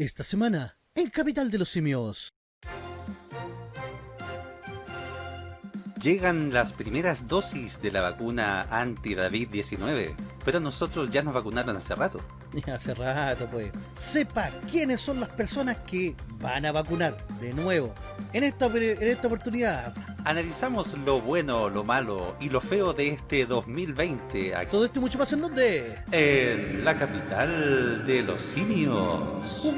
Esta semana, en Capital de los Simios. Llegan las primeras dosis de la vacuna anti-David-19, pero nosotros ya nos vacunaron hace rato. Hace rato, pues. Sepa quiénes son las personas que van a vacunar de nuevo. En esta, en esta oportunidad. Analizamos lo bueno, lo malo y lo feo de este 2020. Aquí, Todo esto y mucho más en donde. en la capital de los simios.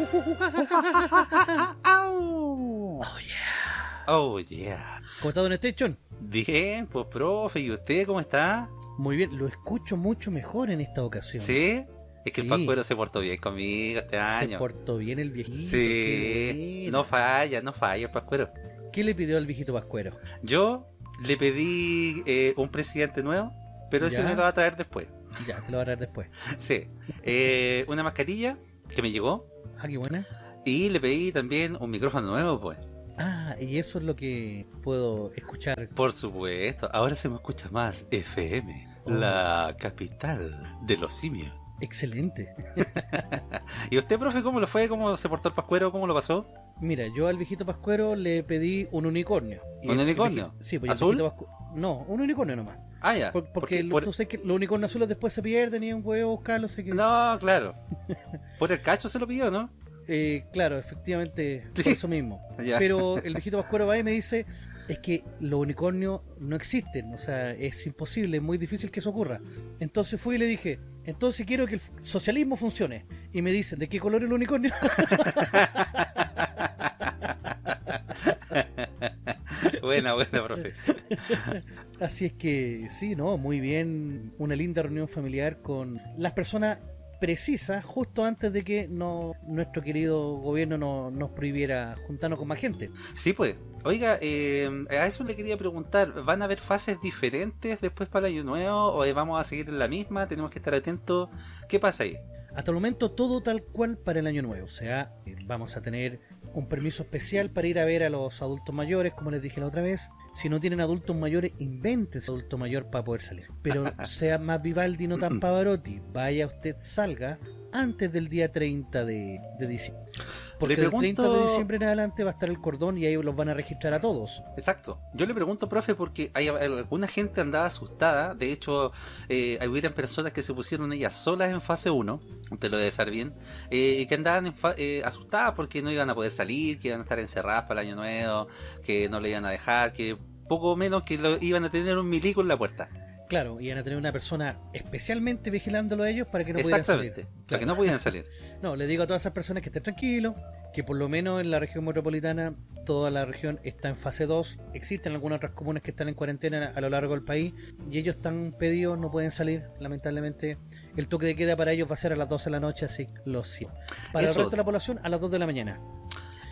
Oh yeah. Oh yeah. ¿Cómo está Don Station? Bien, pues profe, ¿y usted cómo está? Muy bien, lo escucho mucho mejor en esta ocasión. ¿Sí? Es que Sí. el Pascuero se portó bien conmigo este Se año. portó bien el viejito. Sí, no falla, no falla el Pascuero. ¿Qué le pidió al viejito Pascuero? Yo le pedí eh, un presidente nuevo, pero ese Ya. me lo va a traer después. Ya, te lo voy a traer después. Sí. Eh, una mascarilla que me llegó Ah, qué buena. y le pedí también un micrófono nuevo, pues. Ah, y eso es lo que puedo escuchar. Por supuesto, ahora se me escucha más FM, Oh. la capital de los simios. Excelente. ¿Y usted, profe, cómo lo fue? ¿Cómo se portó el pascuero? ¿Cómo lo pasó? Mira, yo al viejito Pascuero le pedí un unicornio. ¿Un el- el unicornio? Sí, pues el ¿Azul? viejito Pascu- No, un unicornio nomás. Ah, ya. Por- porque lo- por- tú sabes que los unicornios azules después se pierden y un huevo buscarlo, así que... No, claro. Por el cacho se lo pidió, ¿no? Eh, claro, efectivamente, Sí. por eso mismo. Pero el viejito Pascuero va y me dice, es que los unicornios no existen, o sea, es imposible, es muy difícil que eso ocurra. Entonces fui y le dije, entonces quiero que el socialismo funcione. Y me dicen, ¿de qué color es el unicornio? buena, buena, profe. Así es que sí, ¿no? Muy bien, una linda reunión familiar con las personas precisas justo antes de que no, nuestro querido gobierno no- nos prohibiera juntarnos con más gente. Sí, pues. Oiga, eh, a eso le quería preguntar, ¿van a haber fases diferentes después para el año nuevo o vamos a seguir en la misma? ¿Tenemos que estar atentos? ¿Qué pasa ahí? Hasta el momento todo tal cual para el año nuevo, o sea, eh, vamos a tener un permiso especial para ir a ver a los adultos mayores, como les dije la otra vez. Si no tienen adultos mayores, inventen adulto mayor para poder salir. Pero sea más Vivaldi, no tan Pavarotti. Vaya usted, salga antes del día 30 de, de diciembre. Porque Le del 30 de pregunto- disiembre en adelante va a estar el cordón y ahí los van a registrar a todos. Exacto. Yo le pregunto, profe, porque hay alguna gente andaba asustada. De hecho, eh, hubieran personas que se pusieron ellas solas en fase 1, te lo debe saber bien, eh, y que andaban eh, asustadas porque no iban a poder salir, que iban a estar encerradas para el año nuevo, que no le iban a dejar, que poco menos que lo, iban a tener un milico en la puerta. Claro, y van a tener una persona especialmente vigilándolo a ellos para que no pudieran Exactamente. salir. Para Claro. que no pudieran salir. No, le digo a todas esas personas que estén tranquilos, que por lo menos en la región metropolitana, toda la región está en fase 2. Existen algunas otras comunas que están en cuarentena a lo largo del país y ellos están pedidos, no pueden salir. Lamentablemente, el toque de queda para ellos va a ser a las 12 de la noche, así lo siento. Para Eso. el resto de la población, a las 2 de la mañana.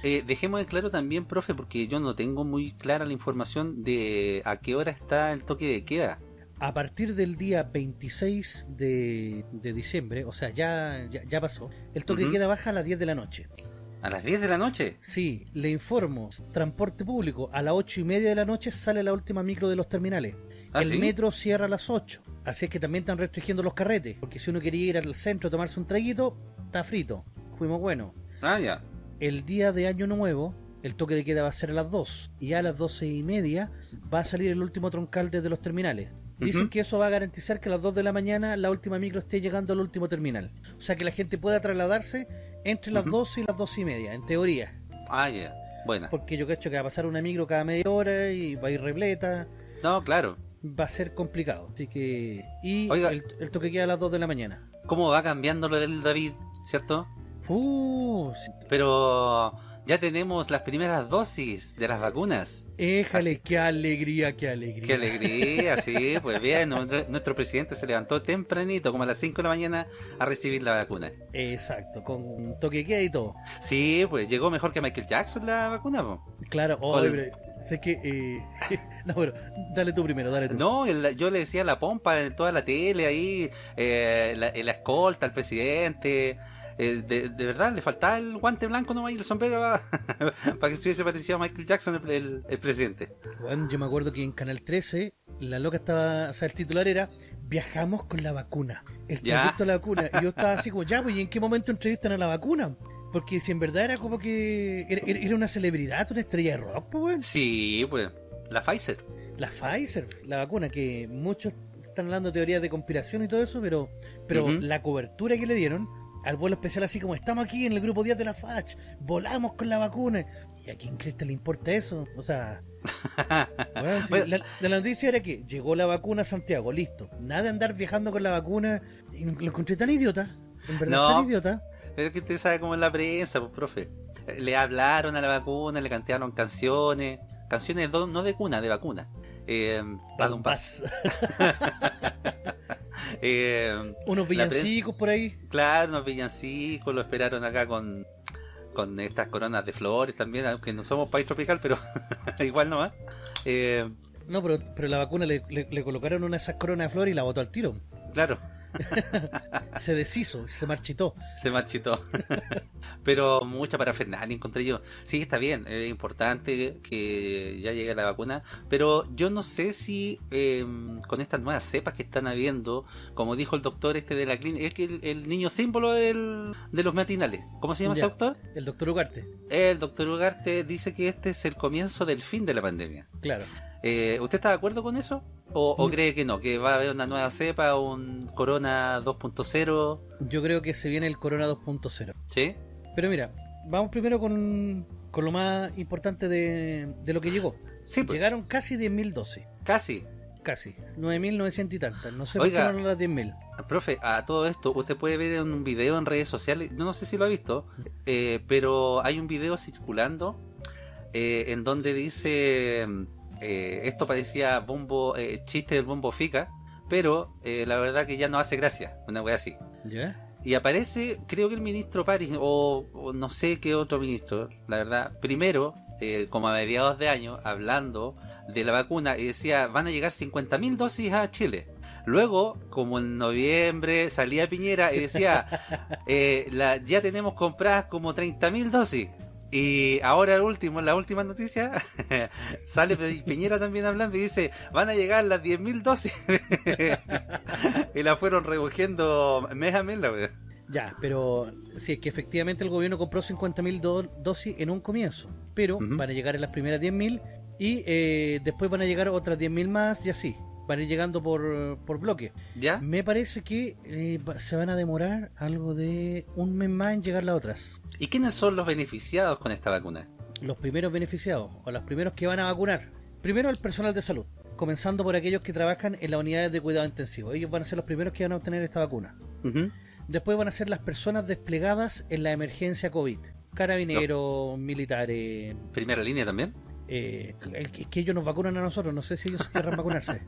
Eh, dejemos de claro también, profe, porque yo no tengo muy clara la información de a qué hora está el toque de queda. A partir del día 26 de, de diciembre, o sea, ya, ya, ya pasó, el toque Ujú. de queda baja a las 10 de la noche. ¿A las 10 de la noche? Sí, le informo, transporte público, a las 8 y media de la noche sale la última micro de los terminales. ¿Ah, el sí? metro cierra a las 8, así es que también están restringiendo los carretes, porque si uno quería ir al centro a tomarse un traguito, está frito. Fuimos buenos. Ah, ya. El día de Año Nuevo, el toque de queda va a ser a las 2, y a las 12 y media va a salir el último troncal desde los terminales. Dicen que eso va a garantizar que a las 2 de la mañana la última micro esté llegando al último terminal. O sea que la gente pueda trasladarse entre las. 12 y las 12 y media, en teoría. Ah, ya. Buena. Porque yo cacho que va a pasar una micro cada media hora y va a ir repleta. No, claro. Va a ser complicado. Así que. Y Oiga. el, el toque queda a las 2 de la mañana. ¿Cómo va cambiando lo del David? ¿Cierto? Uh, sí. Pero ya tenemos las primeras dosis de las vacunas. Éjale, Así. qué alegría, qué alegría. Qué alegría, sí, pues bien, nuestro, nuestro presidente se levantó tempranito, como a las 5 de la mañana, a recibir la vacuna. Exacto, con toque queda y todo. Sí, pues llegó mejor que Michael Jackson la vacuna, po. Claro, oh, Con- pero sé que. eh, no, pero dale tú primero, dale tú. No, el- yo le decía la pompa en toda la tele ahí, eh, la, la escolta al presidente. Eh, de, de verdad, le faltaba el guante blanco nomás y el sombrero para que se hubiese parecido a Michael Jackson el, el- el presidente. Bueno, yo me acuerdo que en Canal 13 la loca estaba, o sea, el titular era Viajamos con la vacuna. El trayecto a la vacuna. Y yo estaba así como, ya, pues, ¿y en qué momento entrevistan a la vacuna? Porque si en verdad era como que era, era una celebridad, una estrella de rock, pues. Sí, pues, la Pfizer. La Pfizer, la vacuna, que muchos están hablando de teorías de conspiración y todo eso, pero, pero la cobertura que le dieron al vuelo especial, así como estamos aquí en el grupo 10 de la FACH, volamos con la vacuna. ¿Y a quién crees que le importa eso? O sea, Bueno. la, la noticia era que llegó la vacuna a Santiago, listo. Nada de andar viajando con la vacuna. Y lo encontré tan idiota, en verdad No. tan idiota. Pero que usted sabe cómo es la prensa, pues, profe. Le hablaron a la vacuna, le cantaron canciones. Canciones no de cuna, de vacuna. Eh, pas. Eh, Unos villancicos por ahí. claro, unos villancicos, lo esperaron acá con, con estas coronas de flores también, aunque no somos país tropical, pero igual nomás. Eh, No, pero, pero la vacuna le, le- le colocaron una de esas coronas de flores y la botó al tiro. claro, Se deshizo, se marchitó. se marchitó. Pero mucha parafernalia encontré yo. Sí, está bien, es importante que ya llegue la vacuna, pero yo no sé si eh, con estas nuevas cepas que están habiendo, como dijo el doctor este de la clínica, es que el, el niño símbolo del- de los matinales, ¿cómo se llama Ya. ese doctor? El doctor Ugarte, El doctor Ugarte dice que este es el comienzo del fin de la pandemia. claro. Eh, ¿Usted está de acuerdo con eso? ¿O, o Mm. cree que no? ¿Que va a haber una nueva cepa, un Corona 2.0? Yo creo que se viene el Corona 2.0. ¿Sí? Pero mira, vamos primero con, con lo más importante de, de lo que llegó. Sí, pues, Llegaron casi 10.000 dosis. casi. Casi. 9.900 y tantas. No sé Oiga. por qué no las 10.000. Profe, a todo esto, usted puede ver en un video en redes sociales, no, no sé si lo ha visto, eh, pero hay un video circulando eh, en donde dice, eh, esto parecía bombo, eh, chiste del bombo fica, pero eh, la verdad que ya no hace gracia, una wea así. Y aparece, creo que el ministro París, o, o no sé qué otro ministro, la verdad, primero, eh, como a mediados de año, hablando de la vacuna, y decía, van a llegar 50.000 dosis a Chile. Luego, como en noviembre, salía Piñera y decía, la- ya tenemos compradas como 30.000 dosis. Y ahora el último, la última noticia, sale Pi- Piñera también hablando y dice, van a llegar las 10.000 dosis. y la fueron recogiendo mes a mes, la verdad. Ya, pero si es que efectivamente el gobierno compró 50.000 do- dosis en un comienzo, pero van a llegar en las primeras 10.000 y eh, después van a llegar otras 10.000 más y así. Van a ir llegando por, por bloque. ¿Ya? Me parece que eh, se van a demorar algo de un mes más en llegar las otras. ¿Y quiénes son los beneficiados con esta vacuna? Los primeros beneficiados o los primeros que van a vacunar. Primero el personal de salud, comenzando por aquellos que trabajan en las unidades de cuidado intensivo. Ellos van a ser los primeros que van a obtener esta vacuna. Ujú. Después van a ser las personas desplegadas en la emergencia COVID. Carabineros, militares. ¿Primera línea también? Eh, es que- es que ellos nos vacunan a nosotros, no sé si ellos querrán vacunarse.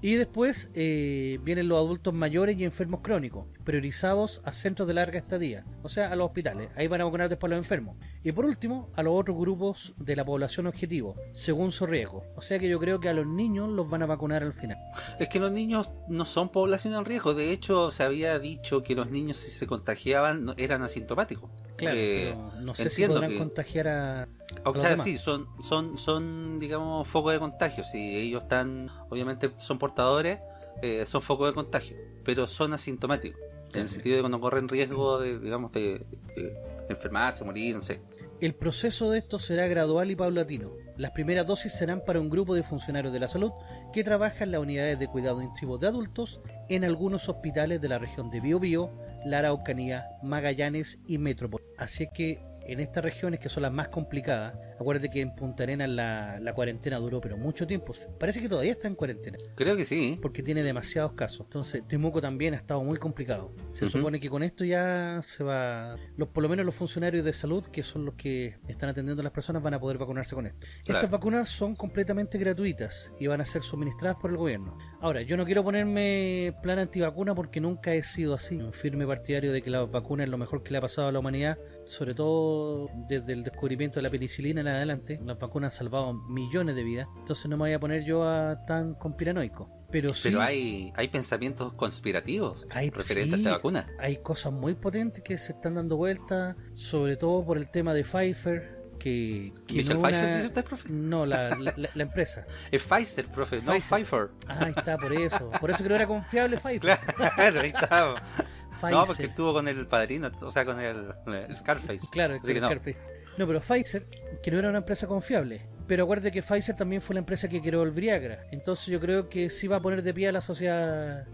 Y después eh, vienen los adultos mayores y enfermos crónicos, priorizados a centros de larga estadía, o sea, a los hospitales. Ahí van a vacunar después a los enfermos. Y por último, a los otros grupos de la población objetivo, según su riesgo. O sea que yo creo que a los niños los van a vacunar al final. Es que los niños no son población en riesgo. De hecho, se había dicho que los niños si se contagiaban eran asintomáticos. Claro, Eh, no sé si entiendo podrán que- contagiar a... O sea, demás. sí, son, son, son, digamos, focos de contagio. Si ellos están, obviamente, son portadores, eh, son focos de contagio, pero son asintomáticos. En el Sí. sentido de que no corren riesgo de, digamos, de, de enfermarse, morir, no sé. El proceso de esto será gradual y paulatino. Las primeras dosis serán para un grupo de funcionarios de la salud que trabaja en las unidades de cuidado intensivo de adultos en algunos hospitales de la región de Biobío, la Araucanía, Magallanes y Metrópoli. Así es que en estas regiones que son las más complicadas, acuérdate que en Punta Arenas la, la cuarentena duró pero mucho tiempo. Parece que todavía está en cuarentena Creo que sí. porque tiene demasiados casos. Entonces, Temuco también ha estado muy complicado. Se supone que con esto ya se va. Los, por lo menos los funcionarios de salud, que son los que están atendiendo a las personas, van a poder vacunarse con esto. Claro. Estas vacunas son completamente gratuitas y van a ser suministradas por el gobierno. Ahora, yo no quiero ponerme plan antivacuna porque nunca he sido así. Un firme partidario de que la vacuna es lo mejor que le ha pasado a la humanidad, sobre todo desde el descubrimiento de la penicilina en adelante. Las vacunas han salvado millones de vidas. Entonces no me voy a poner yo a tan conspiranoico. Pero sí. Pero hay, hay pensamientos conspirativos Hay- referentes a sí. esta vacuna. hay cosas muy potentes que se están dando vueltas, sobre todo por el tema de Pfizer, que, que ¿Michelle no una- dice usted, profe? No, la, la, la- la empresa. Es Pfizer, profe, no Pfizer. Pfeiffer. Ah, ahí está, por eso. Por eso que no era confiable Pfizer. Claro, ahí está. Pfizer. No, porque estuvo con el padrino, o sea, con el, el Scarface. Claro, Así que no. Scarface. No, pero Pfizer, que no era una empresa confiable. Pero acuérdate que Pfizer también fue la empresa que creó el Viagra. Entonces yo creo que sí va a poner de pie a la sociedad.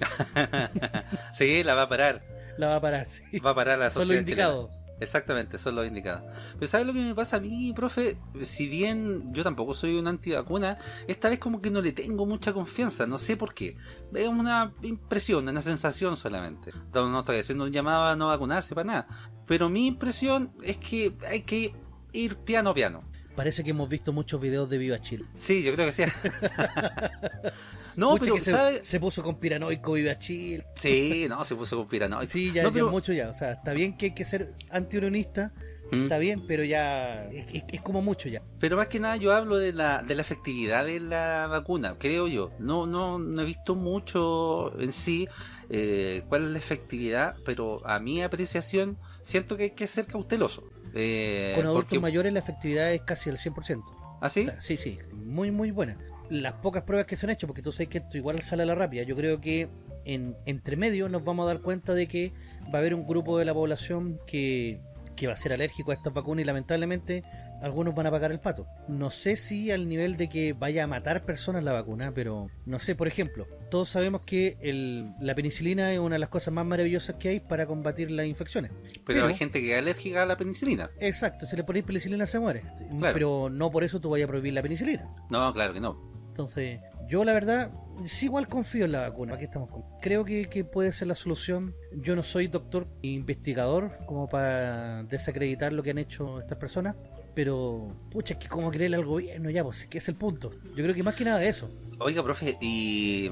sí, la va a parar. La va a parar, sí. Va a parar la sociedad indicados. chilena. Exactamente, son los indicados. Pero ¿sabes lo que me pasa a mí, profe? Si bien yo tampoco soy un antivacuna, esta vez como que no le tengo mucha confianza, no sé por qué. Es una impresión, una sensación solamente. No, no estoy haciendo un llamado a no vacunarse para nada. Pero mi impresión es que hay que ir piano piano. Parece que hemos visto muchos videos de Viva Chile. Sí, yo creo que sí. no, Pucha, pero que se, puso con piranoico Viva Chile. Sí, no, se puso con piranoico. Sí, ya, No, ya pero- es mucho ya. O sea, está bien que hay que ser antiunionista, Mm. está bien, pero ya es, es- es como mucho ya. Pero más que nada yo hablo de la, de la efectividad de la vacuna, creo yo. No, no, no he visto mucho en sí eh, cuál es la efectividad, pero a mi apreciación siento que hay que ser cauteloso. Eh, Con adultos porque- mayores la efectividad es casi el 100%. ¿Ah, sí? O sea, sí, sí, muy, muy buena. Las pocas pruebas que se han hecho, porque tú sabes que esto igual sale a la rápida, yo creo que en entre medio nos vamos a dar cuenta de que va a haber un grupo de la población que, que va a ser alérgico a estas vacunas y lamentablemente algunos van a pagar el pato. No sé si al nivel de que vaya a matar personas la vacuna, pero no sé, por ejemplo, todos sabemos que el- la penicilina es una de las cosas más maravillosas que hay para combatir las infecciones. pero, pero- hay gente que es alérgica a la penicilina. Exacto, si le ponéis penicilina se muere, Claro. pero no por eso tú vayas a prohibir la penicilina. No, claro que no. Entonces, yo la verdad, sí igual confío en la vacuna. Aquí estamos. con- Creo que, que puede ser la solución. Yo no soy doctor e investigador como para desacreditar lo que han hecho estas personas. Pero, pucha, es que como creerle al gobierno ya, pues, que es el punto. Yo creo que más que nada eso. Oiga, profe, y,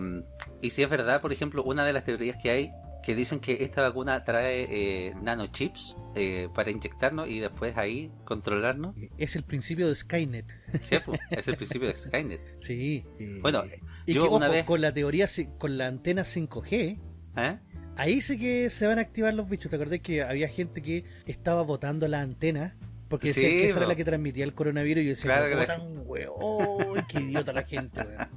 y si es verdad, por ejemplo, una de las teorías que hay que dicen que esta vacuna trae eh, nanochips eh, para inyectarnos y después ahí controlarnos. Es el principio de Skynet. Sí, pues, es el principio de Skynet. Sí. eh, Bueno, y yo que, una ojo, vez- con la teoría, con la antena 5G, ¿Eh? Ahí sé que se van a activar los bichos. ¿Te acordás que había gente que estaba botando la antena? Porque decían Sí, que esa era la que transmitía el coronavirus y yo decía, Claro "Pero que botan, weón, qué idiota la gente, weón.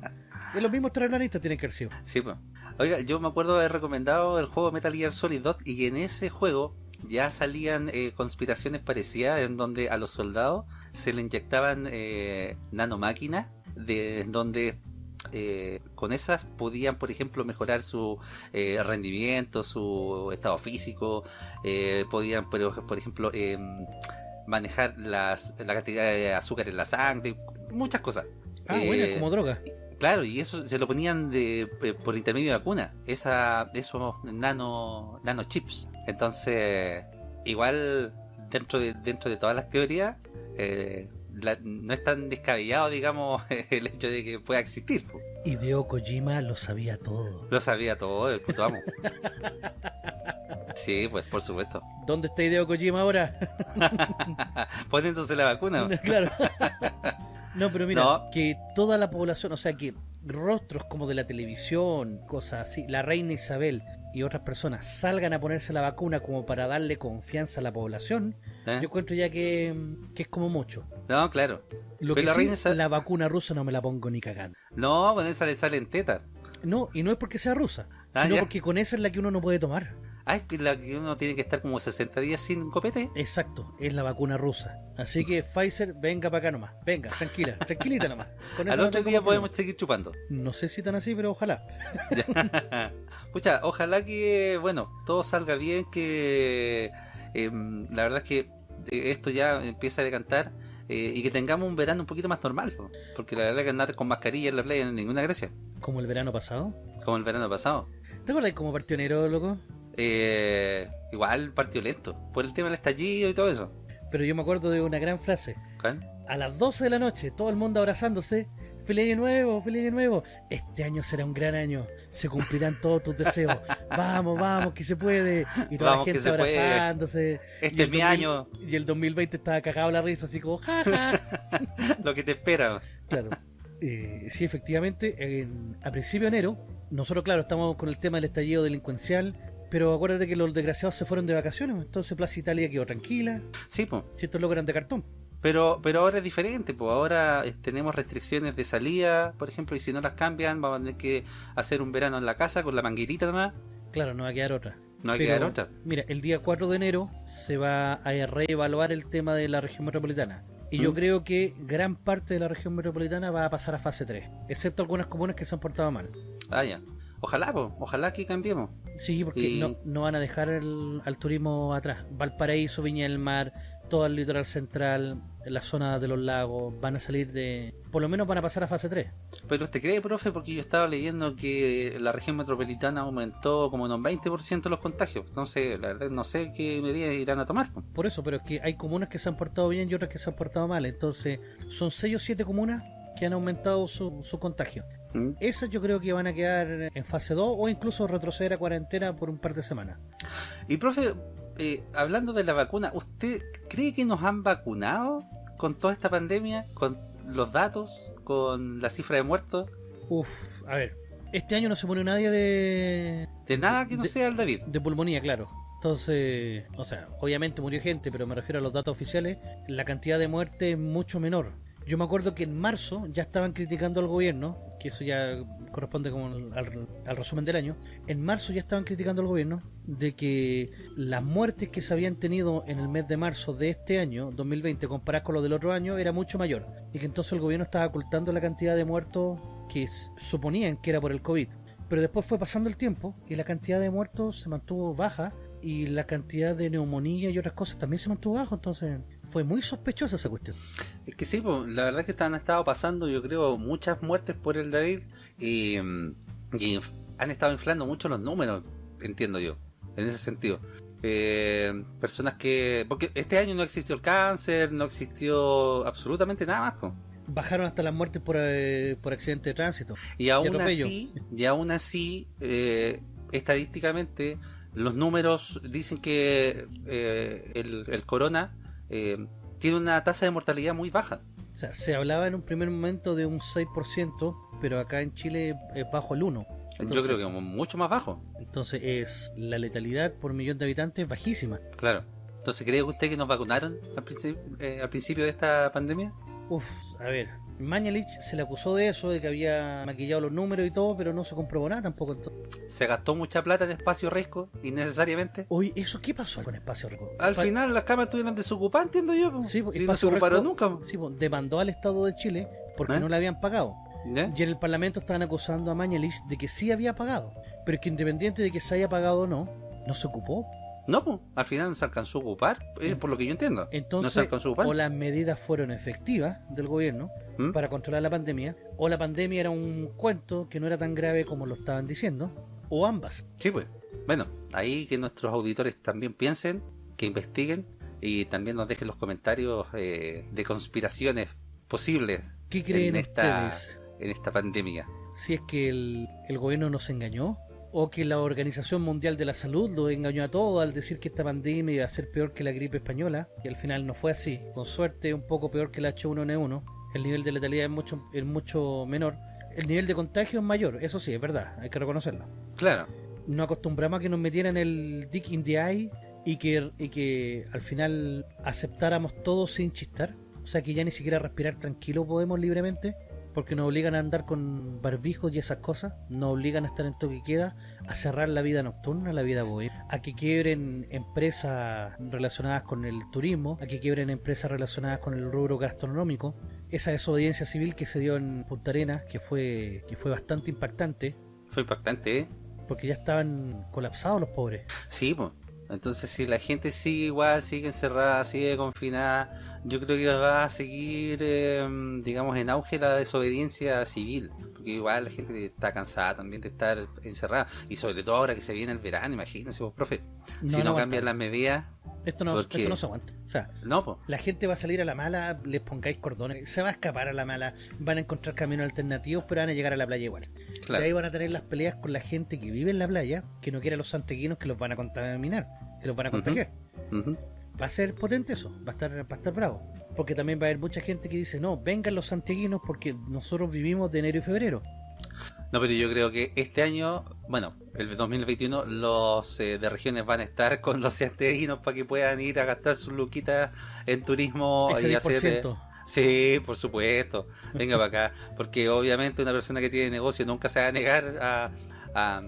Y los mismos terraplanistas tienen que haber sido. Sí, pues. Oiga, yo me acuerdo haber recomendado el juego Metal Gear Solid 2 y en ese juego ya salían eh, conspiraciones parecidas en donde a los soldados se le inyectaban eh, nanomáquinas de en donde eh, con esas podían, por ejemplo, mejorar su eh, rendimiento, su estado físico, eh, podían, por, por ejemplo, eh, manejar las, la cantidad de azúcar en la sangre, muchas cosas. Ah, Eh, bueno, como droga. Claro, y eso se lo ponían de, eh, por intermedio de vacuna, esa, esos nano, nanochips. Entonces, igual dentro de, dentro de todas las teorías, eh, la- no es tan descabellado, digamos, el hecho de que pueda existir. Hideo Kojima lo sabía todo. Lo sabía todo, el puto amo. Sí, pues por supuesto. ¿Dónde está Hideo Kojima ahora? Poniéndose la vacuna. claro. No, pero mira, No. que toda la población, o sea, que rostros como de la televisión, cosas así, la reina Isabel y otras personas salgan a ponerse la vacuna como para darle confianza a la población, ¿eh? yo encuentro ya que, que es como mucho. No, claro. Lo Pero que la sí, reina la vacuna rusa no me la pongo ni cagando. No, con esa le salen tetas. No, y no es porque sea rusa, Ah, sino ya. porque con esa es la que uno no puede tomar. Ah, es la que uno tiene que estar como 60 días sin copete. Exacto, es la vacuna rusa. Así que Pfizer, venga para acá nomás. Venga, tranquila, tranquilita nomás. Con Al otro día problema. podemos seguir chupando. No sé si tan así, pero ojalá. Pucha, ojalá que, bueno, todo salga bien, que eh, la verdad es que eh, esto ya empieza a decantar eh, y que tengamos un verano un poquito más normal, po. porque la verdad que andar con mascarilla en la playa no es ninguna gracia, Como el verano pasado. como el verano pasado. ¿Te acuerdas cómo partió enero, loco? Eh, igual partió lento, por el tema del estallido y todo eso. Pero yo me acuerdo de una gran frase. ¿Cuál? A las 12 de la noche, todo el mundo abrazándose. ¡Feliz año nuevo! ¡Feliz año nuevo! Este año será un gran año. Se cumplirán todos tus deseos. Vamos, vamos, que se puede. Y toda Vamos, la gente puede. abrazándose. Este es mi 2000 año, Y el 2020 estaba cagado la risa, así como, jaja. lo que te espera. Claro. Eh, sí, efectivamente, en- a principio de enero, nosotros, claro, estamos con el tema del estallido delincuencial, pero acuérdate que los desgraciados se fueron de vacaciones, entonces Plaza Italia quedó tranquila, Sí, pues. si estos logran de cartón. Pero, pero ahora es diferente, pues ahora eh, tenemos restricciones de salida, por ejemplo, y si no las cambian, vamos a tener que hacer un verano en la casa con la manguerita nomás. Claro, no va a quedar otra. No hay que dar otra. Mira, el día 4 de enero se va a reevaluar el tema de la región metropolitana. Y yo ¿Mm? creo que gran parte de la región metropolitana va a pasar a fase 3, excepto algunas comunas que se han portado mal. Ah, ya. Ojalá, po, ojalá que cambiemos. Sí, porque Y- no, no van a dejar el- al turismo atrás. Valparaíso, Viña del Mar, todo el litoral central, la zona de los lagos, van a salir de... Por lo menos van a pasar a fase 3. Pero usted cree, profe, porque yo estaba leyendo que la región metropolitana aumentó como en un 20% los contagios. No sé, la verdad no sé qué medidas irán a tomar. po. Por eso, pero es que hay comunas que se han portado bien y otras que se han portado mal. Entonces, son 6 o 7 comunas que han aumentado su, su contagio. ¿Mm? Esas yo creo que van a quedar en fase 2 o incluso retroceder a cuarentena por un par de semanas. Y profe, eh, hablando de la vacuna, ¿usted cree que nos han vacunado con toda esta pandemia? ¿Con los datos? ¿Con la cifra de muertos? Uf, a ver, este año no se murió nadie de, De nada que no De- sea el David. de pulmonía, claro. Entonces, o sea, obviamente murió gente, pero me refiero a los datos oficiales, la cantidad de muertes es mucho menor. Yo me acuerdo que en marzo ya estaban criticando al gobierno, que eso ya corresponde como al, resumen del año, en marzo ya estaban criticando al gobierno de que las muertes que se habían tenido en el mes de marzo de este año, 2020, comparadas con los del otro año, era mucho mayor. Y que entonces el gobierno estaba ocultando la cantidad de muertos que suponían que era por el COVID. Pero después fue pasando el tiempo y la cantidad de muertos se mantuvo baja y la cantidad de neumonía y otras cosas también se mantuvo bajo. Entonces fue muy sospechosa esa cuestión. Es que sí, po, la verdad es que han estado pasando, yo creo, muchas muertes por el David y, y han estado inflando mucho los números, entiendo yo, en ese sentido. Eh, personas que... Porque este año no existió el cáncer, no existió absolutamente nada más. Bajaron hasta las muertes por, eh, por accidente de tránsito. Y aún así, y aún así, eh, estadísticamente, los números dicen que eh, el, el corona eh, tiene una tasa de mortalidad muy baja. O sea, se hablaba en un primer momento de un 6%, pero acá en Chile es bajo el 1%. Yo creo que mucho más bajo. Entonces es la letalidad por millón de habitantes es bajísima. Claro. Entonces, ¿cree usted que nos vacunaron al principio, eh, al principio de esta pandemia? Uf, a ver, Mañalich se le acusó de eso, de que había maquillado los números y todo, pero no se comprobó nada tampoco. entonces. ¿Se gastó mucha plata en espacio riesgo innecesariamente? Oye, ¿eso qué pasó con Espacio Rico? Al final las camas estuvieron desocupadas, entiendo yo. po. Sí, Si no se ocuparon nunca. po. Sí, po, demandó al Estado de Chile porque ¿Eh? no le habían pagado. ¿Ya? Y en el Parlamento estaban acusando a Mañalich de que sí había pagado. Pero que independiente de que se haya pagado o no, no se ocupó. No, po. al final no se alcanzó a ocupar, por lo que yo entiendo. no se Entonces, alcanzó a ocupar. o las medidas fueron efectivas del gobierno ¿Mm? para controlar la pandemia, o la pandemia era un cuento que no era tan grave como lo estaban diciendo, o ambas. Sí, pues. Bueno, ahí que nuestros auditores también piensen, que investiguen y también nos dejen los comentarios eh, de conspiraciones posibles ¿Qué creen en esta, ustedes? en esta pandemia. Si es que el, el gobierno nos engañó, o que la Organización Mundial de la Salud lo engañó a todos al decir que esta pandemia iba a ser peor que la gripe española, y al final no fue así. Con suerte, un poco peor que el H1N1. El nivel de letalidad es mucho, es mucho menor. El nivel de contagio es mayor, eso sí, es verdad, hay que reconocerlo. Claro, nos acostumbramos a que nos metieran el dick in the eye y que, y que al final aceptáramos todo sin chistar. O sea que ya ni siquiera respirar tranquilo podemos libremente porque nos obligan a andar con barbijos y esas cosas, nos obligan a estar en toque queda, a cerrar la vida nocturna, la vida bohemia, a que quiebren empresas relacionadas con el turismo, a que quiebren empresas relacionadas con el rubro gastronómico. Esa desobediencia civil que se dio en Punta Arenas, que fue, que fue bastante impactante, fue impactante, ¿eh? porque ya estaban colapsados los pobres. Sí, pues. Entonces, si la gente sigue igual, sigue encerrada, sigue confinada, yo creo que va a seguir, eh, digamos, en auge la desobediencia civil. Porque igual la gente está cansada también de estar encerrada. Y sobre todo ahora que se viene el verano, imagínense, vos, profe. si no, cambian las medidas, Esto no, esto no se aguanta. O sea, no, la gente va a salir a la mala, les pongáis cordones, se va a escapar a la mala, van a encontrar caminos alternativos, pero van a llegar a la playa igual. Y ahí Claro. van a tener las peleas con la gente que vive en la playa, que no quiere a los santeguinos que los van a contaminar, que los van a contagiar. Ujú. Va a ser potente eso, va a estar, va a estar bravo. Porque también va a haber mucha gente que dice, no, vengan los santiaguinos porque nosotros vivimos de enero y febrero. No, pero yo creo que este año, bueno, el 2021, los eh, de regiones van a estar con los santiaguinos para que puedan ir a gastar sus luquitas en turismo Ese y hacer... eh, 10%. Sí, por supuesto. Venga para acá. Porque obviamente una persona que tiene negocio nunca se va a negar a, a,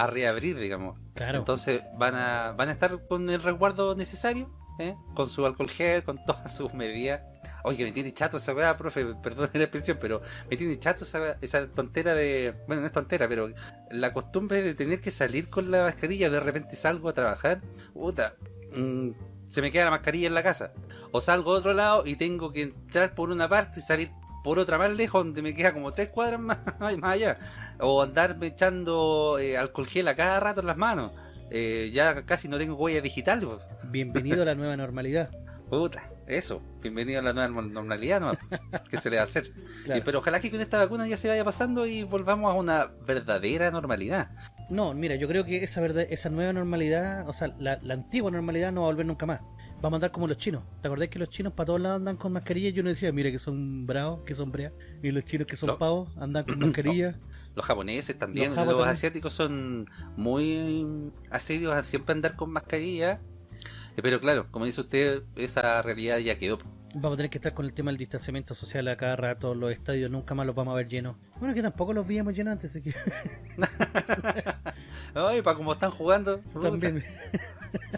a reabrir, digamos. Claro. Entonces van a, van a estar con el resguardo necesario, ¿eh? con su alcohol gel, con todas sus medidas. Oye, me tiene chato esa weá, profe, perdón la expresión, pero me tiene chato esa, esa tontera de... Bueno, no es tontera, pero la costumbre de tener que salir con la mascarilla, de repente salgo a trabajar, puta, mm, se me queda la mascarilla en la casa. O salgo a otro lado y tengo que entrar por una parte y salir por otra más lejos, donde me queda como tres cuadras más, más allá. O andarme echando eh, alcohol gel a cada rato en las manos. Eh, ya casi no tengo huella digital. po. Bienvenido a la nueva normalidad. Puta, eso. Bienvenido a la nueva normalidad, ¿no? ¿Qué se le va a hacer? Claro. Y- pero ojalá que con esta vacuna ya se vaya pasando y volvamos a una verdadera normalidad. No, mira, yo creo que esa verdad, esa nueva normalidad, o sea, la, la antigua normalidad no va a volver nunca más. Vamos a andar como los chinos. ¿Te acordás que los chinos para todos lados andan con mascarilla? Y uno decía, mira que son bravos, que son breas. Y los chinos que son pavos andan con mascarilla. Los japoneses también, Los asiáticos son muy asiduos a siempre andar con mascarilla. Eh, Pero claro, como dice usted, esa realidad ya quedó. Vamos a tener que estar con el tema del distanciamiento social a cada rato. Los estadios nunca más los vamos a ver llenos. Bueno, que tampoco los veíamos llenos antes, así que Ay, para como están jugando, también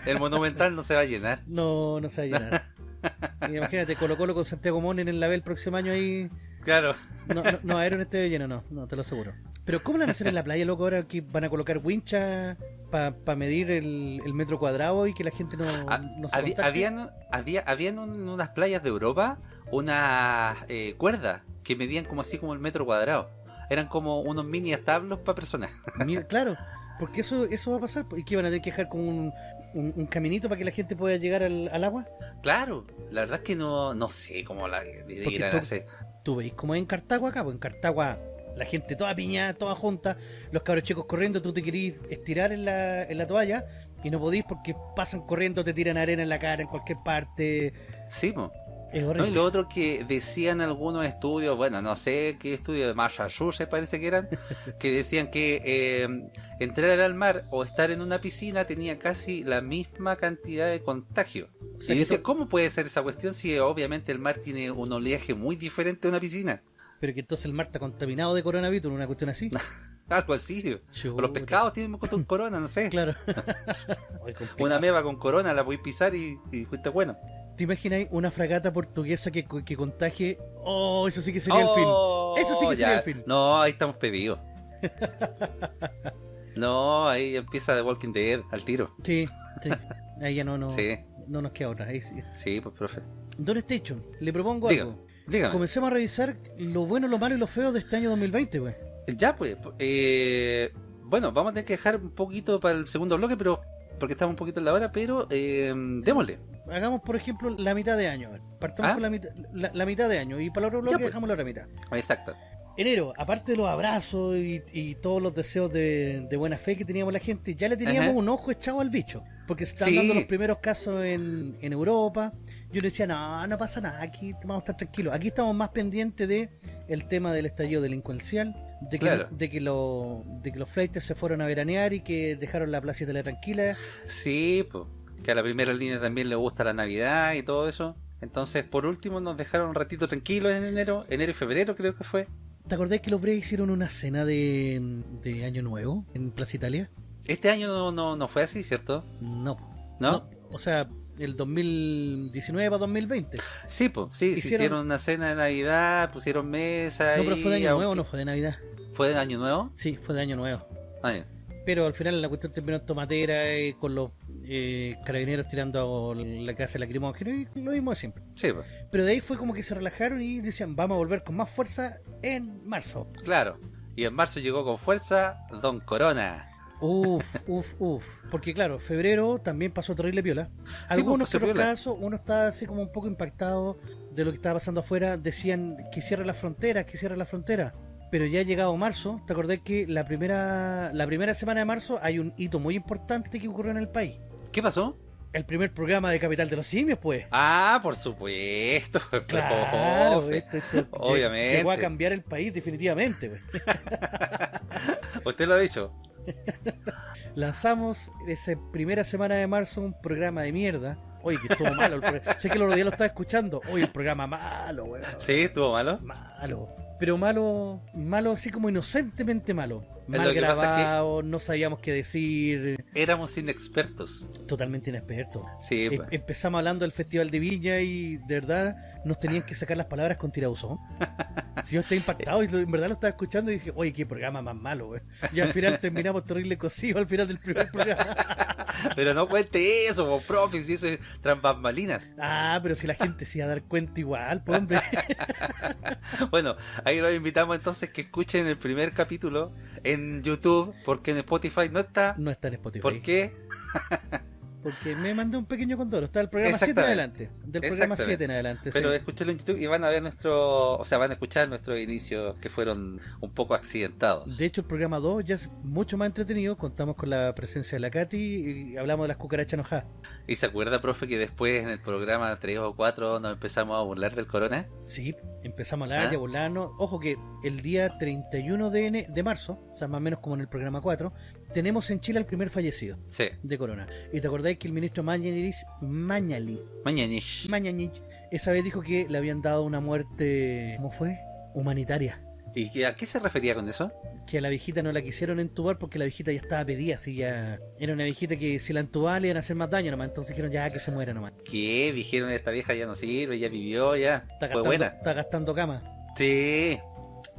el monumental no se va a llenar. no, no se va a llenar. Imagínate, Colo Colo con Santiago Monen en la B el próximo año ahí. Claro. No, no, no va a haber un estadio lleno, no, no, te lo aseguro. Pero ¿cómo lo van a hacer en la playa, loco? Ahora que van a colocar wincha para medir el, el metro cuadrado y que la gente no, Ah, no se Había, habían, había, habían un- unas playas de Europa unas eh, cuerdas que medían como así como el metro cuadrado. Eran como unos mini establos para personas. Mira, claro, porque eso eso va a pasar. ¿Y que van a tener que dejar como un, un, un caminito para que la gente pueda llegar al, al agua? Claro, la verdad es que no, no sé cómo la irán a hacer. Tú veis como en Cartago acá, pues en Cartago la gente toda piñada, toda junta, los cabros chicos corriendo, tú te querís estirar en la, en la toalla y no podís porque pasan corriendo, te tiran arena en la cara en cualquier parte. Sí, po. Es No, y lo otro que decían algunos estudios, bueno, no sé qué estudio de Massachusetts parece que eran, que decían que eh, entrar al mar o estar en una piscina tenía casi la misma cantidad de contagio. O sea, y to- ¿cómo puede ser esa cuestión si obviamente el mar tiene un oleaje muy diferente de una piscina? Pero que entonces el mar está contaminado de coronavirus, una cuestión así. Algo así. O los pescados tienen con corona, no sé. Claro. Una meba con corona la podéis pisar y, y fuiste bueno. ¿Te imagináis una fragata portuguesa que, que contagie? Oh, eso sí que sería Oh, Eso sí que sería el fin. No, ahí estamos pedidos. no, ahí empieza The Walking Dead al tiro. el fin. Sí, sí. Ahí ya no, no, Sí, no nos queda otra. Ahí sí. sí, pues profe. Don Station, le propongo Dígame. algo. Dígame. Comencemos a revisar lo bueno, lo malo y lo feo de este año 2020, güey. Ya, pues. eh, bueno, vamos a tener que dejar un poquito para el segundo bloque, pero porque estamos un poquito en la hora, pero eh, démosle. Hagamos, por ejemplo, la mitad de año. Partamos ¿Ah? con la mitad, la, la mitad de año y para el otro bloque pues. dejamos la otra mitad. Exacto. Enero, aparte de los abrazos y, y todos los deseos de, de buena fe que teníamos la gente, ya le teníamos Ajá. un ojo echado al bicho. Porque se están Sí. dando los primeros casos en, en Europa. Yo le decía, no, no pasa nada, aquí vamos a estar tranquilos. Aquí estamos más pendientes de el tema del estallido delincuencial, de que, Claro. de que, lo, de que los flights se fueron a veranear y que dejaron la Plaza Italia tranquila. Sí, pues. Que a la primera línea también le gusta la Navidad y todo eso. Entonces, por último, nos dejaron un ratito tranquilos en enero, enero y febrero creo que fue. ¿Te acordás que los Bray hicieron una cena de, de Año Nuevo en Plaza Italia? Este año no, no, no fue así, ¿cierto? No. ¿No? O sea, el 2019 para 2020. Sí, pues, sí, se Hicieron- hicieron una cena de Navidad, pusieron mesa No, pero fue de Año aunque- Nuevo, no fue de Navidad. ¿Fue de Año Nuevo? Sí, fue de Año Nuevo. Ah, ya. Pero al final la cuestión terminó en tomatera eh, con los eh, carabineros tirando a la casa de lacrimógeno y lo mismo de siempre. Sí, pues, Pero de ahí fue como que se relajaron y decían, vamos a volver con más fuerza en marzo. claro. Y en marzo llegó con fuerza Don Corona. Uf, uf, uf. Porque claro, febrero también pasó terrible piola. Algunos pasó otros piola. casos, uno está así como un poco impactado de lo que estaba pasando afuera. Decían que cierre la frontera, que cierre la frontera. Pero ya ha llegado marzo, te acordás que la primera, la primera semana de marzo hay un hito muy importante que ocurrió en el país. ¿Qué pasó? El primer programa de Capital de los Simios, pues. Ah, por supuesto. Claro, esto, esto lle- Obviamente. llegó a cambiar el país definitivamente. pues. Usted lo ha dicho. Lanzamos esa primera semana de marzo un programa de mierda. Oye, que estuvo malo. El sé que el otro día lo estaba escuchando. Oye, el programa malo, weón. Sí, estuvo malo. Malo. Pero malo, malo así como inocentemente malo. Mal Lo que es que- no sabíamos qué decir, Éramos inexpertos. totalmente inexpertos. Sí, pues. empezamos hablando del Festival de Viña y de verdad nos tenían que sacar las palabras con tirabuzón. Si yo estoy impactado y en verdad lo estaba escuchando y dije, oye, qué programa más malo. Y al final terminamos terrible cosido al final del primer programa. Pero no cuente eso, po, profe, si eso es trampambalinas. Ah, pero si la gente se iba a dar cuenta igual, pues hombre. Bueno, ahí los invitamos entonces que escuchen el primer capítulo en YouTube, porque en Spotify no está. No está en Spotify. ¿Por qué? Porque me mandé un pequeño condoro. Está el programa 7 en adelante. Del programa Exactamente. 7 en adelante. Pero sí. escúchenlo en YouTube y van a ver nuestro, o sea, van a escuchar nuestros inicios que fueron un poco accidentados. De hecho, el programa 2 ya es mucho más entretenido. Contamos con la presencia de la Katy y hablamos de las cucarachas enojadas. ¿Y se acuerda, profe, que después en el programa 3 o 4 nos empezamos a burlar del corona? Sí, empezamos a hablar ¿Ah? y a burlarnos. Ojo que el día 31 de, de marzo, o sea, más o menos como en el programa 4, tenemos en Chile el primer fallecido Sí, de corona. Y te acordáis que el ministro Mañalich, Mañali, mañanish. Mañalich, esa vez dijo que le habían dado una muerte, ¿cómo fue? Humanitaria. ¿Y a qué se refería con eso? Que a la viejita no la quisieron entubar porque la viejita ya estaba pedida, así ya... Era una viejita que si la entubaban le iban a hacer más daño nomás, entonces dijeron ya que se muera nomás. ¿Qué? Dijeron esta vieja ya no sirve, ya vivió, ya. Está Fue gastando, buena. está gastando cama. Sí.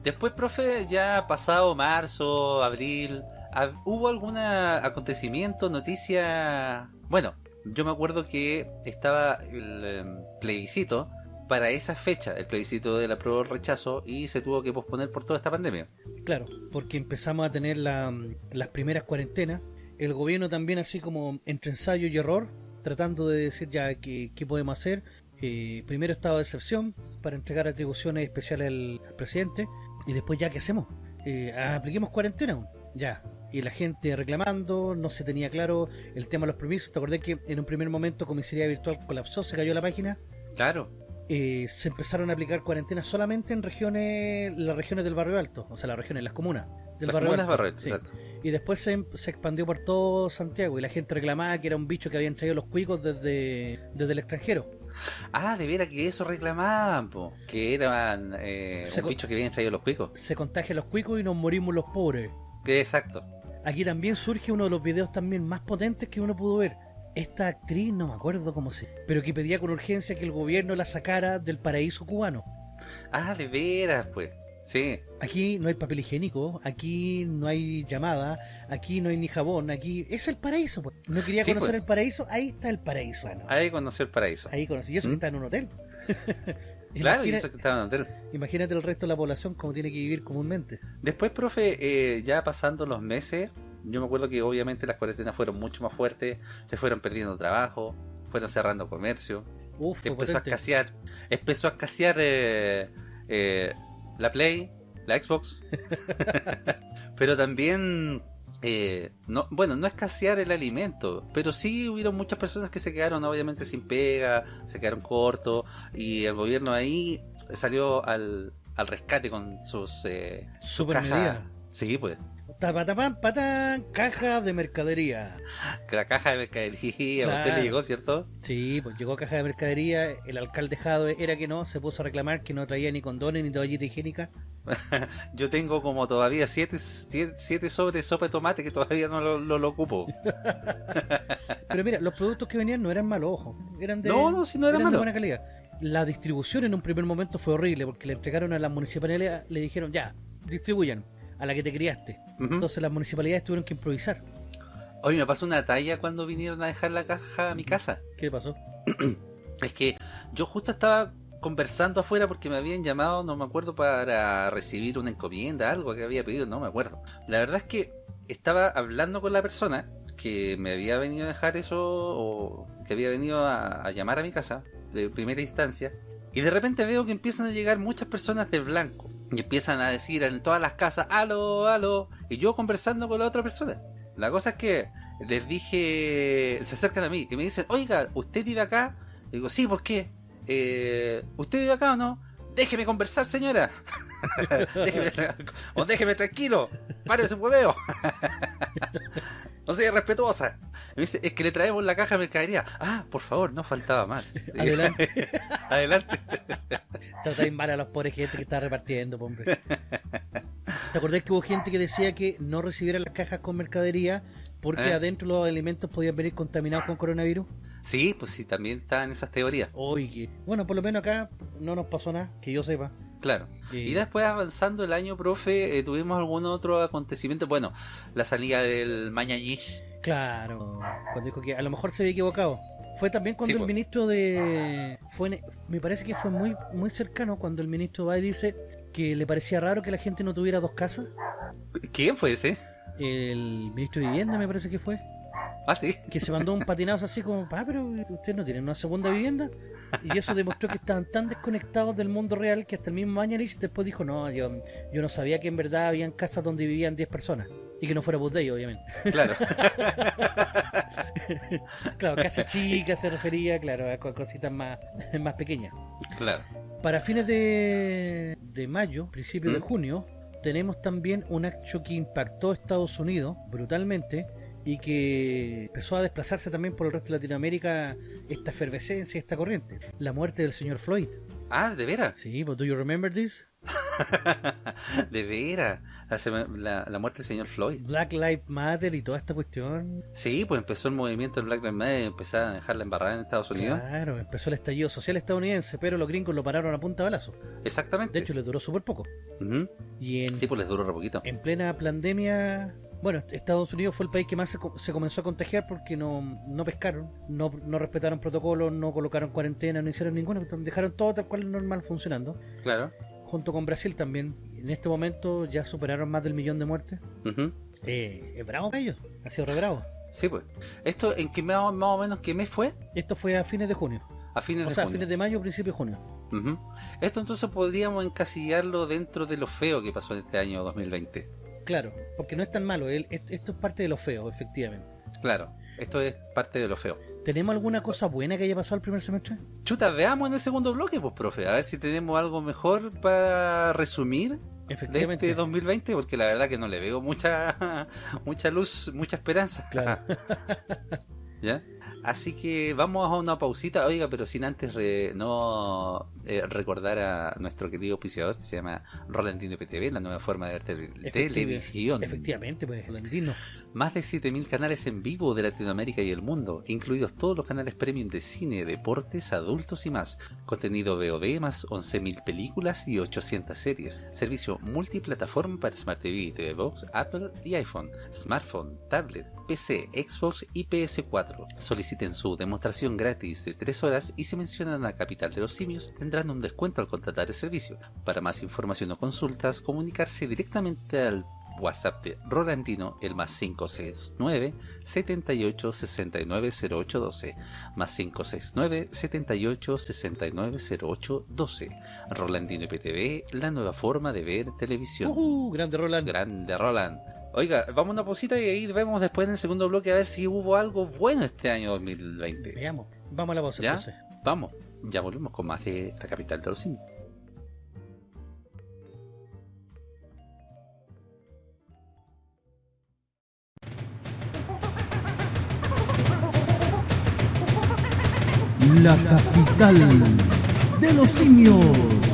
Después, profe, ya pasado marzo, abril, ¿hab- ¿hubo algún acontecimiento, noticia? Bueno, yo me acuerdo que estaba el em, plebiscito para esa fecha, el plebiscito del apruebo o rechazo, y se tuvo que posponer por toda esta pandemia. Claro, porque empezamos a tener la- las primeras cuarentenas. El gobierno también así como entre ensayo y error, tratando de decir ya qué, qué podemos hacer. Eh, primero estado de excepción para entregar atribuciones especiales al, al presidente. Y después ya qué hacemos. Eh, apliquemos cuarentena. Ya. Y la gente reclamando, no se tenía claro el tema de los permisos. ¿Te acordás que en un primer momento comisaría virtual colapsó, se cayó la página? Claro. eh, se empezaron a aplicar cuarentenas solamente en regiones, las regiones del barrio alto, o sea, las regiones, las comunas del Las barrio comunas alto. barrio alto, sí. exacto. Y después se, se expandió por todo Santiago y la gente reclamaba que era un bicho que habían traído los cuicos desde, desde el extranjero. Ah, de veras que eso reclamaban, po. Que eran eh, un bicho que habían traído los cuicos. Se contagian los cuicos y nos morimos los pobres. Exacto. Aquí también surge uno de los videos también más potentes que uno pudo ver. Esta actriz, no me acuerdo cómo se... Pero que pedía con urgencia que el gobierno la sacara del paraíso cubano. Ah, de veras, pues. Sí. Aquí no hay papel higiénico, aquí no hay llamada, aquí no hay ni jabón, aquí es el paraíso. pues. No quería Sí, conocer pues. el paraíso, ahí está el paraíso. ah, no. Ahí conoció el paraíso. Ahí conocí, y eso que ¿Mm? está en un hotel. Claro, y eso que estaba. Imagínate el resto de la población como tiene que vivir comúnmente. Después, profe, eh, ya pasando los meses, yo me acuerdo que obviamente las cuarentenas fueron mucho más fuertes, se fueron perdiendo trabajo, fueron cerrando comercio, Uf, empezó a escasear, empezó a escasear eh, eh, la Play, la Xbox, pero también, eh, no, bueno, no escasear el alimento, pero sí hubieron muchas personas que se quedaron obviamente sin pega, se quedaron cortos y el gobierno ahí salió al, al rescate con sus, eh, medida. Sí, pues. Tapatapam, patán, caja de mercadería. La caja de mercadería, a usted Claro. le llegó, ¿cierto? Sí, pues llegó caja de mercadería, el alcalde Jadwe era que no, se puso a reclamar que no traía ni condones ni toallita higiénica. Yo tengo como todavía siete, siete, sobres de sopa de tomate que todavía no lo, lo- lo ocupo. Pero mira, los productos que venían no eran malos, ojo. Eran de, No, no, si no era eran de malo. buena calidad. La distribución en un primer momento fue horrible porque le entregaron a las municipalidades, le dijeron ya, distribuyan a la que te criaste. Entonces las municipalidades tuvieron que improvisar. Hoy me pasó una talla cuando vinieron a dejar la caja a mi casa. ¿Qué pasó? Es que yo justo estaba conversando afuera porque me habían llamado, no me acuerdo, para recibir una encomienda, algo que había pedido, no me acuerdo. La verdad es que estaba hablando con la persona que me había venido a dejar eso o que había venido a, a llamar a mi casa de primera instancia y de repente veo que empiezan a llegar muchas personas de blanco y empiezan a decir en todas las casas, aló, aló, y yo conversando con la otra persona. La cosa es que les dije, se acercan a mí y me dicen, oiga, ¿usted vive acá? Y digo, sí, ¿por qué? Eh, ¿Usted vive acá o no? Déjeme conversar, señora. déjeme, o déjeme tranquilo. Párese un hueveo. no sea respetuosa. Me dice, es que le traemos la caja de mercadería. Ah, por favor, no faltaba más. Adelante. Adelante. Tratáis mal a los pobres gente que está repartiendo, hombre. ¿Te acordás que hubo gente que decía que no recibiera las cajas con mercadería porque ¿Eh? adentro los alimentos podían venir contaminados con coronavirus? Sí, pues sí, también están esas teorías. Oye, bueno, por lo menos acá no nos pasó nada, que yo sepa. Claro. Y- Y después avanzando el año, profe, eh, tuvimos algún otro acontecimiento. Bueno, la salida del Mañañish. Claro, cuando dijo que a lo mejor se había equivocado. Fue también cuando Sí, el pues. ministro de... fue en- Me parece que fue muy muy cercano cuando el ministro va y dice que le parecía raro que la gente no tuviera dos casas. ¿Quién fue ese? El ministro de Vivienda me parece que fue. Ah, sí. Que se mandó un patinazo así como, ah, pero ustedes no tienen una segunda vivienda. Y eso demostró que estaban tan desconectados del mundo real que hasta el mismo Mañalich después dijo, no, yo, yo no sabía que en verdad habían casas donde vivían 10 personas. Y que no fuera Budey, obviamente. Claro. Claro, casa chica se refería, claro, a co- cositas más, más pequeñas. claro. Para fines de, de mayo, principio de ¿Mm? junio, tenemos también un hecho que impactó a Estados Unidos brutalmente y que empezó a desplazarse también por el resto de Latinoamérica esta efervescencia, esta corriente. La muerte del señor Floyd. Ah, ¿de veras? Sí, but do you remember this? de veras. La, la, muerte del señor Floyd. Black Lives Matter y toda esta cuestión. Sí, pues empezó el movimiento del Black Lives Matter y empezaron a dejarla embarrada en Estados Unidos. Claro, empezó el estallido social estadounidense, pero los gringos lo pararon a punta de balazo. Exactamente. De hecho, les duró súper poco. Y en, Sí, pues les duró re poquito. en plena pandemia, bueno, Estados Unidos fue el país que más se, se comenzó a contagiar porque no, no pescaron, no, no respetaron protocolos, no colocaron cuarentena, no hicieron ninguna, dejaron todo tal cual normal funcionando. Claro. Junto con Brasil también. En este momento ya superaron más del millón de muertes. Eh, es bravo para ellos, ha sido re bravo. Sí, pues. ¿Esto en qué más, más o menos qué mes fue? Esto fue a fines de junio. A fines O de sea, a fines de mayo, principio de junio. Ujú. Esto entonces podríamos encasillarlo dentro de lo feo que pasó en este año 2020. Claro, porque no es tan malo, el- esto es parte de lo feo, efectivamente. Claro, esto es parte de lo feo. ¿Tenemos alguna cosa buena que haya pasado el primer semestre? Chuta, veamos en el segundo bloque, pues, profe, a ver si tenemos algo mejor para resumir de Efectivamente. este 2020, porque la verdad que no le veo mucha mucha luz, mucha esperanza. Claro. ¿Ya? Así que vamos a una pausita, oiga, pero sin antes re- no eh, recordar a nuestro querido auspiciador que se llama Rolandino IPTV, la nueva forma de ver televisión. Efectivamente, pues, Landino. Más de 7.000 canales en vivo de Latinoamérica y el mundo, incluidos todos los canales premium de cine, deportes, adultos y más. Contenido VOD más 11.000 películas y 800 series. Servicio multiplataforma para Smart TV, TV Box, Apple y iPhone, smartphone, tablet, PC, Xbox y PS4. Soliciten su demostración gratis de 3 horas y si mencionan a Capital de los Simios tendrán un descuento al contratar el servicio. Para más información o consultas, comunicarse directamente al WhatsApp de Rolandino, el más 569 78 69 08 12, más 569 78 69 08 12. Rolandino IPTV, la nueva forma de ver televisión. Uh, grande Roland. Grande Roland. Oiga, vamos a una pausita y ahí vemos después en el segundo bloque a ver si hubo algo bueno este año 2020. Veamos. Vamos a la pausa ¿Ya? entonces. Vamos, ya volvemos con más de la capital de los simios. La capital de los simios.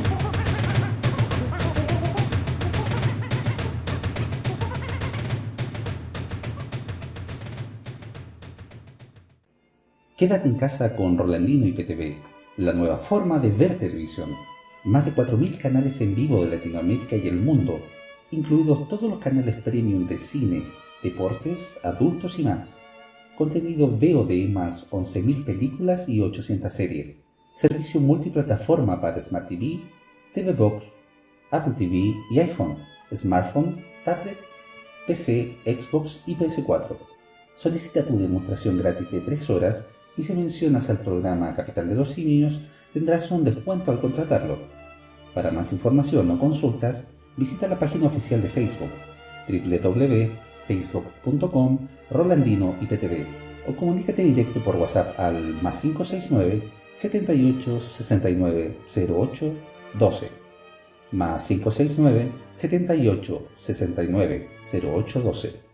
Quédate en casa con Rolandino IPTV, la nueva forma de ver televisión. Más de 4.000 canales en vivo de Latinoamérica y el mundo, incluidos todos los canales premium de cine, deportes, adultos y más. Contenido VOD más 11.000 películas y 800 series. Servicio multiplataforma para Smart TV, TV Box, Apple TV y iPhone, smartphone, tablet, PC, Xbox y PS4. Solicita tu demostración gratis de 3 horas y si mencionas al programa Capital de los Simios tendrás un descuento al contratarlo. Para más información o consultas, visita la página oficial de Facebook www.facebook.com Rolandino IPTV o comunícate directo por WhatsApp al más 569 78 69 08 12 más 569 78 69 08 12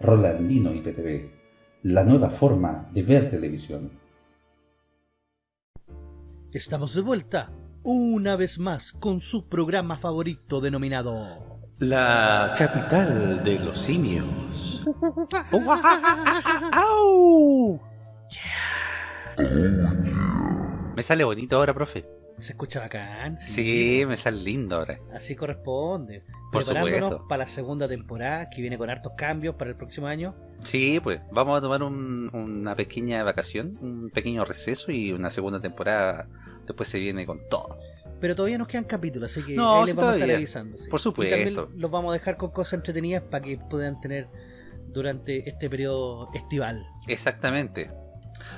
Rolandino IPTV, la nueva forma de ver televisión. Estamos de vuelta, una vez más, con su programa favorito denominado La capital de los simios. Me sale bonito ahora, profe. Se escucha bacán. Sí, me sale lindo ahora. Así corresponde. Por Preparándonos supuesto. para la segunda temporada, que viene con hartos cambios para el próximo año. Sí, pues vamos a tomar un- una pequeña vacación, un pequeño receso y una segunda temporada después se viene con todo. Pero todavía nos quedan capítulos, así que No, ahí sí, les vamos a estar todavía. avisando. sí. Por supuesto. Y también los vamos a dejar con cosas entretenidas para que puedan tener durante este periodo estival. Exactamente.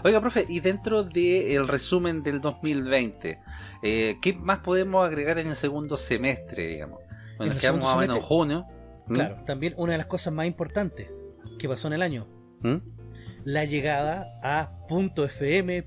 Oiga, profe, y dentro del resumen del 2020, eh, ¿qué más podemos agregar en el segundo semestre, digamos? En Bueno, el quedamos más o menos en junio. ¿Mm? Claro, también una de las cosas más importantes que pasó en el año, ¿Mm? la llegada a .fm.cl,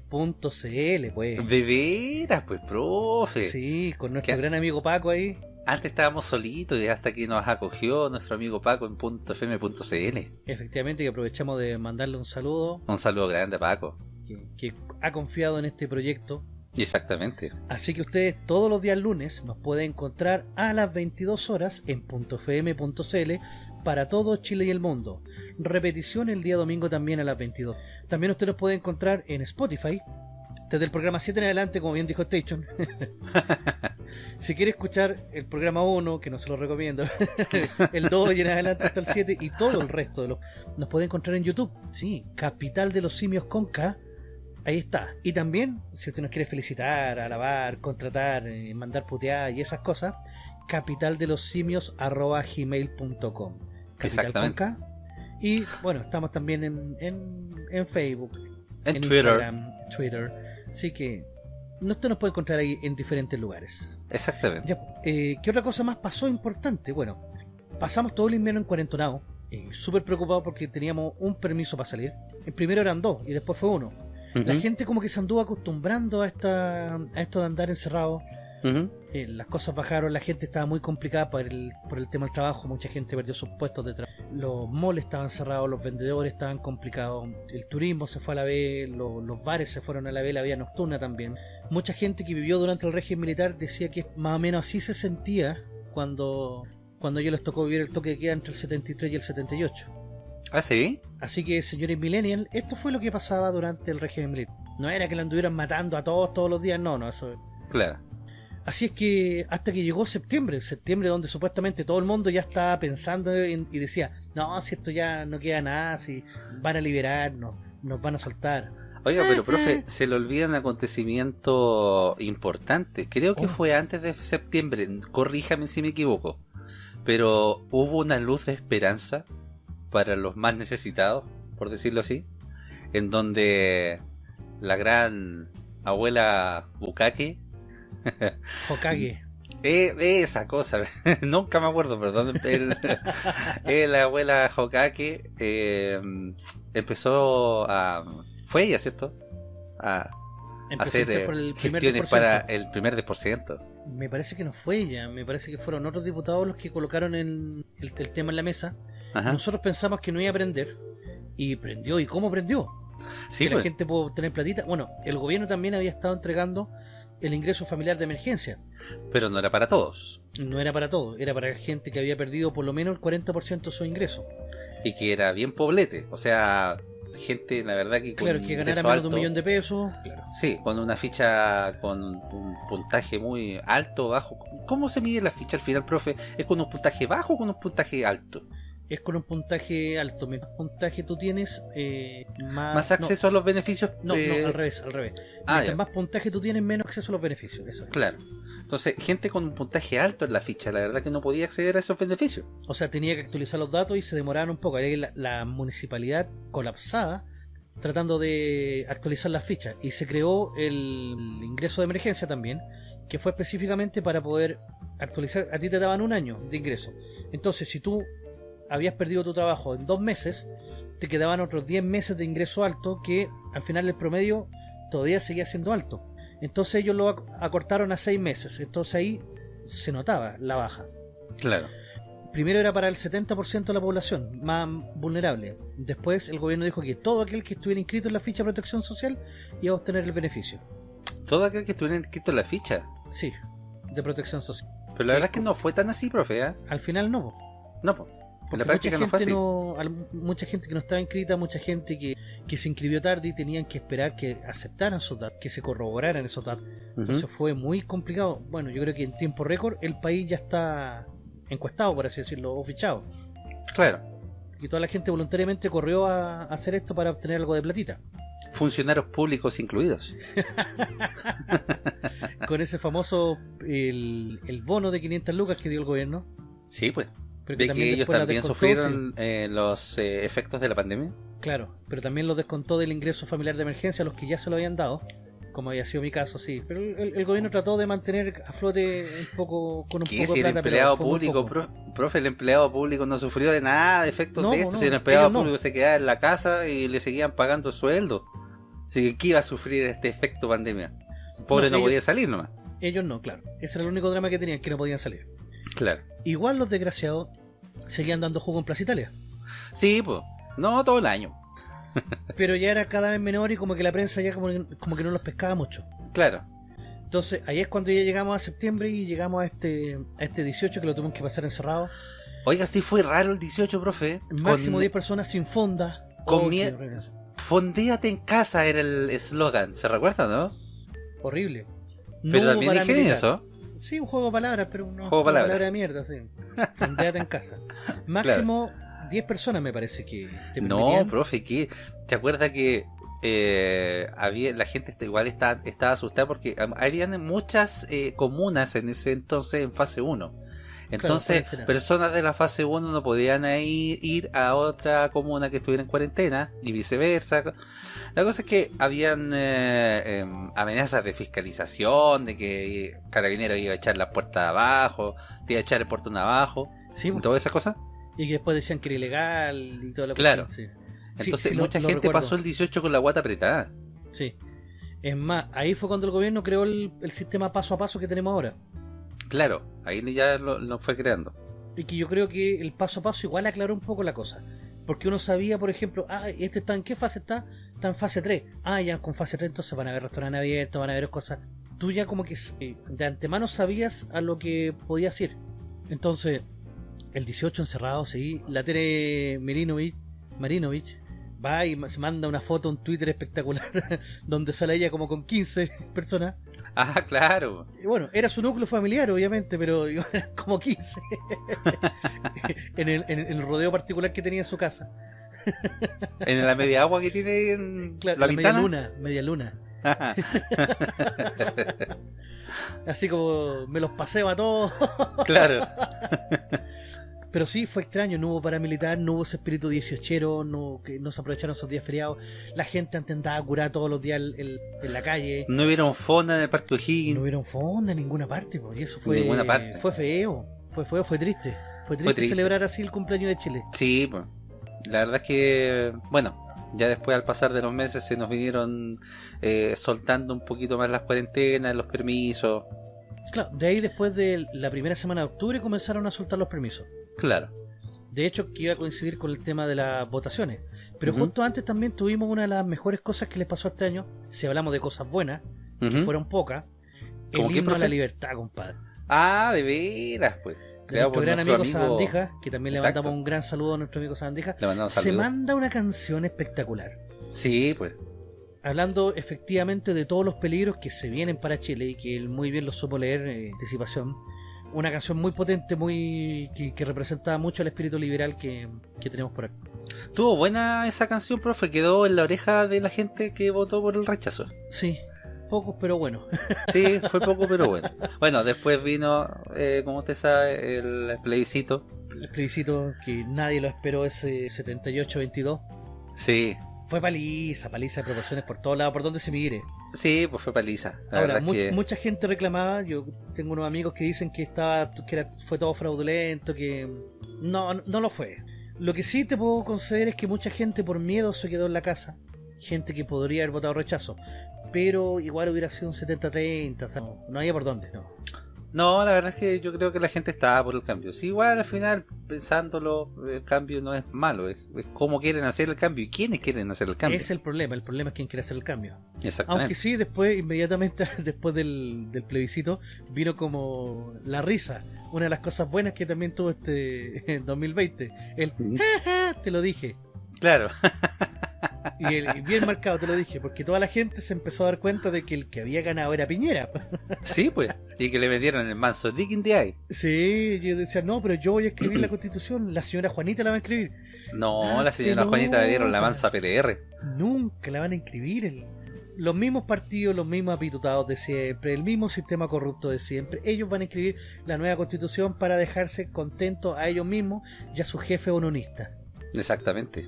pues. De veras, pues, profe. Sí, con nuestro ¿Qué? gran amigo Paco ahí. Antes estábamos solitos y hasta que nos acogió nuestro amigo Paco en .fm.cl. Efectivamente, que aprovechamos de mandarle un saludo, Un saludo grande a Paco. que, que ha confiado en este proyecto. Exactamente. Así que ustedes todos los días lunes nos pueden encontrar a las 22 horas en .fm.cl para todo Chile y el mundo. Repetición el día domingo también a las 22. También usted nos puede encontrar en Spotify. Desde el programa 7 en adelante, como bien dijo Station. si quiere escuchar el programa 1, que no se lo recomiendo, el 2 y en adelante hasta el 7 y todo el resto de los... Nos puede encontrar en YouTube. Sí, Capital de los Simios con K. Ahí está. Y también, si usted nos quiere felicitar, alabar, contratar, eh, mandar puteadas y esas cosas, capital de los simios arroba gmail.com. Exactamente. con K. Y bueno, estamos también en, en, en Facebook, En, en Twitter. Instagram, Twitter. Así que no- usted nos puede encontrar ahí en diferentes lugares. Exactamente. Ya, eh, ¿Qué otra cosa más pasó importante? Bueno, pasamos todo el invierno en cuarentonado. eh, Súper preocupado porque teníamos un permiso para salir. El primero eran dos y después fue uno. La gente como que se anduvo acostumbrando a, esta, a esto de andar encerrado. ujú. Eh, las cosas bajaron, la gente estaba muy complicada por el, por el tema del trabajo, mucha gente perdió sus puestos de trabajo. Los malls estaban cerrados, los vendedores estaban complicados, el turismo se fue a la vez, lo- los bares se fueron a la vez, la vía nocturna también. Mucha gente que vivió durante el régimen militar decía que más o menos así se sentía cuando, cuando ellos les tocó vivir el toque de queda entre el 73 y el 78. Ah, sí. Así que, señores millennials, esto fue lo que pasaba durante el régimen militar. No era que lo anduvieran matando a todos todos los días, no, no, eso Claro. Así es que hasta que llegó septiembre, septiembre donde supuestamente todo el mundo ya estaba pensando en- y decía, no, si esto ya no queda nada, si van a liberarnos, nos van a soltar. Oiga, pero profe, se le olvida un acontecimiento importante. Creo que Oh. fue antes de septiembre, corríjame si me equivoco. Pero hubo una luz de esperanza para los más necesitados, por decirlo así, en donde la gran abuela Bukake, Hokage. eh, esa cosa, nunca me acuerdo, perdón, el- la abuela Hokage eh, empezó a... Fue ella, ¿cierto? A Empezó hacer eh, el primer gestiones 10%. para el primer 10%. Me parece que no fue ella, me parece que fueron otros diputados los que colocaron el, el- el tema en la mesa. Ajá. Nosotros pensamos que no iba a prender, y prendió. ¿Y cómo prendió? Sí, que la pues, gente pudo tener platita. Bueno, el gobierno también había estado entregando el ingreso familiar de emergencia. pero no era para todos. No era para todo, era para gente que había perdido por lo menos el 40% de su ingreso. Y que era bien poblete. O sea, gente, la verdad que con Claro, que ganara menos de un millón de pesos. Claro. Sí, con una ficha con un puntaje muy alto bajo. ¿Cómo se mide la ficha al final, profe? ¿Es con un puntaje bajo o con un puntaje alto? Es con un puntaje alto. Mientras puntaje tú tienes, eh, más... ¿Más acceso a los beneficios? No, no, no, al revés, al revés. Ah, Mientras ya. más puntaje tú tienes, menos acceso a los beneficios. Eso es. Claro. Entonces, gente con un puntaje alto en la ficha, la verdad que no podía acceder a esos beneficios. O sea, tenía que actualizar los datos y se demoraban un poco. La, la municipalidad colapsada tratando de actualizar las fichas. Y se creó el ingreso de emergencia también, que fue específicamente para poder actualizar. A ti te daban un año de ingreso. Entonces, si tú habías perdido tu trabajo en dos meses, te quedaban otros 10 meses de ingreso alto que al final el promedio todavía seguía siendo alto. Entonces ellos lo ac- acortaron a 6 meses. Entonces ahí se notaba la baja. Claro. Primero era para el 70% de la población más vulnerable. Después el gobierno dijo que todo aquel que estuviera inscrito en la ficha de protección social iba a obtener el beneficio. Todo aquel que estuviera inscrito en la ficha. Sí, de protección social. Pero la verdad es que no fue tan así, profe, ¿eh? Al final no. po. No, pues. En la Porque práctica no mucha fue gente así. no- al- mucha gente que no estaba inscrita, mucha gente que, que se inscribió tarde y tenían que esperar que aceptaran esos datos, que se corroboraran esos datos. Entonces fue muy complicado. Bueno, yo creo que en tiempo récord el país ya está encuestado, por así decirlo, o fichado. Claro. Y toda la gente voluntariamente corrió a, a hacer esto para obtener algo de platita. Funcionarios públicos incluidos. Con ese famoso, el, el bono de 500 lucas que dio el gobierno. Sí, pues. Pero De que ellos también sufrieron eh, los eh, efectos de la pandemia. claro, pero también lo descontó del ingreso familiar de emergencia a los que ya se lo habían dado. Como había sido mi caso, sí. Pero el, el gobierno trató de mantener a flote un poco, con un poco si de el plata, pero empleado público, pro- profe, el empleado público no sufrió de nada de efectos No, de esto. no, si el empleado no. público se quedaba en la casa y le seguían pagando el sueldo. Así que, ¿qué iba a sufrir este efecto pandemia? El Pobre No, podía salir nomás. Ellos no, claro. Ese era el único drama que tenían, que no podían salir. Claro. Igual los desgraciados seguían dando jugo en Plaza Italia. Sí, pues. No todo el año. Pero ya era cada vez menor y como que la prensa ya como, como que no los pescaba mucho. Claro. Entonces, ahí es cuando ya llegamos a septiembre y llegamos a este, a este 18 que lo tuvimos que pasar encerrado. Oiga, sí fue raro el 18, profe. Máximo Con- 10 personas sin fonda. con Oh, mie-. Fondéate en casa era el eslogan. ¿Se recuerda, no? Horrible. No Pero también dijeron paramilitar. eso. Sí, un juego de palabras, pero un Juego de palabras. palabra de mierda, sí. Fondeate en casa. Máximo 10 personas me parece que te No, profe, ¿qué? ¿Te acuerdas que eh, había la gente está- igual está, estaba asustada porque habían muchas eh, comunas en ese entonces en fase 1? Entonces, personas de la fase 1 no podían ir a otra comuna que estuviera en cuarentena y viceversa. La cosa es que habían eh, em, amenazas de fiscalización, de que Carabineros iba a echar la puerta abajo, te iba a echar el portón abajo, Sí, y todas esas cosas. y que después decían que era ilegal y toda la Claro. cuestión, sí. Sí, Entonces sí, lo- mucha lo gente pasó el 18 con la guata apretada. Sí. Es más, ahí fue cuando el gobierno creó el, el sistema paso a paso que tenemos ahora. Claro, ahí ya lo, lo fue creando. Y que yo creo que el paso a paso igual aclaró un poco la cosa. Porque uno sabía, por ejemplo, ah, este está en qué fase está? Está en fase 3. Ah, ya con fase 3 entonces van a haber restaurantes abiertos, van a haber cosas. Tú ya como que de antemano sabías a lo que podías ir. Entonces, el 18 encerrado, sí. La Tere Marinovich, Marinovich va y se manda una foto, un Twitter espectacular, donde sale ella como con 15 personas. Ah, claro. Y bueno, era su núcleo familiar, obviamente, pero eran como 15 en, el, en el rodeo particular que tenía en su casa. En la media agua que tiene en Claro, la la media luna, media luna. Así como me los paseo a todos. claro. Pero sí, fue extraño, no hubo paramilitar, no hubo ese espíritu dieciochero, no, que no se aprovecharon esos días feriados. La gente antes andaba curada todos los días el- el- en la calle. No hubieron fonda en el Parque O'Higgins. No hubieron fonda en ninguna parte, po, y eso fue, ninguna parte. fue feo, fue feo, fue triste. Fue triste, triste. celebrar así el cumpleaños de Chile. Sí, pues. La verdad es que, bueno, ya después al pasar de los meses se nos vinieron eh, soltando un poquito más las cuarentenas, los permisos. Claro, de ahí después de la primera semana de octubre comenzaron a soltar los permisos. Claro. De hecho, que iba a coincidir con el tema de las votaciones. Pero justo antes también tuvimos una de las mejores cosas que les pasó este año, si hablamos de cosas buenas, que fueron pocas, ¿Cómo el himno a la profe? libertad, compadre. Ah, de veras, pues. Creado nuestro por gran nuestro amigo amigo. Sabandija, que también le mandamos un gran saludo a nuestro amigo mandamos se manda una canción espectacular. Sí, pues. Hablando efectivamente de todos los peligros que se vienen para Chile y que él muy bien lo supo leer en anticipación. Una canción muy potente, muy que, que representa mucho el espíritu liberal que, que tenemos por aquí. Tuvo buena esa canción, profe. Quedó en la oreja de la gente que votó por el rechazo. Sí, pocos pero bueno. Sí, fue poco, pero bueno. Bueno, después vino, eh, como usted sabe, el plebiscito. El plebiscito que nadie lo esperó ese 78-22. Sí, Fue paliza, paliza de proporciones por todos lados, por donde se mire. Sí, pues fue paliza. Ahora, mu- que- mucha gente reclamaba, yo tengo unos amigos que dicen que estaba que era- fue todo fraudulento, que no, no lo fue. Lo que sí te puedo conceder es que mucha gente por miedo se quedó en la casa, gente que podría haber votado rechazo, pero igual hubiera sido un 70-30, o sea, no, no había por dónde, no. No, la verdad es que yo creo que la gente estaba por el cambio. Sí, igual al final, pensándolo, el cambio no es malo, es, es cómo quieren hacer el cambio y quiénes quieren hacer el cambio. Es el problema, el problema es quién quiere hacer el cambio. Exactamente. Aunque sí, después, inmediatamente después del, del plebiscito, vino como la risa. Una de las cosas buenas que también tuvo este en 2020. El. "Ja, ja", te lo dije. Claro, Y, el- bien marcado te lo dije, porque toda la gente se empezó a dar cuenta de que el que había ganado era Piñera. sí, pues. Y que le vendieron el manso dick in the eye. Sí, yo decía, no, pero yo voy a escribir la constitución, la señora Juanita la va a escribir. No, la señora no. Juanita le dieron la mansa PLR. Nunca la van a inscribir. el- Los mismos partidos, los mismos apitutados de siempre, el mismo sistema corrupto de siempre. Ellos van a escribir la nueva constitución para dejarse contentos a ellos mismos y a su jefe unionista. Exactamente.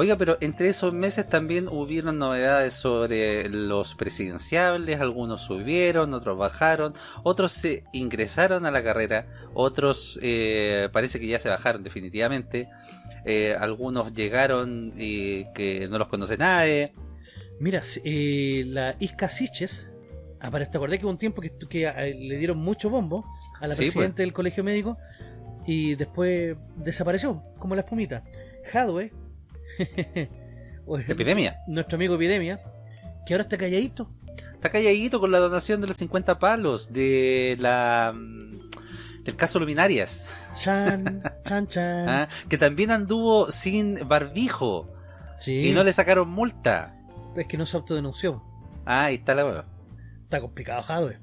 Oiga, pero entre esos meses también hubieron novedades sobre los presidenciables, algunos subieron, otros bajaron, otros se ingresaron a la carrera, otros eh, parece que ya se bajaron definitivamente, eh, algunos llegaron y que no los conoce nadie. Mira, eh, la Isca Siches, apare- ¿te acordás que hubo un tiempo que, que eh, le dieron mucho bombo a la Sí, pues. presidenta del colegio médico y después desapareció, como la espumita? Jadwe, Epidemia. nuestro amigo Epidemia, que ahora está calladito. Está calladito con la donación de los 50 palos de la mm, del caso Luminarias, Chan, chan, chan. ¿ah? que también anduvo sin barbijo Sí, y no le sacaron multa. es que no se autodenunció. Ah, ahí está la hueva. Está complicado Jadwe.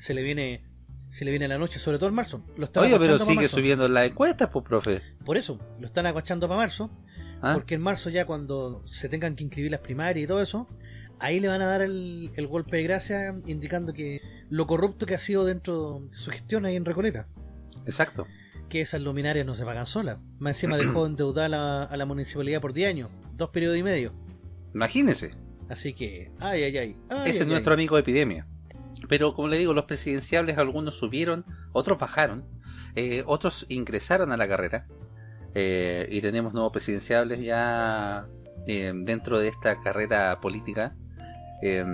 Se le viene se le viene la noche, sobre todo en marzo. Lo Oye, pero sigue marzo. subiendo las encuestas, pues, profe. Por eso, lo están aguachando para marzo. ¿Ah? Porque en marzo ya cuando se tengan que inscribir las primarias y todo eso, ahí le van a dar el, el golpe de gracia indicando que lo corrupto que ha sido dentro de su gestión ahí en Recoleta. Exacto. Que esas luminarias no se pagan solas. Más encima dejó endeudada la, a la municipalidad por 10 años, dos periodos y medio. Imagínese. Así que, ay, ay, ay. ay, Ese ay, es nuestro ay. amigo Epidemia. Pero como le digo, los presidenciables algunos subieron, otros bajaron, eh, otros ingresaron a la carrera. Eh, y tenemos nuevos presidenciables ya eh, dentro de esta carrera política. Eh,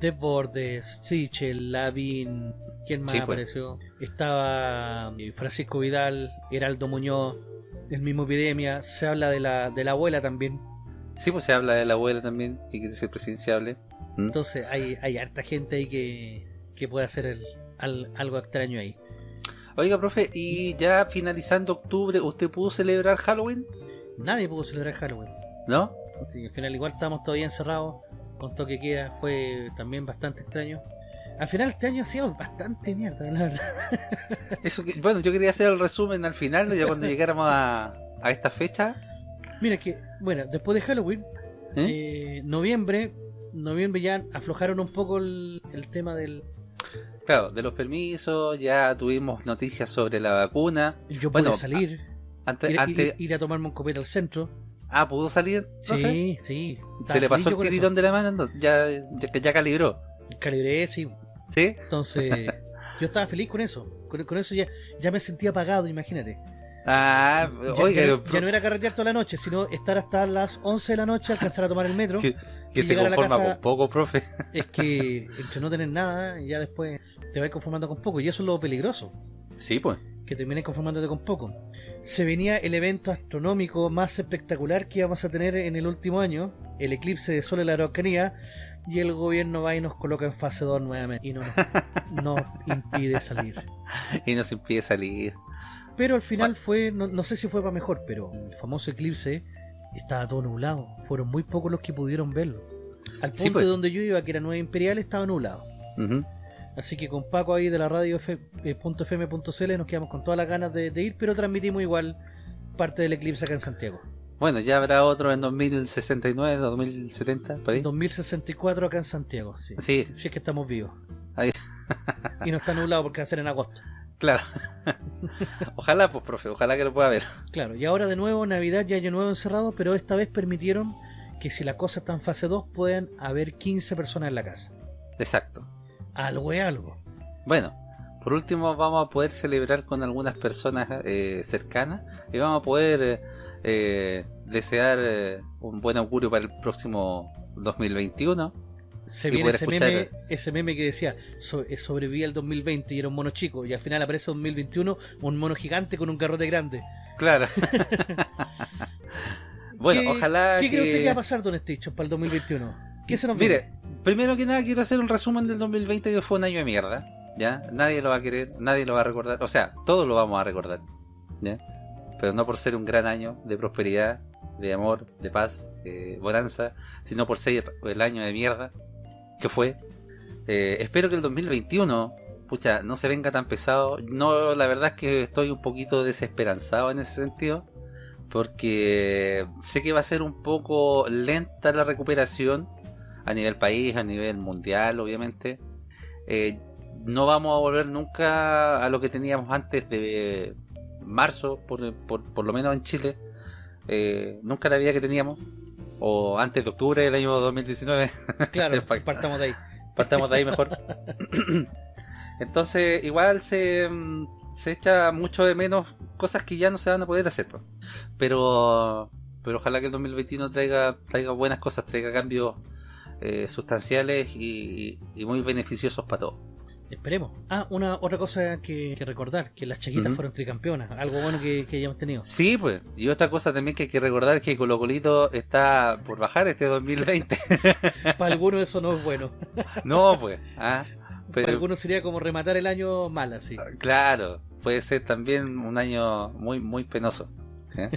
Desbordes, Sichel, Lavín, ¿quién más Sí, pues. apareció? Estaba eh, Francisco Vidal, Heraldo Muñoz, el mismo Epidemia. Se habla de la, de la abuela también. sí, pues se habla de la abuela también y que ser presidenciable. ¿Mm? Entonces hay, hay harta gente ahí que, que puede hacer el- al- algo extraño ahí. Oiga, profe, y ya finalizando octubre, ¿usted pudo celebrar Halloween? Nadie pudo celebrar Halloween. ¿No? Al final igual estábamos todavía encerrados, con toque queda, fue también bastante extraño. Al final este año ha sido bastante mierda, la verdad. Eso que- bueno, yo quería hacer el resumen al final, ¿no? ya cuando llegáramos a, a esta fecha. Mira que, bueno, después de Halloween, ¿eh? eh, noviembre, noviembre ya aflojaron un poco el, el tema del... Claro, de los permisos, ya tuvimos noticias sobre la vacuna. Yo pude Bueno, salir, Antes, ir, antes, ir- ir a tomarme un copete al centro. ah, ¿pudo salir? Sí, sí. ¿Se le pasó el tiritón de la mano? No, Ya, ya, ya calibró. Calibré, sí. ¿Sí? Entonces, yo estaba feliz con eso. Con, con eso ya, ya me sentía apagado, imagínate. Ah, Ya, oiga, ya ya no era carretear toda la noche, sino estar hasta las 11 de la noche, alcanzar a tomar el metro. que, se conforma casa- con poco, profe. Es que entre no tener nada, ya después te vas conformando con poco. Y eso es lo peligroso, Sí, pues. que termines conformándote con poco. Se venía el evento astronómico más espectacular que íbamos a tener en el último año, el eclipse de Sol en la Araucanía, y el gobierno va y nos coloca en fase 2 nuevamente y no nos, nos impide salir. Y nos impide salir. Pero al final fue, no, no sé si fue para mejor, pero el famoso eclipse estaba todo nublado. Fueron muy pocos los que pudieron verlo. Al punto Sí, pues. de donde yo iba, que era Nueva Imperial, estaba nublado. Así que con Paco ahí de la radio F- eh, .fm.cl nos quedamos con todas las ganas de, de ir, pero transmitimos igual parte del eclipse acá en Santiago. Bueno, ya habrá otro en 2069, 2070, por ahí. 2064 acá en Santiago, sí. Sí, Si es que estamos vivos. Ahí. y no está nublado porque va a ser en agosto. Claro. ojalá, pues, profe, ojalá que lo pueda ver. Claro, y ahora de nuevo Navidad y Año Nuevo encerrado, pero esta vez permitieron que si la cosa está en fase 2 puedan haber 15 personas en la casa. Exacto. Algo es algo. Bueno, por último vamos a poder celebrar con algunas personas eh, cercanas y vamos a poder eh, desear eh, un buen augurio para el próximo 2021. Se viene ese escuchar. meme, ese meme que decía so, eh, sobreviví al 2020 y era un mono chico y al final aparece 2021 un mono gigante con un garrote grande. Claro. bueno, ¿Qué- ojalá ¿Qué que... cree usted que va a pasar, Don Stitch, para el 2021? ¿Qué se nos viene? Mire, primero que nada quiero hacer un resumen del 2020 que fue un año de mierda. ¿Ya? Nadie lo va a querer, nadie lo va a recordar. O sea, todos lo vamos a recordar. ¿Ya? Pero no por ser un gran año de prosperidad, de amor, de paz, de bonanza, sino por ser el año de mierda que fue. Eh, espero que el 2021, pucha, no se venga tan pesado. No, la verdad es que estoy un poquito desesperanzado en ese sentido. Porque sé que va a ser un poco lenta la recuperación a nivel país, a nivel mundial, obviamente. Eh, no vamos a volver nunca a lo que teníamos antes de marzo, por, por, lo menos en Chile. Eh, nunca la vida que teníamos. O antes de octubre del año 2019. Claro, Pa- partamos de ahí. Partamos de ahí mejor. Entonces, igual se, mm, se echa mucho de menos cosas que ya no se van a poder hacer. Pero pero ojalá que el 2021 traiga, traiga buenas cosas, traiga cambios eh, sustanciales y, y muy beneficiosos para todos. Esperemos. Ah, una otra cosa que, que recordar, que las chiquitas fueron tricampeonas, algo bueno que, que hayamos tenido. Sí, pues. Y otra cosa también que hay que recordar es que Colo Colito está por bajar este 2020. Para algunos eso no es bueno. no, pues. Ah, Para algunos sería como rematar el año mal así. Claro, puede ser también un año muy muy penoso. ¿eh?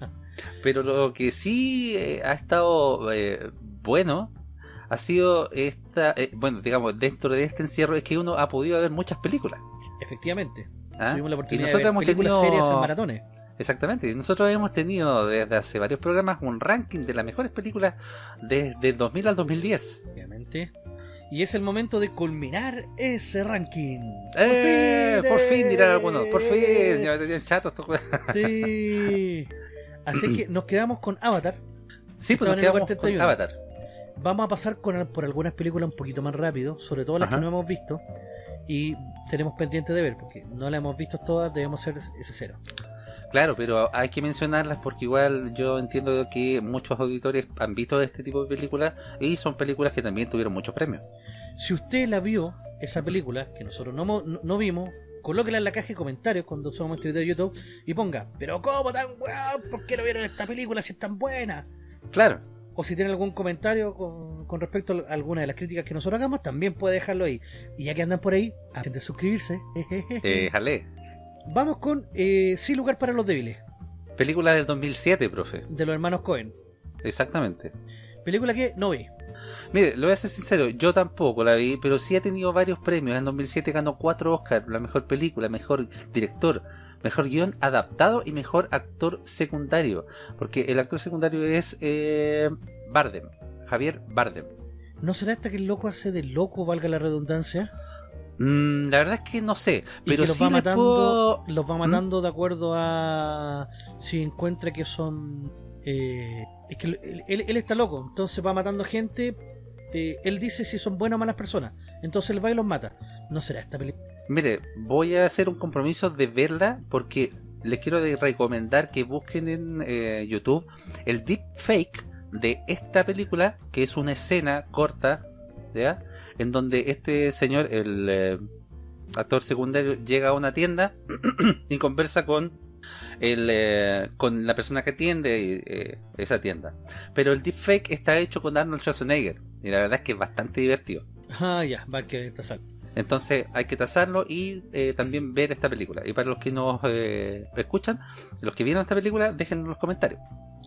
Pero lo que sí eh, ha estado eh, bueno ha sido esta, eh, bueno, digamos, dentro de este encierro es que uno ha podido ver muchas películas. Efectivamente. ¿ah? Tuvimos la Y oportunidad nosotros de ver hemos tenido series en maratones. Exactamente, y nosotros hemos tenido desde hace varios programas un ranking de las mejores películas desde el 2000 al 2010. Obviamente. Y es el momento de culminar ese ranking. ¡Eh! Por fin dirán algunos, por fin, ¡Eh! ya me tenían chatos. Sí. Así que nos quedamos con Avatar. Sí, pues nos quedamos con 31. Avatar. Vamos a pasar con, por algunas películas un poquito más rápido, sobre todo las Ajá. que no hemos visto. Y tenemos pendiente de ver, porque no las hemos visto todas, debemos ser sinceros. Claro, pero hay que mencionarlas porque igual yo entiendo que muchos auditores han visto este tipo de películas y son películas que también tuvieron muchos premios. Si usted la vio, esa película, que nosotros no, no vimos, colóquela en la caja de comentarios cuando subamos este video de YouTube y ponga, pero ¿cómo tan weón? ¿Por qué no vieron esta película si es tan buena? Claro, O si tiene algún comentario con, con respecto a alguna de las críticas que nosotros hagamos, también puede dejarlo ahí. Y ya que andan por ahí, antes de suscribirse, eh, jale. vamos con eh, Sin lugar para los débiles, Película del 2007, profe. de los hermanos Cohen. Exactamente. Película que no vi. Mire, lo voy a ser sincero, yo tampoco la vi, pero sí ha tenido varios premios. En 2007 ganó cuatro Oscars, la mejor película, mejor director, mejor guion adaptado y mejor actor secundario. Porque el actor secundario es eh, Bardem, Javier Bardem. ¿No será hasta que el loco hace de loco, valga la redundancia? Mm, la verdad es que no sé, Y pero que los sí va matando, puedo- los va ¿Mm? matando de acuerdo a si encuentra que son eh, es que él, él- él está loco, entonces va matando gente. eh, él dice si son buenas o malas personas, entonces él va y los mata. ¿No será esta película? Mire, voy a hacer un compromiso de verla porque les quiero recomendar que busquen en eh, YouTube el deepfake de esta película, que es una escena corta, ¿ya? En donde este señor, el eh, actor secundario, llega a una tienda y conversa con el, eh, con la persona que atiende eh, esa tienda. Pero el deepfake está hecho con Arnold Schwarzenegger y la verdad es que es bastante divertido. Ah, ya, va que está sal. Entonces hay que tasarlo y eh, también ver esta película. Y para los que nos eh, escuchan, los que vieron esta película, déjenlo en los comentarios.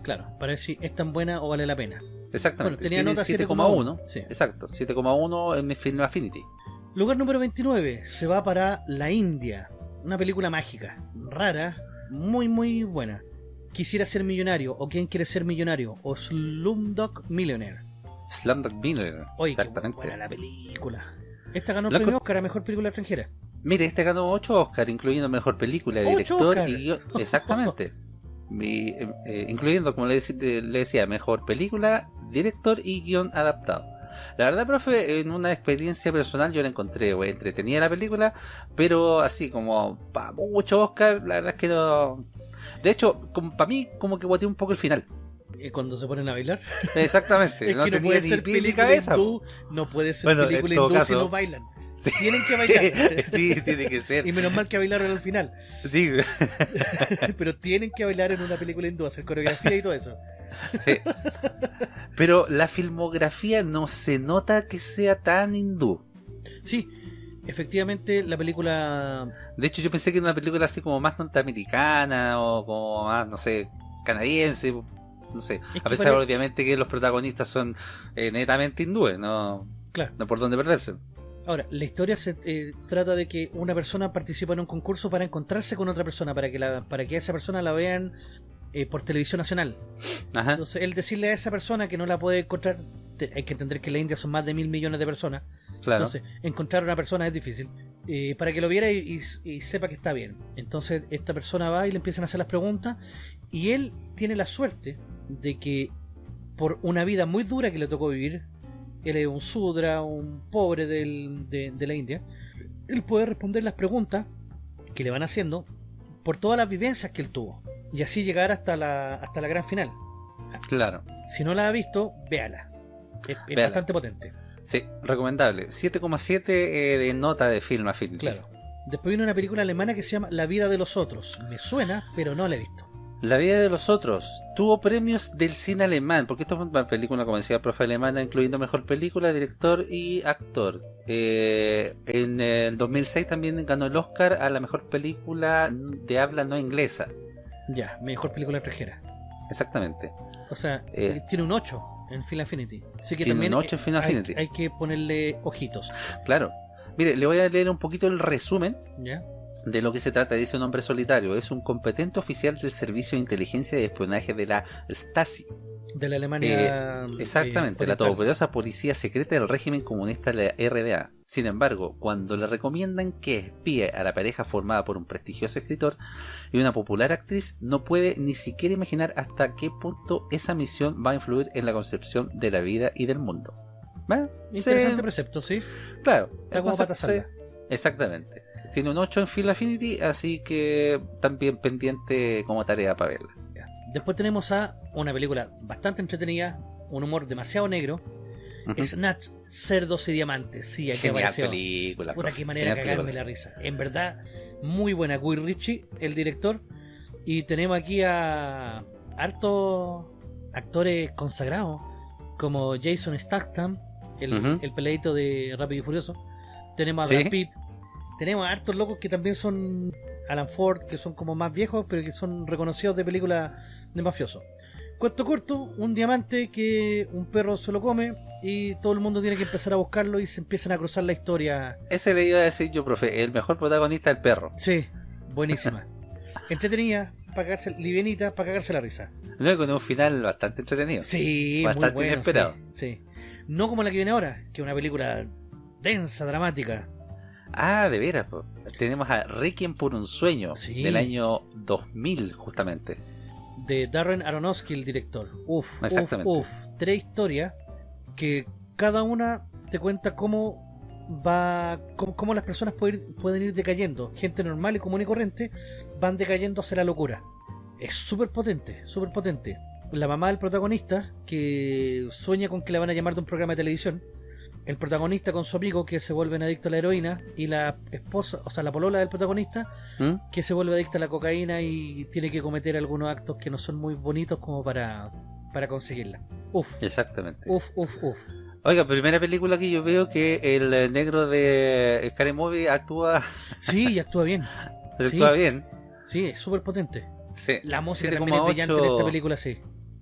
Claro, para ver si es tan buena o vale la pena. Exactamente. Bueno, tenía Tiene nota 7,1. 7,1. Sí. Exacto, 7,1 en mi Film Affinity. Lugar número 29 se va para La India. Una película mágica, rara, muy muy buena. Quisiera ser millonario o quién quiere ser millonario o Slumdog Millionaire. Slumdog Millionaire. Oye, qué Exactamente. buena la película. Esta ganó el Loco. premio Oscar a mejor película extranjera. Mire, este ganó 8 Oscars, incluyendo mejor película, ¡Ocho director Oscar! y guion. Exactamente. Mi- eh, eh, incluyendo, como le, eh, le decía, mejor película, director y guion adaptado. La verdad, profe, en una experiencia personal yo la encontré güey, entretenida la película, pero así como para mucho Oscar, la verdad es que no. De hecho, para mí, como que guateé un poco el final. Eh, Cuando se ponen a bailar. Exactamente, Es no que no tenía puede ni ser película cabeza. hindú, no puede ser Bueno, en película hindú si caso- no bailan. Sí. Tienen que bailar. Sí, tiene que ser. y menos mal que bailaron al final. Sí, Pero tienen que bailar en una película hindú, hacer coreografía y todo eso. sí. Pero la filmografía no se nota que sea tan hindú. Sí, efectivamente la película... De hecho, yo pensé que era una película así como más norteamericana o como más, no sé, canadiense. No sé. Es A pesar, obviamente, que los protagonistas son eh, netamente hindúes, no, Claro. no por dónde perderse. Ahora, la historia se eh, trata de que una persona participa en un concurso para encontrarse con otra persona, para que, la, para que esa persona la vean eh, por televisión nacional. Ajá. Entonces, el decirle a esa persona que no la puede encontrar, te- hay que entender que en la India son más de mil millones de personas, Claro. entonces encontrar a una persona es difícil, eh, para que lo viera y, y- y sepa que está bien. Entonces, esta persona va y le empiezan a hacer las preguntas, y él tiene la suerte de que por una vida muy dura que le tocó vivir, él es un sudra, un pobre del- de, de la India, él puede responder las preguntas que le van haciendo por todas las vivencias que él tuvo y así llegar hasta la, hasta la gran final. Claro. Si no la ha visto, véala. Es, bastante potente. Sí, recomendable. 7,7 eh, de nota de Film Affinity. Claro. Después viene una película alemana que se llama La vida de los otros. Me suena, pero no la he visto. La vida de los otros tuvo premios del cine alemán, porque esta es una película, como decía el profe alemana, incluyendo mejor película, director y actor. Eh, en el 2006 también ganó el Oscar a la mejor película de habla no inglesa. Ya, mejor película extranjera. Exactamente. O sea, Eh. tiene un 8 en Film Affinity. Así que Tiene también un 8 en Film hay- Affinity. Hay, que ponerle ojitos. Claro. Mire, le voy a leer un poquito el resumen ¿Ya? De lo que se trata. Dice un hombre solitario. Es un competente oficial del Servicio de Inteligencia y Espionaje de la Stasi. De la Alemania. Eh, Exactamente, eh, la oriental. todopoderosa policía secreta del régimen comunista de la RDA. Sin embargo, cuando le recomiendan que espíe a la pareja formada por un prestigioso escritor y una popular actriz, no puede ni siquiera imaginar hasta qué punto esa misión va a influir en la concepción de la vida y del mundo. Interesante Sí, precepto, sí. claro. Está como Exactamente. Tiene un 8 en Film Affinity, así que también pendiente como tarea para verla. Después tenemos a una película bastante entretenida, un humor demasiado negro. Ujú. Snatch, Cerdos y Diamantes. Sí, aquí Genial apareció. película. Profe, qué manera de cagarme película. la risa. En verdad, muy buena. Guy Ritchie, el director. Y tenemos aquí a hartos actores consagrados, como Jason Statham, el, Ujú. el peleadito de Rápido y Furioso. Tenemos a Sí. Brad Pitt. Tenemos a hartos locos que también son Alan Ford, que son como más viejos, pero que son reconocidos de películas de mafioso. Cuento corto, un diamante que un perro se lo come y todo el mundo tiene que empezar a buscarlo y se empiezan a cruzar la historia. Ese le iba a decir yo, profe, el mejor protagonista el perro. Sí, buenísima. Entretenida, para cagarse, livianita, para cagarse la risa. No, con un final bastante entretenido. Sí, Bastante muy bueno. inesperado. Sí, sí. No como la que viene ahora, que es una película densa, dramática. Ah, de veras, po. tenemos a Requiem por un sueño Sí. del año 2000, justamente. de Darren Aronofsky, el director. Uf, uf, Exactamente. uf. Tres historias que cada una te cuenta cómo va, cómo, cómo las personas pueden ir, pueden ir decayendo. Gente normal y común y corriente van decayendo hacia la locura. Es súper potente, súper potente. La mamá del protagonista que sueña con que la van a llamar de un programa de televisión. El protagonista con su amigo que se vuelven adictos a la heroína y la esposa, o sea, la polola del protagonista ¿Mm? que se vuelve adicta a la cocaína y tiene que cometer algunos actos que no son muy bonitos como para, para conseguirla. Uf, Exactamente. uf, uf, uf. Oiga, primera película que yo veo que el eh, negro de Scary Movie actúa, Sí, y actúa bien. actúa bien. Sí, es súper potente. Sí. La música también es brillante en 7,8. esta película, sí.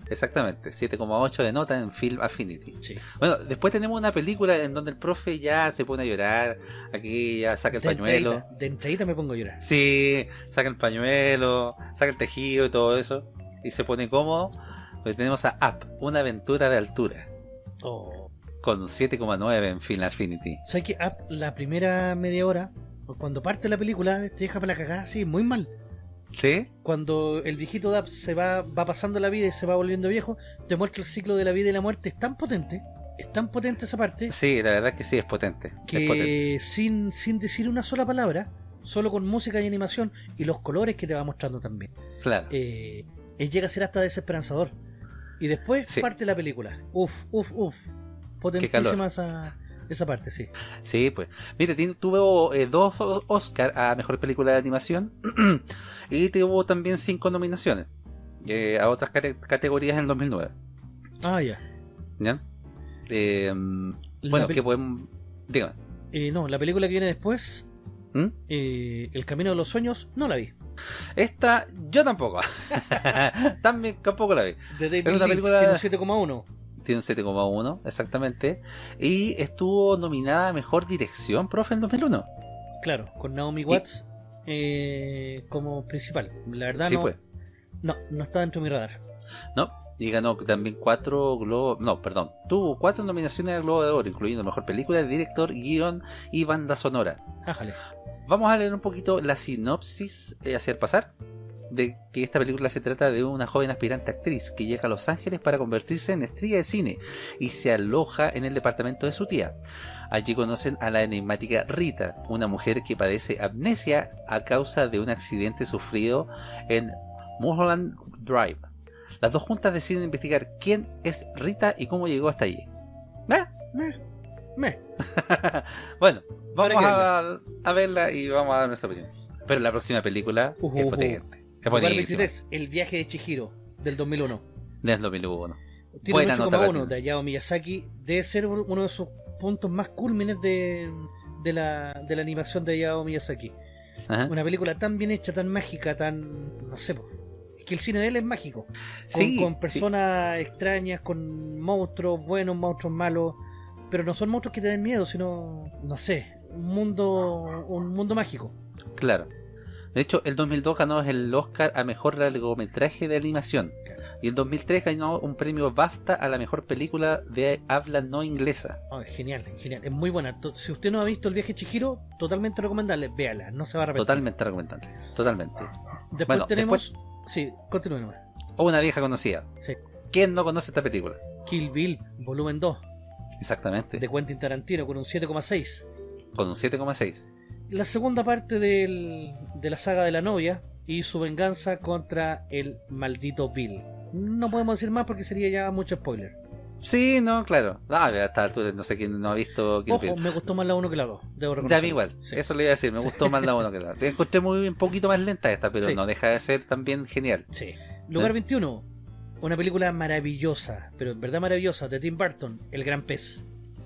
Exactamente, 7,8 de nota en Film Affinity. sí. Bueno, después tenemos una película en donde el profe ya se pone a llorar, aquí ya saca el De pañuelo. entradita, de entradita me pongo a llorar. Sí, saca el pañuelo, saca el tejido y todo eso. Y se pone cómodo. Porque tenemos a Up, una aventura de altura. Oh. Con un 7,9 en Film Affinity. ¿Sabes que Up, la primera media hora, cuando parte la película, te deja para la cagada así, muy mal. ¿Sí? Cuando el viejito Dab se va, va pasando la vida y se va volviendo viejo, te muestra el ciclo de la vida y la muerte. Es tan potente, es tan potente esa parte, Sí, la verdad es que sí, es potente. Es potente. que sin, sin decir una sola palabra, solo con música y animación y los colores que te va mostrando también, Claro. eh, eh, llega a ser hasta desesperanzador. Y después Sí. parte la película. Uf, uf, uf. Potentísima esa, esa parte, sí. Sí, pues. Mire, tuvo eh, dos Oscar a Mejor Película de Animación y tuvo también cinco nominaciones eh, a otras cate- categorías en el 2009. Ah, ya. ¿Ya? Eh, bueno, que podemos... Dígame. eh, no, la película que viene después, ¿Mm? El Camino de los Sueños, no la vi. Esta, yo tampoco. también tampoco la vi. De David Es una película- tiene un 7,1. Tiene un 7,1, exactamente. Y estuvo nominada a Mejor Dirección, profe, en 2001. Claro, con Naomi Watts eh, como principal. La verdad Sí, no, pues. no, no está dentro de mi radar. No, y ganó también cuatro globos, no, perdón, tuvo cuatro nominaciones al Globo de Oro, incluyendo Mejor Película, Director, Guión y Banda Sonora. Ájale. Vamos a leer un poquito la sinopsis, eh, hacer pasar, de que esta película se trata de una joven aspirante actriz que llega a Los Ángeles para convertirse en estrella de cine y se aloja en el departamento de su tía. Allí conocen a la enigmática Rita, una mujer que padece amnesia a causa de un accidente sufrido en Mulholland Drive. Las dos juntas deciden investigar quién es Rita y cómo llegó hasta allí. ¿Eh? Meh, meh. bueno, vamos a, a verla y vamos a dar nuestra opinión. Pero la próxima película es potente. Es Lugar buenísima. 23, El viaje de Chihiro, del 2001. Del 2001. Tiene Buena un nota 8,1 también. de Hayao Miyazaki. Debe ser uno de sus puntos más cúlmines de, de, la, de la animación de Hayao Miyazaki. Ajá. Una película tan bien hecha, tan mágica, tan... no sé, que el cine de él es mágico. Con, Sí, con sí. personas extrañas, con monstruos buenos, monstruos malos. Pero no son monstruos que te den miedo, sino, no sé, un mundo, un mundo mágico. Claro. De hecho, el 2002 ganó el Oscar a Mejor Largometraje de Animación. Y el 2003 ganó un premio BAFTA a la Mejor Película de Habla No Inglesa. Oh, genial, genial. Es muy buena. Si usted no ha visto El viaje Chihiro, totalmente recomendable. Véala, no se va a arrepentir. Totalmente recomendable. Totalmente. Después Bueno, tenemos... Sí, continúe nomás. O una vieja conocida. Sí. ¿Quién no conoce esta película? Kill Bill, volumen 2, Exactamente. de Quentin Tarantino, con un 7,6. Con un 7,6. La segunda parte del- de la saga de la novia y su venganza contra el maldito Bill. No podemos decir más porque sería ya mucho spoiler. Sí, no, claro. Ah, a esta altura no sé quién no ha visto Kill Ojo, Bill. me gustó más la 1 que la 2. Debo Ya a reconocerlo. mí igual, Sí. eso le iba a decir, me gustó más la 1 que la otra. Encontré muy un poquito más lenta esta, pero Sí. no deja de ser también genial. Sí. Lugar ¿Eh? 21. Una película maravillosa, pero en verdad maravillosa, de Tim Burton, El Gran Pez.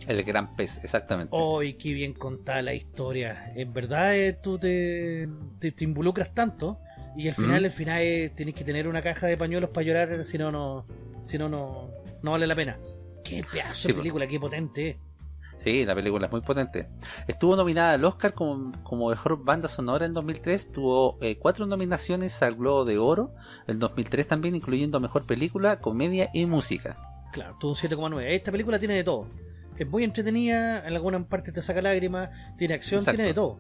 El gran pez, exactamente. ¡Ay, qué bien contada la historia! En verdad eh, tú te, te, te involucras tanto y al final, Mm. al final eh, tienes que tener una caja de pañuelos para llorar, si no, no, si no, no, no vale la pena. ¡Qué pedazo Sí, de película, qué potente! Sí, la película es muy potente. Estuvo nominada al Oscar como, como mejor banda sonora en 2003. Tuvo eh, cuatro nominaciones al Globo de Oro en 2003 también, incluyendo mejor película, comedia y música. Claro, tuvo un 7,9. Esta película tiene de todo. Es muy entretenida, en alguna parte te saca lágrimas, tiene acción, Exacto. tiene de todo.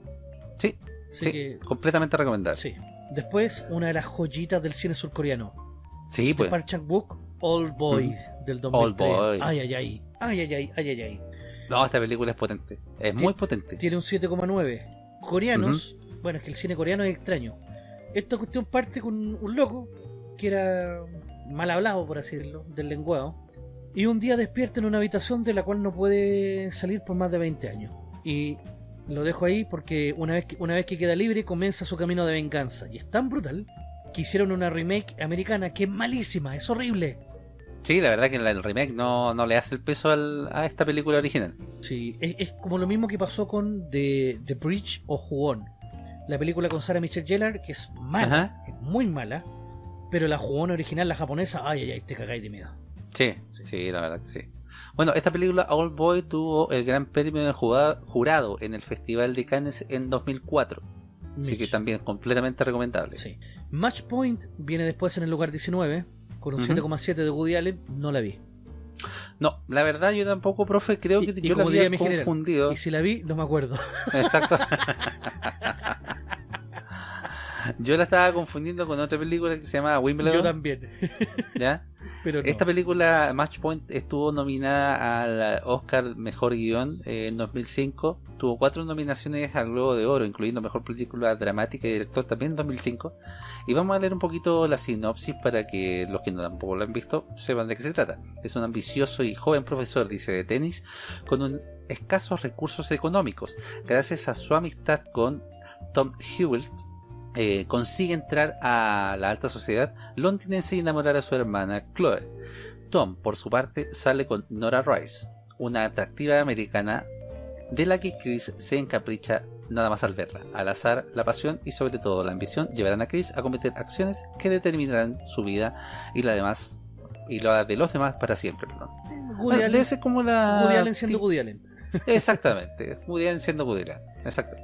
Sí, Así sí, que, completamente recomendable. sí. Después, una de las joyitas del cine surcoreano. Sí, de pues. Park Chan-wook, Old Boy, del 2003. Old Boy. Ay, ay, ay. Ay, ay, ay, ay. No, esta película es potente. Es muy potente. Tiene un 7,9. Coreanos, bueno, es que el cine coreano es extraño. Esta cuestión parte con un loco que era mal hablado, por así decirlo, del lenguado. Y un día despierta en una habitación de la cual no puede salir por más de 20 años. Y lo dejo ahí porque una vez que, una vez que queda libre comienza su camino de venganza. Y es tan brutal que hicieron una remake americana que es malísima, es horrible. Sí, la verdad que el remake no, no le hace el peso al- a esta película original. Sí, es, es como lo mismo que pasó con The, The Bridge o Jugón. La película con Sarah Michelle Gellar, que es mala, Ajá. es muy mala, pero la Jugón original, la japonesa, ay, ay, ay, te cagáis de miedo. Sí, sí, la verdad que sí. Bueno, esta película Old Boy tuvo el gran premio del jugado- jurado en el Festival de Cannes en 2004. Así que Mitch. también completamente recomendable. Sí. Match Point viene después en el lugar 19, con un Ujú. 7,7 de Woody Allen, no la vi. No, la verdad yo tampoco, profe, creo que y yo la había general, confundido. Y si la vi, no me acuerdo. Exacto. yo la estaba confundiendo con otra película que se llama Yo Wimbledon, también. ¿ya? Pero no. Esta película, Match Point, estuvo nominada al Oscar Mejor Guión eh, en 2005. Tuvo cuatro nominaciones al Globo de Oro, incluyendo Mejor Película Dramática y Director también en 2005. Y vamos a leer un poquito la sinopsis para que los que no tampoco lo han visto sepan de qué se trata. Es un ambicioso y joven profesor, dice, de tenis, con un escasos recursos económicos. Gracias a su amistad con Tom Hewitt, eh, consigue entrar a la alta sociedad londinense y enamorar a su hermana Chloe. Tom, por su parte, sale con Nora Rice, una atractiva americana de la que Chris se encapricha nada más al verla. Al azar, la pasión y sobre todo la ambición llevarán a Chris a cometer acciones que determinarán su vida y la demás y la de los demás para siempre. Woody Ah, Allen, debe ser como la Woody Allen siendo Woody Allen. Exactamente, Woody Allen siendo Woody Allen. Exacto.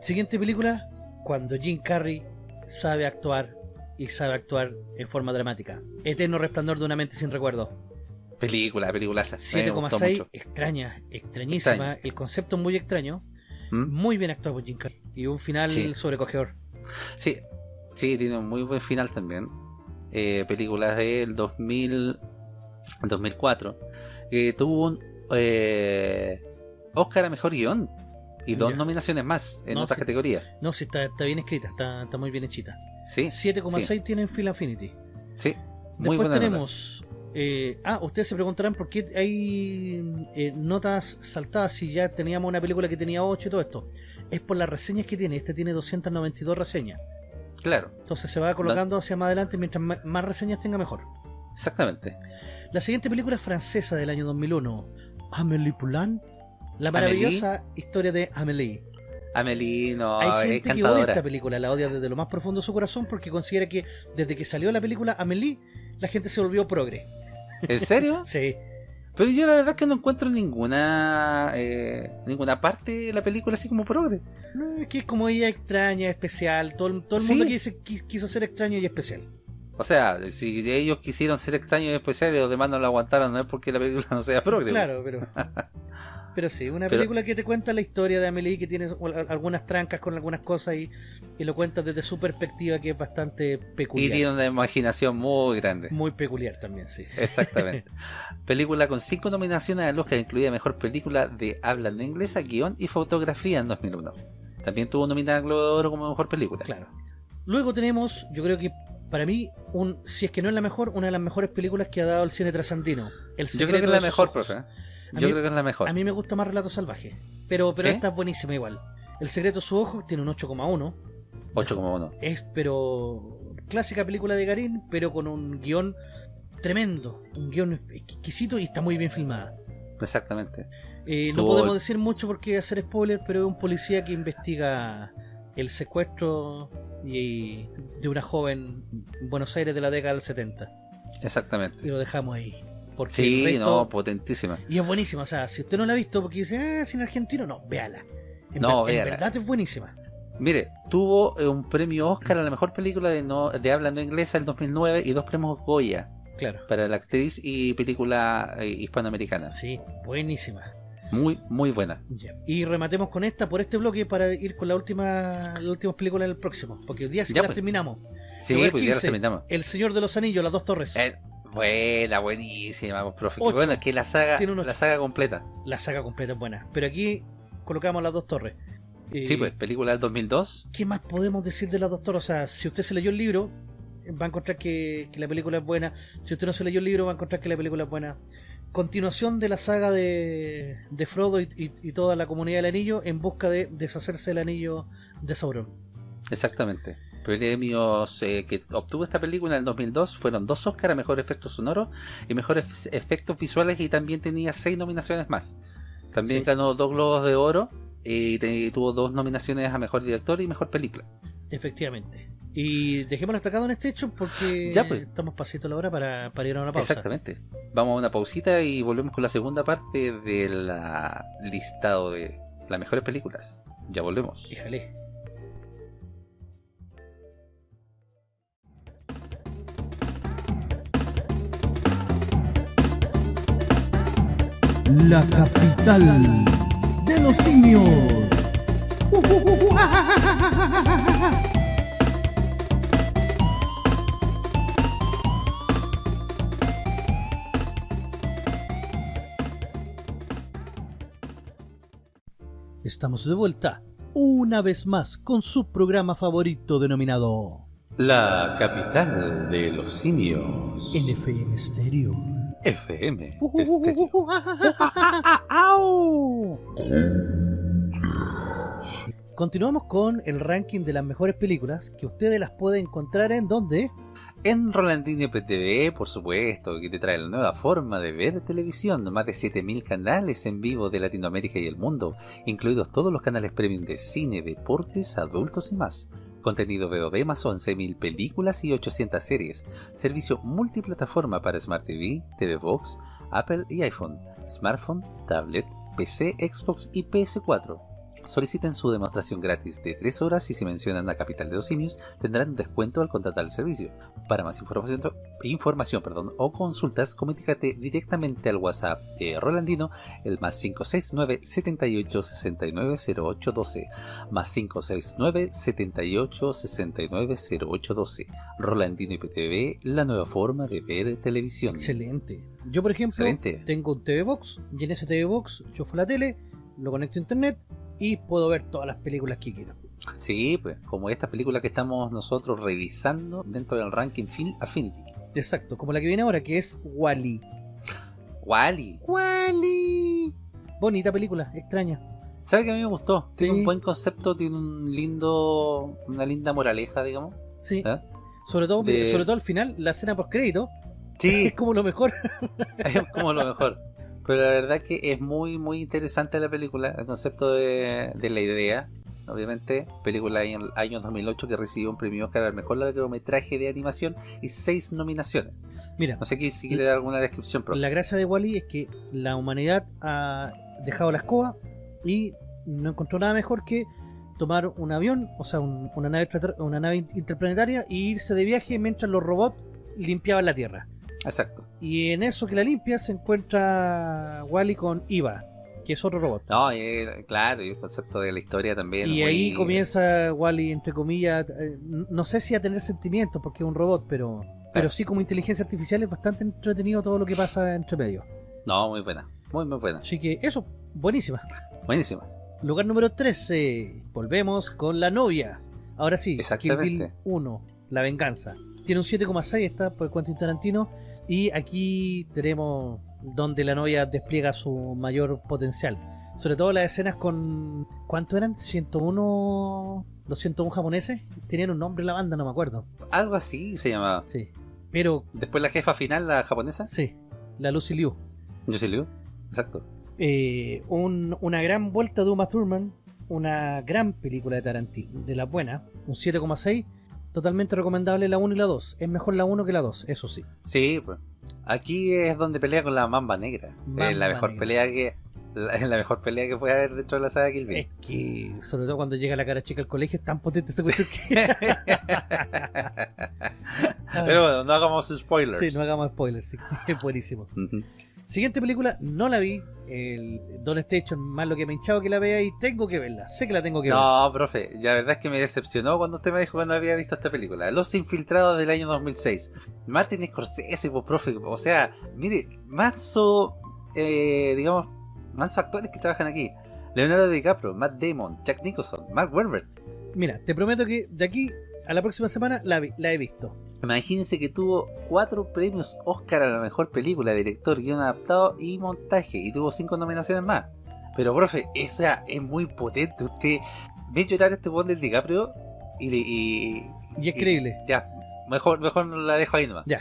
Siguiente película, cuando Jim Carrey sabe actuar y sabe actuar en forma dramática. Eterno resplandor de una mente sin recuerdo. Película, película. 7,6, extraña, extrañísima. Extraño. El concepto es muy extraño. Muy bien actuado por Jim Carrey. Y un final ¿Mm? Sí. sobrecogedor. Sí, sí, tiene un muy buen final también. Eh, películas del 2000, 2004. Eh, tuvo un eh, Oscar a Mejor Guión y dos Ya. nominaciones más en No, otras sí. categorías. No, sí, está, está bien escrita, está, está muy bien hechita. Sí, 7,6 tiene en Phil Affinity. sí. Muy Después buena tenemos. eh, ah, ustedes se preguntarán por qué hay eh, notas saltadas si ya teníamos una película que tenía 8 y todo esto. Es por las reseñas que tiene. Este tiene 292 reseñas. Claro, Entonces se va colocando hacia más adelante. Mientras más reseñas tenga, mejor. exactamente. La siguiente película es francesa del año 2001. Amélie Poulain. La maravillosa historia de Amélie. Amelie, no, Hay es gente que odia esta película, la odia desde lo más profundo de su corazón porque considera que desde que salió la película Amélie, la gente se volvió progre. ¿En serio? Sí, Pero yo la verdad es que no encuentro ninguna eh, ninguna parte de la película así como progre. No, es que es como ella extraña, especial. Todo, el- todo el Sí. mundo quiso, qui- quiso ser extraño y especial. O sea, si ellos quisieron ser extraños y especiales y los demás no lo aguantaron, no es porque la película no sea progre. Claro, pero. Pero sí, una Pero- película que te cuenta la historia de Amelie, que tiene al- algunas trancas con algunas cosas y, y lo cuenta desde su perspectiva, que es bastante Y peculiar. tiene una imaginación muy grande. Muy peculiar también, sí. Exactamente. película con cinco nominaciones al Oscar, incluida Mejor Película de Habla no inglesa, Guión y Fotografía en 2001. También tuvo nominada Globo de Oro como Mejor Película. Claro. Luego tenemos, yo creo que para mí, un si es que no es la mejor, una de las mejores películas que ha dado el cine trasandino. El Yo creo que es la mejor, profe. A Yo mí- creo que es la mejor. A mí me gusta más Relato Salvaje. Pero, pero ¿Sí? esta es buenísima igual. El secreto de su ojo tiene un 8,1. 8,1. Es, pero. Clásica película de Garín, pero con un guion tremendo. Un guion exquisito y está muy bien filmada. Exactamente. Eh, no podemos decir mucho porque hacer spoiler, pero es un policía que investiga el secuestro y de una joven en Buenos Aires de la década del 70. Exactamente. Y lo dejamos ahí. Porque Sí, el resto- no, potentísima. Y es buenísima. O sea, si usted no la ha visto porque dice, ah, cine argentino, no, véala. En, No, ver- en verdad es buenísima. Mire, tuvo eh, un premio Oscar a la mejor película de, no, de habla no inglesa en 2009 y dos premios Goya Claro. para la actriz y película eh, hispanoamericana. Sí, buenísima. Muy, muy buena. Ya. Y rematemos con esta por este bloque para ir con la última, las últimas películas del próximo. Porque hoy día sí Ya, las pues. terminamos. Sí, pues ya la 15, terminamos. El Señor de los Anillos, las dos torres. Eh, buena, buenísima, profe. Ocho. bueno, es que la saga, la saga completa. La saga completa es buena. Pero aquí colocamos las dos torres. Eh, Sí, pues, película del 2002. ¿Qué más podemos decir de las dos torres? O sea, si usted se leyó el libro, va a encontrar que, que la película es buena. Si usted no se leyó el libro, va a encontrar que la película es buena. Continuación de la saga de, de Frodo y, y- y toda la comunidad del anillo en busca de deshacerse del anillo de Sauron. Exactamente. Premios eh, que obtuvo esta película en el 2002 fueron dos Oscar a mejor efecto sonoro y mejores efectos visuales y también tenía seis nominaciones más. También Sí. ganó dos Globos de Oro y tuvo dos nominaciones a mejor director y mejor película. Efectivamente. Y dejémoslo destacado en este hecho porque Ya, pues. estamos pasito a la hora para, para ir a una pausa. Exactamente. Vamos a una pausita y volvemos con la segunda parte del listado de las mejores películas. Ya volvemos. Híjale. la capital de los simios. Estamos de vuelta una vez más con su programa favorito denominado La capital de los simios en FM Stereo FM. Continuamos con el ranking de las mejores películas que ustedes las pueden encontrar en donde En Rolandino PTV, por supuesto, que te trae la nueva forma de ver televisión, más de 7000 canales en vivo de Latinoamérica y el mundo, incluidos todos los canales premium de cine, deportes, adultos y más. Contenido VOD más 11.000 películas y 800 series. Servicio multiplataforma para Smart TV, TV Box, Apple y iPhone, smartphone, tablet, PC, Xbox y PS4. Soliciten su demostración gratis de 3 horas y si mencionan la capital de los simios tendrán descuento al contratar el servicio. Para más información, información perdón, o consultas, comunícate directamente al WhatsApp de Rolandino, el más 569 78 69 08 12, más 569 78 69 08 12. Rolandino IPTV, la nueva forma de ver televisión. Excelente. Yo, por ejemplo, Excelente. tengo un TV Box y en ese TV Box yo fui a la tele, lo conecto a internet y puedo ver todas las películas que quiero. Sí, pues, como esta película que estamos nosotros revisando dentro del ranking Film Affinity. Exacto, como la que viene ahora, que es Wally. Wally. Wally. Bonita película, extraña. ¿Sabe que a mí me gustó? Tiene un buen concepto, tiene un lindo, una linda moraleja, digamos. Sí. ¿eh? Sobre todo, De- sobre todo al final, la escena post crédito Sí, es como lo mejor. es como lo mejor. Pero la verdad que es muy, muy interesante la película, el concepto de, de la idea. Obviamente, película en el año 2008 que recibió un premio Oscar al mejor largometraje de animación y seis nominaciones. Mira, No sé si quiere dar alguna descripción, pero la gracia de Wally es que la humanidad ha dejado la escoba y no encontró nada mejor que tomar un avión, o sea, un- una, nave una nave interplanetaria e irse de viaje mientras los robots limpiaban la Tierra. Exacto. Y en eso que la limpia se encuentra Wally con Iva, que es otro robot. No, eh, claro, y el concepto de la historia también. y muy- ahí comienza Wally, entre comillas, eh, no sé si a tener sentimientos porque es un robot, pero, pero sí como inteligencia artificial es bastante entretenido todo lo que pasa entre medio. No, muy buena. Muy, muy buena. Así que eso, buenísima. Buenísima. Lugar número 13. Volvemos con la novia. Ahora sí, Kill. Bill 1, La Venganza. Tiene un 7,6 está por Quentin Tarantino. Y aquí tenemos donde la novia despliega su mayor potencial. Sobre todo las escenas con... ¿Cuánto eran? ¿101? ¿Los 101 japoneses? Tenían un nombre la banda, no me acuerdo. Algo así se llamaba. Sí. Pero, Después la jefa final, la japonesa. sí. La Lucy Liu. Yo Liu. Exacto. Eh, un- una gran vuelta de Uma Thurman, una gran película de Tarantino, de la buena, un 7,6, totalmente recomendable la 1 y la 2. Es mejor la 1 que la 2, eso sí. Sí, pues. Aquí es donde pelea con la mamba negra. Mamba es la mejor negra. pelea que. La, mejor pelea que puede haber dentro de la saga Kill Bill. Es que, sobre todo cuando llega la cara chica al colegio, es tan potente ese cuestión que... Pero bueno, no hagamos spoilers. sí, no hagamos spoilers, sí. es buenísimo. Ujú. Siguiente película, no la vi, el Don Station, más lo que me he hinchado que la vea y tengo que verla, sé que la tengo que ver. No, profe, la verdad es que me decepcionó cuando usted me dijo que no había visto esta película. Los Infiltrados del año 2006. Martin Scorsese, pues, profe, o sea, mire, manso, eh, digamos, manso actores que trabajan aquí. Leonardo DiCaprio, Matt Damon, Jack Nicholson, Mark Wahlberg. Mira, te prometo que de aquí a la próxima semana la, vi- la he visto. Imagínense que tuvo cuatro premios Oscar a la mejor película, director, guion adaptado y montaje, y tuvo cinco nominaciones más. Pero, profe, esa es muy potente. Usted ve llorar a este buen del DiCaprio y, le- y, Y es creíble. Ya, mejor, mejor la dejo ahí nomás. Ya.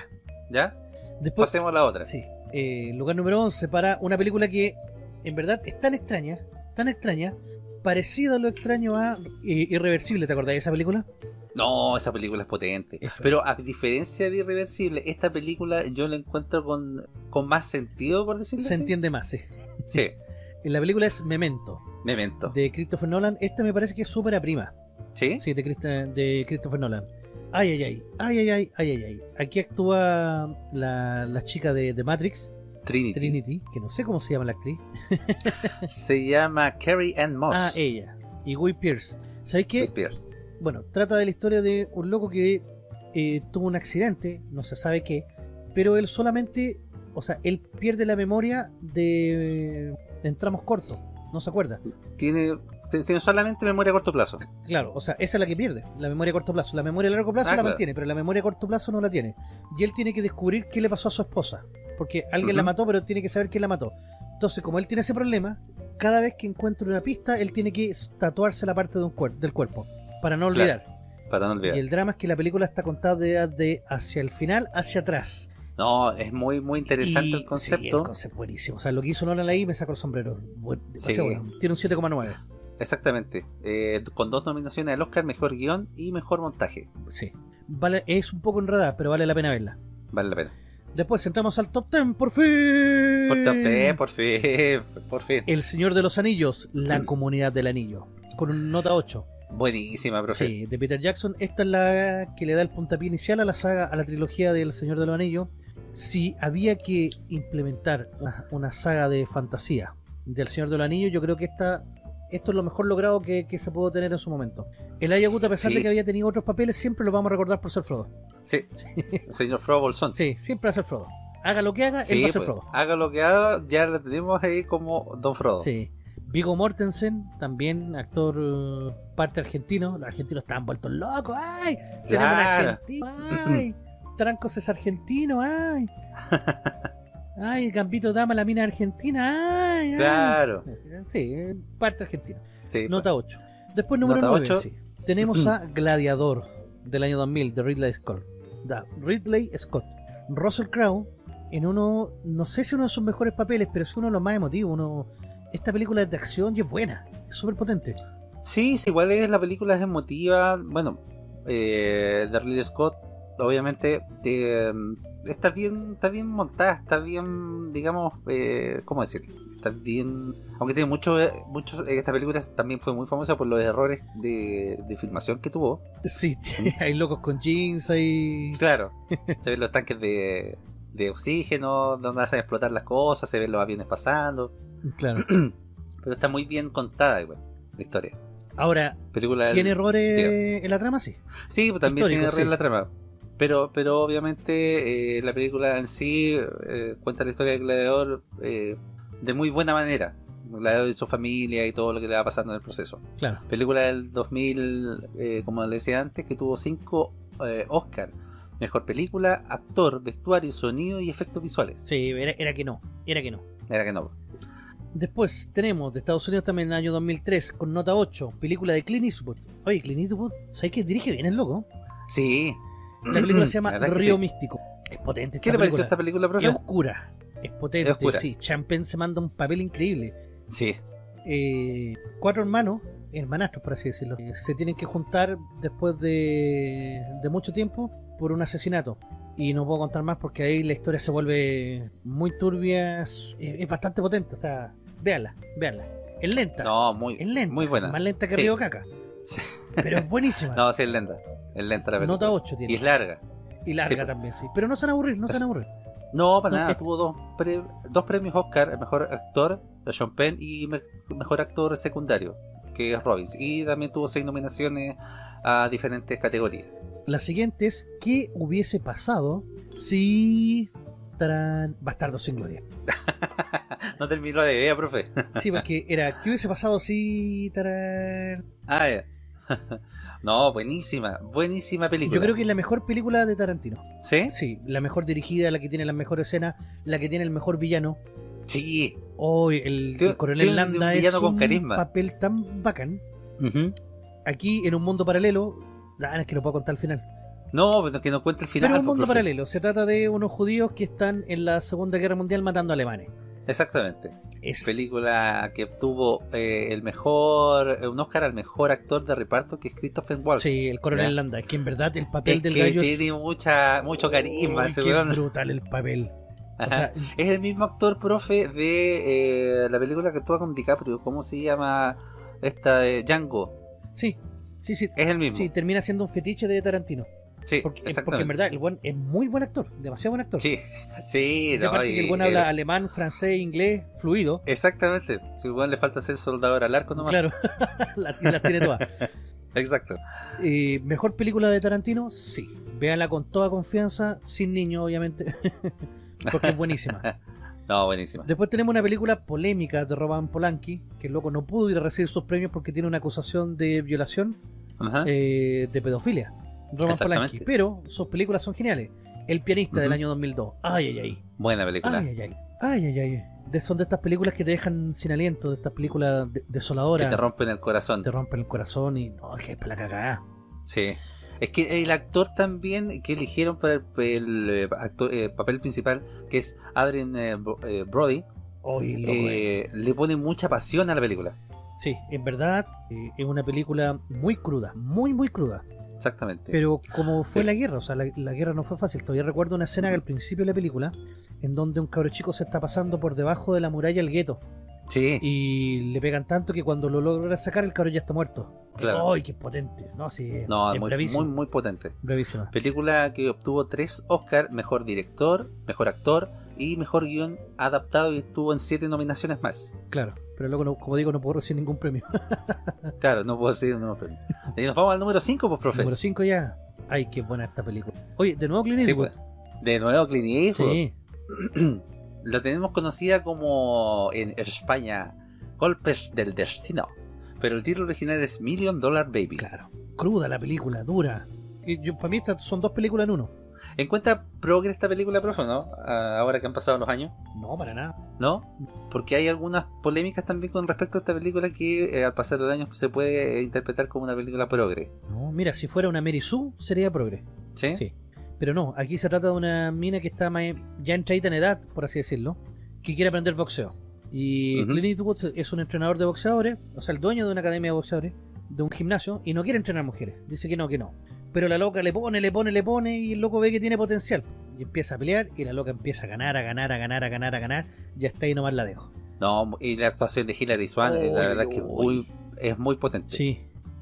¿Ya? Después, Pasemos a la otra. Sí. Eh, lugar número 11 para una película que en verdad es tan extraña, tan extraña, parecido a lo extraño a eh, Irreversible, ¿te acordás de esa película? No, esa película es potente. Pero a diferencia de Irreversible, esta película yo la encuentro con, con más sentido, por decirlo Se entiende más, sí. Sí. la película es Memento. Memento. De Christopher Nolan. Esta me parece que es súper a prima. ¿Sí? Sí, de, de Christopher Nolan. Ay, ay, ay. Ay, ay, ay, ay, ay. Aquí actúa la, la chica de, de Matrix. Trinity. Trinity, que no sé cómo se llama la actriz. se llama Carrie Ann Moss. Ah, ella. Y Guy Pierce. ¿Sabes qué? Pierce. Bueno, trata de la historia de un loco que eh, tuvo un accidente, no se sabe qué, pero él solamente, o sea, él pierde la memoria de en tramos cortos, no se acuerda. Tiene Tiene solamente memoria a corto plazo. Claro, o sea, esa es la que pierde, la memoria a corto plazo. La memoria a largo plazo Ah, la claro. mantiene, pero la memoria a corto plazo no la tiene. Y él tiene que descubrir qué le pasó a su esposa. Porque alguien la mató, pero tiene que saber quién la mató. Entonces, como él tiene ese problema, cada vez que encuentra una pista, él tiene que tatuarse la parte de un cuer- del cuerpo. Para no Claro, olvidar. Para no olvidar. Y el drama es que la película está contada de, de hacia el final, hacia atrás. No, es muy, muy interesante Y- el Sí, concepto. el concepto es buenísimo. O sea, lo que hizo Nolan ahí me sacó el sombrero. Buen- Sí. bueno. Tiene un 7,9. Exactamente. Eh, con dos nominaciones al Oscar, mejor guion y mejor montaje. Sí. Vale, es un poco enredada, pero vale la pena verla. Vale la pena. Después entramos al top 10, por fin. Por, top 10, por fin, por fin. El Señor de los Anillos, La Comunidad del Anillo. Con una nota 8. Buenísima, profe. Sí, de Peter Jackson. Esta es la que le da el puntapié inicial a la saga, a la trilogía del Señor de los Anillos. Si había que implementar una, una saga de fantasía del Señor de los Anillos, yo creo que esta, esto es lo mejor logrado que, que se pudo tener en su momento. El Ayagut, a pesar Sí. de que había tenido otros papeles, siempre lo vamos a recordar por ser Frodo. Sí, señor Frodo Bolsón. Sí, siempre va a ser Frodo. Haga lo que haga, él Sí, va a ser pues, Frodo. haga lo que haga, ya lo tenemos ahí como Don Frodo. Sí. Vigo Mortensen, también actor eh, parte argentino. Los argentinos estaban vueltos locos. ¡Ay! Tenemos Claro. argentino. ¡Ay! Trancos es argentino. ¡Ay! ¡Ay! Gambito Dama, la mina argentina. ¡Ay! ay! Claro. Sí, parte argentina. Sí, Nota 8. Después número Nota 9. ocho. sí. Tenemos a Gladiador del año 2000 de Ridley Scott. Da, Ridley Scott. Russell Crowe en uno, no sé si uno de sus mejores papeles, pero es uno de los más emotivos. Uno, esta película es de acción y es buena, es súper potente. Sí, sí, igual es la película es emotiva. Bueno, eh, de Ridley Scott, obviamente, eh, está bien, está bien montada, está bien, digamos, eh, ¿cómo decirlo? Está bien, aunque tiene muchos, muchos, esta película también fue muy famosa por los errores de, de filmación que tuvo. Sí, hay locos con jeans, hay... Claro, se ven los tanques de, de oxígeno, donde hacen explotar las cosas, se ven los aviones pasando, Claro. pero está muy bien contada igual, la historia. Ahora, Película del- ¿tiene errores en la trama? Sí. Sí, pues también Histórico, tiene errores sí. la trama. Pero, pero obviamente eh, la película en sí eh, cuenta la historia del gladiador eh, de muy buena manera. El gladiador y su familia y todo lo que le va pasando en el proceso. Claro. Película del 2000, eh, como le decía antes, que tuvo cinco eh, Oscar. Mejor película, actor, vestuario, sonido y efectos visuales. Sí, era, era que no, era que no. Era que no. Después tenemos de Estados Unidos también en el año 2003 con nota 8, película de Clint Eastwood. Oye, Clint Eastwood, ¿sabes que dirige bien el loco? Sí. La película se llama Río sí. Místico. Es potente esta ¿Qué le pareció esta película, Es profe? oscura, es potente, Es oscura. sí. Champagne se manda un papel increíble. Sí. Eh, cuatro hermanos, hermanastros por así decirlo, eh, se tienen que juntar después de, de mucho tiempo por un asesinato. Y no puedo contar más porque ahí la historia se vuelve muy turbia, es, es bastante potente, o sea, véanla, véanla. Es lenta, No, muy, es lenta, muy buena. más lenta que Sí. Río Caca, Sí. pero es buenísima. No, sí, es lenta. Es lenta la película. Nota 8 tiene. Y es larga. Y larga Sí, pues. también, sí. Pero no se van a aburrir, no se van a aburrir. No, para No, nada. es- Tuvo dos, pre- dos premios Oscar, el mejor actor, Sean Penn, y me- mejor actor secundario, que es Robbins. Y también tuvo seis nominaciones a diferentes categorías. La siguiente es, ¿qué hubiese pasado si... Tarán, Bastardo sin Gloria. no terminó la idea, profe. Sí, porque era, ¿qué hubiese pasado si... Tarán? ah, ya. no, buenísima, buenísima película. Yo creo que es la mejor película de Tarantino. ¿Sí? Sí, la mejor dirigida, la que tiene las mejores escenas, la que tiene el mejor villano. Sí. Hoy el, el coronel tiene un Landa es con un carisma. papel tan bacán. Aquí, en un mundo paralelo... Ah, es que no puedo contar al final. No, pero que no cuente el final. Pero un mundo profe. paralelo. Se trata de unos judíos que están en la Segunda Guerra Mundial matando alemanes. Exactamente. Es Película que obtuvo eh, el mejor, eh, un Oscar al mejor actor de reparto, que es Christopher Waltz. Sí, el coronel. Landa, que en verdad el papel Es del que gallo es tiene mucha, mucho carisma Uy, qué brutal el papel. O Ajá. sea, Es el mismo actor, profe, de eh, la película que actúa con DiCaprio. ¿Cómo se llama esta de Django? sí, sí, sí. Es el mismo. Sí, termina siendo un fetiche de Tarantino. Sí, Porque, en verdad el buen es muy buen actor, demasiado buen actor. Sí, sí, Y no, aparte que el y- buen habla alemán, francés, inglés, fluido. Exactamente. Si igual le falta ser soldador al arco nomás. Claro, las, las tiene todas. Exacto. Eh, ¿Mejor película de Tarantino? Sí. Véanla con toda confianza, sin niños, obviamente. porque es buenísima. No, buenísima. Después tenemos una película polémica de Roman Polanski, que el loco no pudo ir a recibir sus premios porque tiene una acusación de violación eh, de pedofilia. Roman. Polanski. Pero sus películas son geniales. El pianista del Ujú. año 2002. Ay, ay, ay. Buena película. Ay, ay, ay. Ay, ay, ay. De, son de estas películas que te dejan sin aliento, de estas películas de- desoladoras. que te rompen el corazón. te rompen el corazón y. No, es que es para la cagada. Sí. Es que el actor también que eligieron para el, el, eh, actor- eh, papel principal, que es Adrien eh, Bro- Brody, eh, le pone mucha pasión a la película. Sí, en verdad eh, es una película muy cruda, muy, muy cruda. Exactamente. Pero como fue Sí. la guerra, o sea, la, la guerra no fue fácil. Todavía recuerdo una escena al principio de la película en donde un cabro chico se está pasando por debajo de la muralla del gueto sí, y le pegan tanto que cuando lo logra sacar el cabro ya está muerto. Claro. ¡Ay, qué potente! No, sí, no, es muy, muy potente. bravísima. Película que obtuvo tres Oscar, mejor director, mejor actor y mejor guion adaptado y estuvo en siete nominaciones más. Claro, pero luego, no- como digo, no puedo recibir ningún premio. Claro, no puedo decir no, pero- Y nos vamos al número 5, pues, profe. Número 5 ya. ¡Ay, qué buena esta película! Oye, de nuevo Clint Sí, Eastwood. pues. De nuevo Clint Eastwood. Sí, La tenemos conocida como en España Golpes del Destino. Pero el título original es Million Dollar Baby. claro. Cruda la película, dura. Y yo, para mí estas son dos películas en uno. ¿Encuentra progre esta película, profe, no? Ah, Ahora que han pasado los años, No, para nada. ¿no? Porque hay algunas polémicas también con respecto a esta película que eh, al pasar los años se puede interpretar como una película progre. No, mira, si fuera una Mary Sue, sería progre. ¿Sí? Sí. Pero no, aquí se trata de una mina que está ya entradita en edad, por así decirlo, que quiere aprender boxeo. Y Ujú. Clint Eastwood es un entrenador de boxeadores, o sea, el dueño de una academia de boxeadores, de un gimnasio, y no quiere entrenar mujeres. Dice que no, que no. Pero la loca le pone, le pone, le pone, y el loco ve que tiene potencial. Y empieza a pelear, y la loca empieza a ganar, a ganar, a ganar, a ganar, a ganar. Y hasta ahí nomás la dejo. No, y la actuación de Hilary Swank, eh, la verdad que es uy. muy, es muy potente. Sí,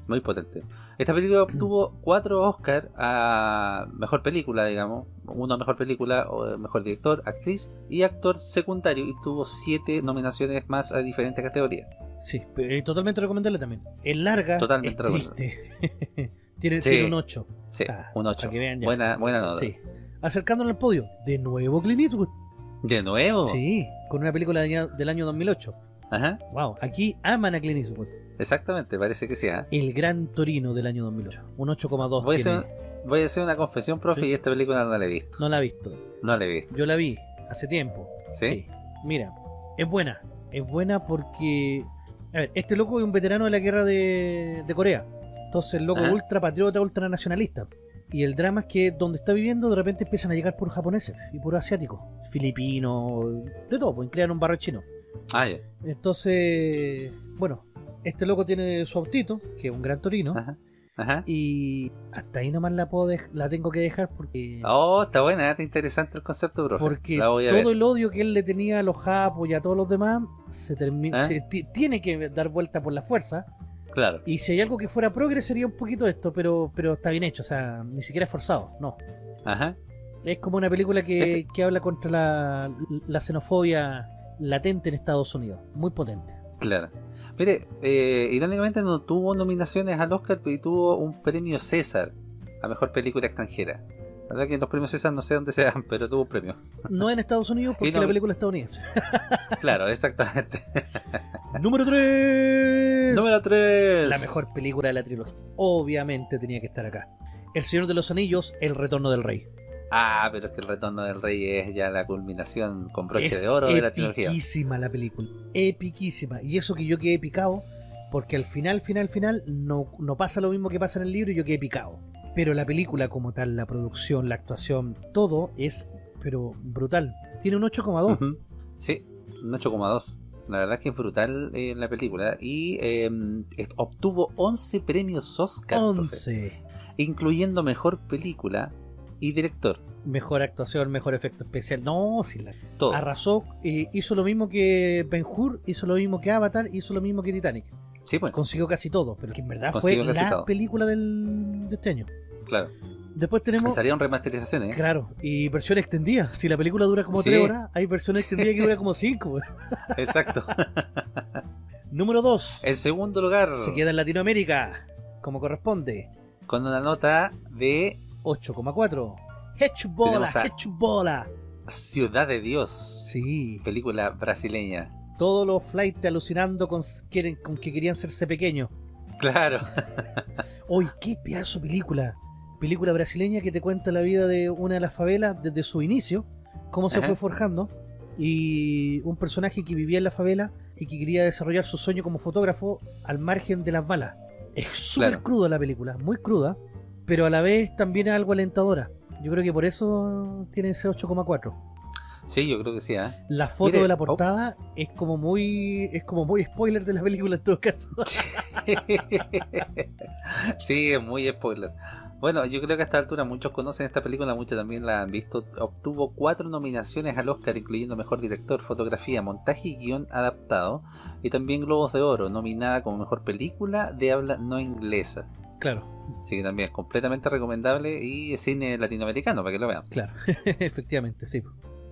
Muy potente. Esta película obtuvo cuatro Oscar a mejor película, digamos. Uno a mejor película, o mejor director, actriz y actor secundario. Y tuvo siete nominaciones más a diferentes categorías. sí, pero, eh, totalmente recomendable también. Es larga, Totalmente es triste. tiene, Sí. tiene un 8. Sí, Ah, un 8. para que vean ya. Buena, buena nota. Sí. Acercándonos al podio, de nuevo Clint Eastwood. De nuevo. Sí, con una película del año 2008. Ajá. Wow, aquí aman a Clint Eastwood. Exactamente, parece que sí. ¿ah? El Gran Torino del año 2008. Un 8,2 Voy, a tiene. hacer, voy a hacer una confesión, profe, Sí. y esta película no la he visto. No la he visto. No la he visto. Yo la vi hace tiempo. ¿Sí? Mira, es buena. Es buena porque... A ver, este loco es un veterano de la guerra de, de Corea. Entonces el loco es Ajá. ultra patriota, ultra nacionalista. Y el drama es que donde está viviendo de repente empiezan a llegar puros japoneses y puros asiáticos. Filipinos, de todo, pues crean un barrio chino. Ah, ya. Entonces, bueno, este loco tiene su autito, que es un gran torino, Ajá. Ajá. y hasta ahí nomás la puedo la tengo que dejar porque Oh, está buena, está interesante el concepto, profe. porque todo ver. el odio que él le tenía a los japos y a todos los demás se termina ¿Eh? ti- tiene que dar vuelta por la fuerza Claro. y si hay algo que fuera progre sería un poquito esto, pero pero está bien hecho, o sea, ni siquiera es forzado, no. Ajá. Es como una película que, Este- que habla contra la, la xenofobia latente en Estados Unidos, muy potente. Claro. Mire, eh, irónicamente no tuvo nominaciones al Oscar y tuvo un premio César a mejor película extranjera. La verdad que los premios César no sé dónde se dan, pero tuvo un premio. No en Estados Unidos porque no- la película es estadounidense. Claro, exactamente. Número 3. Número 3. La mejor película de la trilogía. Obviamente tenía que estar acá. El Señor de los Anillos, El Retorno del Rey. Ah, pero es que el retorno del rey es ya la culminación con broche es de oro de la trilogía. epiquísima la película. Epiquísima. Y eso que yo quedé picado, porque al final, final, final, no, no pasa lo mismo que pasa en el libro y yo quedé picado. Pero la película como tal, la producción, la actuación, todo es, pero brutal. Tiene un 8,2. Ujú. Sí, un 8,2. La verdad es que es brutal eh, la película. Y eh, obtuvo 11 premios Oscar, profe, 11. incluyendo mejor película y director. Mejor actuación, mejor efecto especial. No, sí, la Todo. arrasó. eh, hizo lo mismo que Ben Hur, hizo lo mismo que Avatar, hizo lo mismo que Titanic. Sí, pues, Consiguió casi todo, pero que en verdad Consiguió fue la todo. película del, de este año. claro. Después tenemos. salieron remasterizaciones. ¿eh? Claro, y versión extendida. Si la película dura como Sí. 3 horas, hay versión extendida que dura como 5. Exacto. Número 2. En segundo lugar, Se queda en Latinoamérica, como corresponde. con una nota de 8,4. Hechbola, Tenemos a- Hechbola. Ciudad de Dios. Sí. Película brasileña. Todos los flights alucinando con, quieren, con que querían hacerse pequeños. Claro. Uy, qué pedazo de película. Película brasileña que te cuenta la vida de una de las favelas desde su inicio, cómo se Ajá. fue forjando, y un personaje que vivía en la favela y que quería desarrollar su sueño como fotógrafo al margen de las balas. Es súper Claro. cruda la película, muy cruda, pero a la vez también es algo alentadora. Yo creo que por eso tiene ese 8,4. Sí, yo creo que sí, ¿eh? La foto Mire, de la oh. portada es como muy es como muy spoiler de la película en todo caso. sí, es muy spoiler. Bueno, yo creo que a esta altura muchos conocen esta película, muchos también la han visto. Obtuvo cuatro nominaciones al Oscar, incluyendo Mejor Director, Fotografía, Montaje y Guión Adaptado. Y también Globos de Oro, nominada como Mejor Película de Habla No Inglesa. Claro, Así que también es completamente recomendable y es cine latinoamericano, para que lo vean. claro, efectivamente, sí.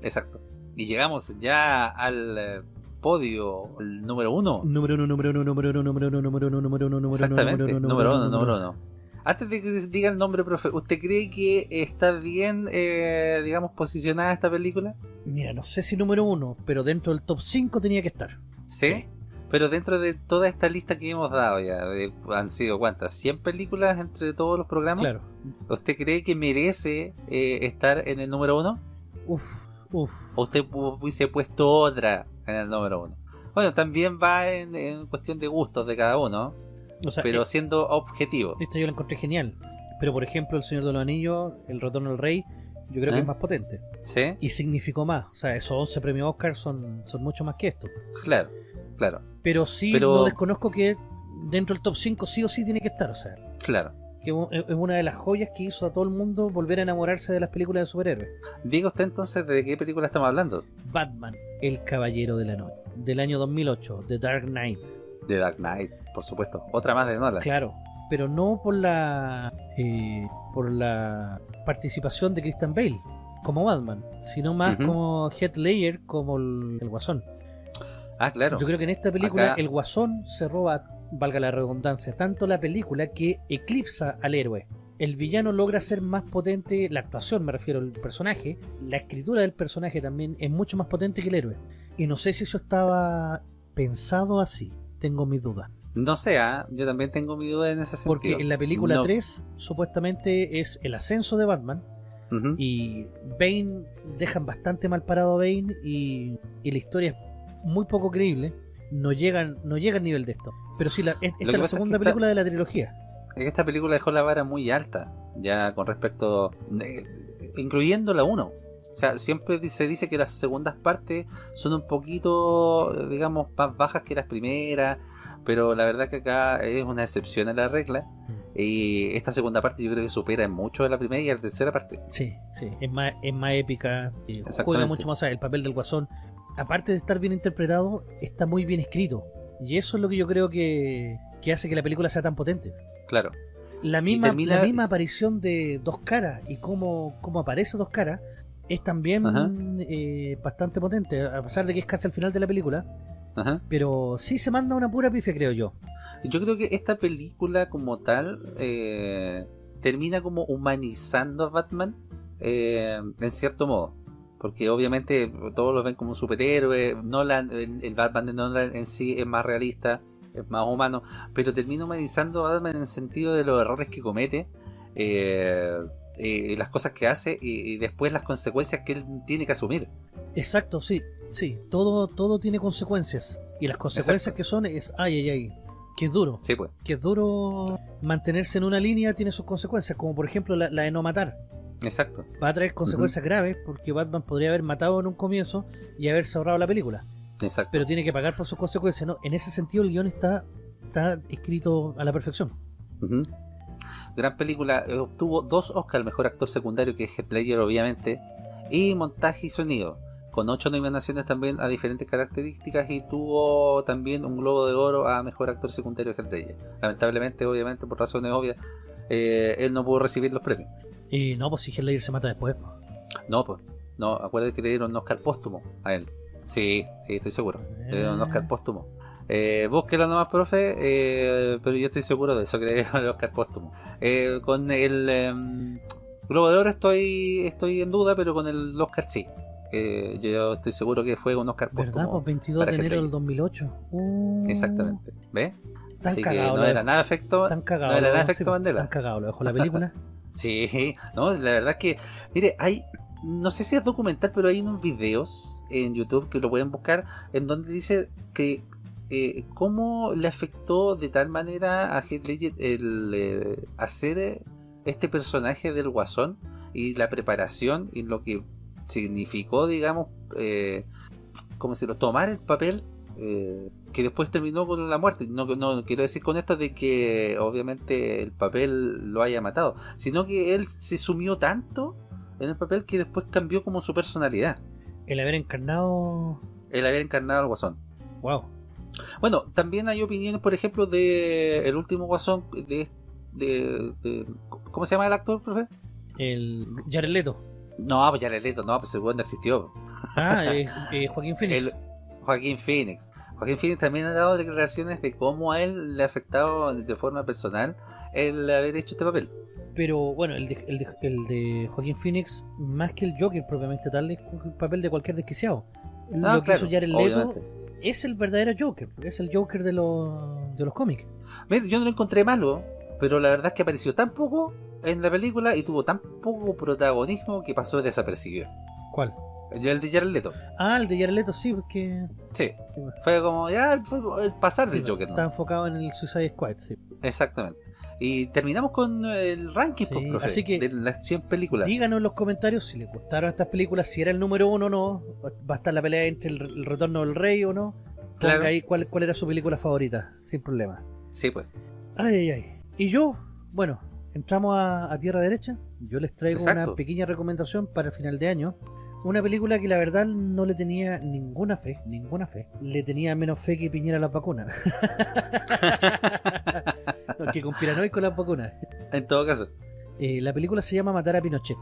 Exacto. Y llegamos ya al eh, podio, el número uno. Número uno, número uno, número uno, número uno, número uno, número uno, número uno, Exactamente, número número uno, número uno. Antes de que diga el nombre, profe, ¿usted cree que está bien, eh, digamos, posicionada esta película? Mira, no sé si número uno, pero dentro del top 5 tenía que estar. ¿Sí? Pero dentro de toda esta lista que hemos dado ya, de- han sido cuántas, ¿100 películas entre todos los programas? Claro. ¿Usted cree que merece eh, estar en el número uno? Uf, uf. ¿O usted hu- hubiese puesto otra en el número uno? Bueno, también va en, en cuestión de gustos de cada uno, O sea, pero eh, siendo objetivo. esta yo la encontré genial. Pero por ejemplo, El Señor de los Anillos, El Retorno del Rey, yo creo que ¿Eh? es más potente. ¿Sí? Y significó más. O sea, esos 11 premios Oscar son, son mucho más que esto. Claro, claro, Pero sí, Pero- no desconozco que dentro del top 5 sí o sí tiene que estar. O sea, claro. que es es una de las joyas que hizo a todo el mundo volver a enamorarse de las películas de superhéroes. Diga usted entonces de qué película estamos hablando. Batman, El Caballero de la Noche, del año 2008, The Dark Knight. The Dark Knight, por supuesto. Otra más de Nolan. Claro, pero no por la eh, por la participación de Christian Bale como Batman, sino más como Heath Ledger como el, el Guasón. Ah, claro. Yo creo que en esta película Acá- el Guasón se roba, valga la redundancia, tanto la película que eclipsa al héroe. El villano logra ser más potente, la actuación me refiero al personaje, la escritura del personaje también es mucho más potente que el héroe. Y no sé si eso estaba pensado así, tengo mis dudas. No sé, ah, yo también tengo mi duda en ese sentido. Porque en la película No. 3 supuestamente es el ascenso de Batman y Bane dejan bastante mal parado a Bane y, y la historia es muy poco creíble. No llegan, no llega al nivel de esto. Pero sí, la, es- esta que es la es segunda que película de la trilogía. Esta película dejó la vara muy alta, ya con respecto, eh, incluyendo la 1. O sea, siempre se dice que las segundas partes son un poquito, digamos, más bajas que las primeras, pero la verdad que acá es una excepción a la regla. Y esta segunda parte yo creo que supera en mucho a la primera y a la tercera parte. Sí, sí, es más, es más épica, eh, juega mucho más. o sea, el papel del guasón, aparte de estar bien interpretado, está muy bien escrito. Y eso es lo que yo creo que, que hace que la película sea tan potente. Claro. La misma, termina- la misma aparición de Dos Caras y cómo, cómo aparece Dos Caras es también eh, bastante potente, a pesar de que es casi al final de la película. Ajá. Pero sí se manda una pura pifia, creo yo. Yo creo que esta película como tal eh, termina como humanizando a Batman eh, en cierto modo. Porque obviamente todos lo ven como un superhéroe. Nolan, el, el Batman de Nolan en sí es más realista, es más humano. Pero termina humanizando a Batman en el sentido de los errores que comete. eh, eh, las cosas que hace y, y después las consecuencias que él tiene que asumir. Exacto, sí, sí. Todo, todo tiene consecuencias. Y las consecuencias Exacto. que son es, ay, ay, ay, que es duro. Sí, pues. Que es duro mantenerse en una línea tiene sus consecuencias, como por ejemplo la, la de no matar. Exacto. Va a traer consecuencias graves porque Batman podría haber matado en un comienzo y haberse ahorrado la película. Exacto. Pero tiene que pagar por sus consecuencias, ¿no? En ese sentido el guion está, está escrito a la perfección. Ujú. Gran película, eh, obtuvo dos Oscars, mejor actor secundario que es Heath Ledger obviamente, y montaje y sonido, con ocho nominaciones también a diferentes características y tuvo también un Globo de Oro a mejor actor secundario Heath Ledger. Lamentablemente, obviamente, por razones obvias, eh, él no pudo recibir los premios. Y no, pues si Heath Ledger se mata después. pues. No, pues, no, acuérdate que le dieron un Oscar póstumo a él. Sí, sí, estoy seguro. Le dieron un Oscar póstumo. Eh, búsquelo nomás, profe, eh, pero yo estoy seguro de eso, que le dieron el Oscar póstumo. Eh, con el em, Globo de Oro estoy, estoy en duda, pero con el Oscar sí. que yo estoy seguro que fue un Oscar ¿Verdad? póstumo Pues 22 para de enero del Ledger. 2008. Uh, Exactamente. ¿Ves? Tan Así que cagado. no era de- nada efecto. Tan cagado. no era nada efecto sí, Mandela. Tan cagado, lo dejó la película. Sí, no, la verdad es que, mire, hay, no sé si es documental, pero hay unos videos en YouTube que lo pueden buscar en donde dice que eh, cómo le afectó de tal manera a Heath Ledger el eh, hacer eh, este personaje del Guasón y la preparación y lo que significó, digamos, eh, como si lo tomar el papel eh, que después terminó con la muerte. No, no quiero decir con esto de que obviamente el papel lo haya matado, sino que él se sumió tanto en el papel que después cambió como su personalidad, El haber encarnado. el haber encarnado al Guasón. Wow. Bueno, también hay opiniones, por ejemplo, de el último Guasón de, de, de- ¿cómo se llama el actor, profe? El Jared Leto. No, pues le leto, no, pues el weón no existió. Ah, eh, eh, Joaquín Phoenix. El Joaquín Phoenix. Joaquín Phoenix también ha dado declaraciones de cómo a él le ha afectado de forma personal el haber hecho este papel. Pero bueno, el de, el, de, el de Joaquín Phoenix, más que el Joker propiamente tal, es el papel de cualquier desquiciado. Ah, Lo que claro, hizo Jared Leto obviamente. Es el verdadero Joker, es el Joker de los, de los cómics. Mira, yo no lo encontré malo, pero la verdad es que apareció tan poco en la película y tuvo tan poco protagonismo que pasó desapercibido. ¿Cuál? El de Jared Leto. Ah, el de Jared Leto sí, porque Sí, fue como ya fue el pasar del sí, Joker. ¿no? está enfocado en el Suicide Squad, sí. Exactamente. Y terminamos con el ranking, Sí, pues, profe, así que- de las 100 películas. Díganos en los comentarios si les gustaron estas películas, si era el número uno o no. Va a estar la pelea entre el, el retorno del rey o no. Ponga Claro. ahí cuál, cuál era su película favorita, sin problema. Sí, pues. Ay, ay, ay. Y yo, bueno, entramos a, a tierra derecha. Yo les traigo Exacto. una pequeña recomendación para el final de año. Una película que la verdad no le tenía ninguna fe, ninguna fe. Le tenía menos fe que Piñera las vacunas. No, que con Piranoico las vacunas. En todo caso. Eh, la película se llama Matar a Pinochet.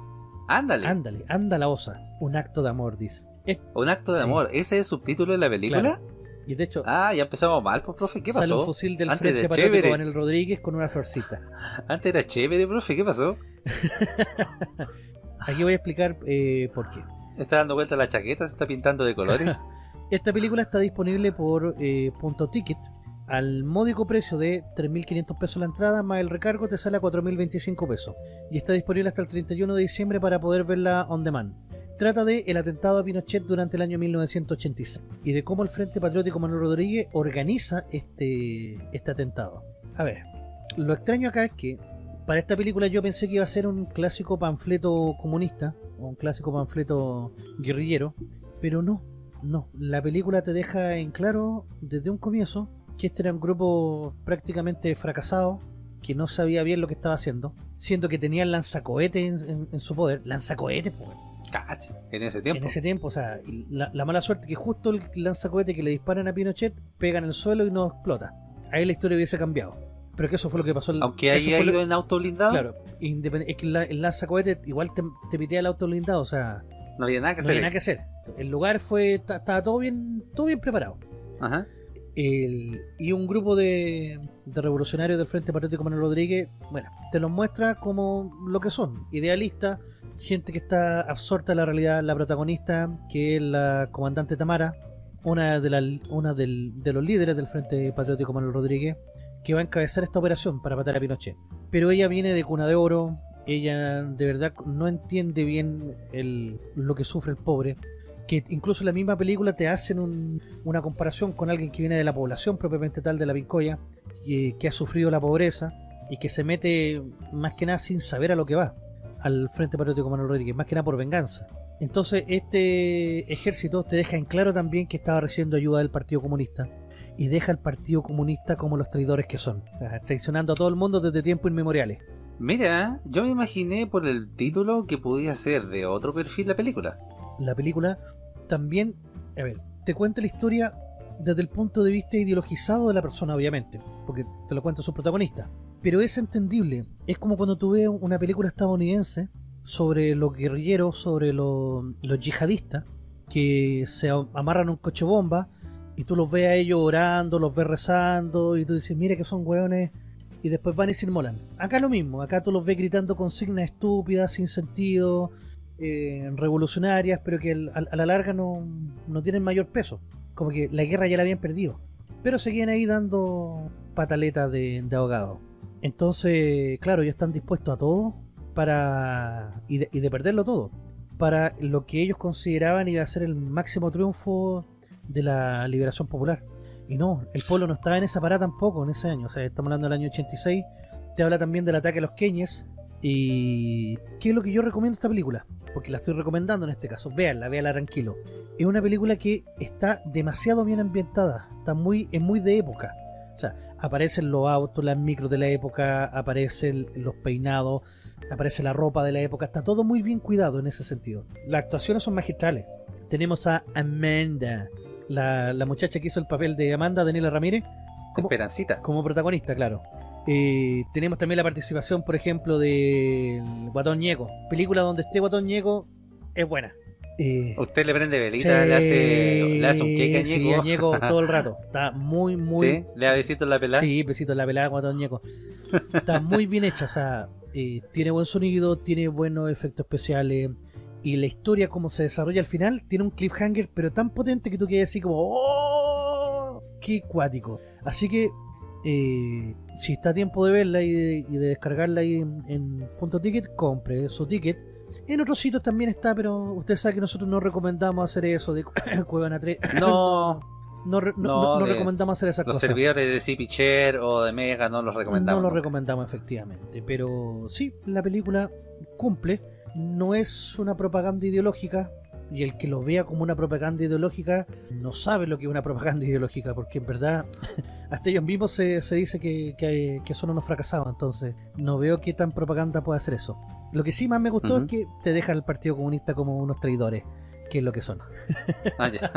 Ándale. Ándale, anda la osa. Un acto de amor, dice. Es- Un acto de Sí. amor. ¿Ese es el subtítulo de la película? Claro. y de hecho, Ah, ya empezamos mal, pues, profe. ¿Qué sale un pasó? fusil del Antes Frente Patriótico Rodríguez con una florcita. Antes era chévere, profe. ¿Qué pasó? Aquí voy a explicar eh, por qué. Está dando vuelta la chaqueta, se está pintando de colores. Esta película está disponible por eh, Punto Ticket al módico precio de 3.500 pesos la entrada, más el recargo te sale a 4.025 pesos. Y está disponible hasta el 31 de diciembre para poder verla on demand. Trata de el atentado a Pinochet durante el año 1986 y de cómo el Frente Patriótico Manuel Rodríguez organiza este, este atentado. A ver, lo extraño acá es que para esta película yo pensé que iba a ser un clásico panfleto comunista o un clásico panfleto guerrillero, pero no, no. La película te deja en claro desde un comienzo que este era un grupo prácticamente fracasado que no sabía bien lo que estaba haciendo, siendo que tenían lanzacohetes en, en- en su poder, lanzacohetes, pues, Cacha. En ese tiempo. en ese tiempo, o sea, la, la mala suerte que justo el lanzacohete que le disparan a Pinochet pega en el suelo y no explota. Ahí la historia hubiese cambiado. Pero que eso fue lo que pasó. Aunque haya lo- ido en auto blindado, Claro, es que la- el lanzacohete igual te, te pitea el auto blindado, o sea, no había nada que no hacer. había nada que hacer. El lugar fue, ta- estaba todo bien, todo bien preparado. Ajá. El- y un grupo de, de revolucionarios del Frente Patriótico Manuel Rodríguez, bueno, te los muestra como lo que son, idealistas, gente que está absorta en la realidad, la protagonista, que es la comandante Tamara, una de, la, una del- de los líderes del Frente Patriótico Manuel Rodríguez, que va a encabezar esta operación para matar a Pinochet. Pero ella viene de cuna de oro, ella de verdad no entiende bien lo que sufre el pobre, que incluso en la misma película te hacen un- una comparación con alguien que viene de la población propiamente tal de la Pincoya, que, que ha sufrido la pobreza y que se mete más que nada sin saber a lo que va al Frente Patriótico Manuel Rodríguez, más que nada por venganza. Entonces este ejército te deja en claro también que estaba recibiendo ayuda del Partido Comunista y deja al Partido Comunista como los traidores que son, traicionando a todo el mundo desde tiempos inmemoriales. Mira, yo me imaginé por el título que podía ser de otro perfil la película. la película también, a ver, te cuenta la historia desde el punto de vista ideologizado de la persona, obviamente, porque te lo cuenta su protagonista. Pero es entendible, es como cuando tú ves una película estadounidense sobre los guerrilleros, sobre los, los yihadistas, que se amarran a un coche bomba y tú los ves a ellos orando, los ves rezando y tú dices, mira que son hueones y después van y se inmolan. Acá lo mismo, acá tú los ves gritando consignas estúpidas, sin sentido, eh, revolucionarias, pero que al- a la larga no, no tienen mayor peso. Como que la guerra ya la habían perdido. Pero seguían ahí dando pataletas de, de ahogado. Entonces, claro, ellos están dispuestos a todo para y de, y de perderlo todo. Para lo que ellos consideraban iba a ser el máximo triunfo de la liberación popular. Y no, el pueblo no estaba en esa parada tampoco en ese año. O sea, estamos hablando del año 86. Te habla también del ataque a los Kenyes. Y ¿qué es lo que yo recomiendo esta película? Porque la estoy recomendando en este caso. Véanla, véanla tranquilo. Es una película que está demasiado bien ambientada. Está muy, es muy de época. O sea, aparecen los autos, las micros de la época, aparecen los peinados, aparece la ropa de la época. Está todo muy bien cuidado en ese sentido. Las actuaciones son magistrales. Tenemos a Amanda, la, la muchacha que hizo el papel de Amanda, Daniela Ramírez, como, Esperancita. como protagonista, claro. Eh, tenemos también la participación, por ejemplo, del Guatón Ñeco. Película donde esté Guatón Ñeco es buena. Eh, Usted le prende velita, le, hace, le hace un queque a sí, Ñeco. a Ñeco todo el rato. Está muy, muy, ¿Sí? Le da besito en la pelada. Sí, besito en la pelada Guatón Ñeco. Está muy bien hecha, o sea, eh, tiene buen sonido, tiene buenos efectos especiales. Y la historia, como se desarrolla al final, tiene un cliffhanger, pero tan potente que tú quedas así como ¡Oh! ¡Qué cuático! Así que, eh, si está a tiempo de verla y de, y de descargarla ahí en, en punto ticket, compre su ticket. En otros sitios también está, pero usted sabe que nosotros no recomendamos hacer eso de Cuevana 3. No, No, no- No, no- de- recomendamos hacer esas los cosas. servidores de Chair o de Mega no los recomendamos. No lo nunca. recomendamos efectivamente, pero sí, la película cumple, no es una propaganda ideológica y el que lo vea como una propaganda ideológica no sabe lo que es una propaganda ideológica, porque en verdad hasta ellos mismos se, se dice que, que, que son unos fracasados, entonces no veo qué tan propaganda puede hacer eso. Lo que sí más me gustó es que te deja el Partido Comunista como unos traidores, que es lo que son. Ah, ya.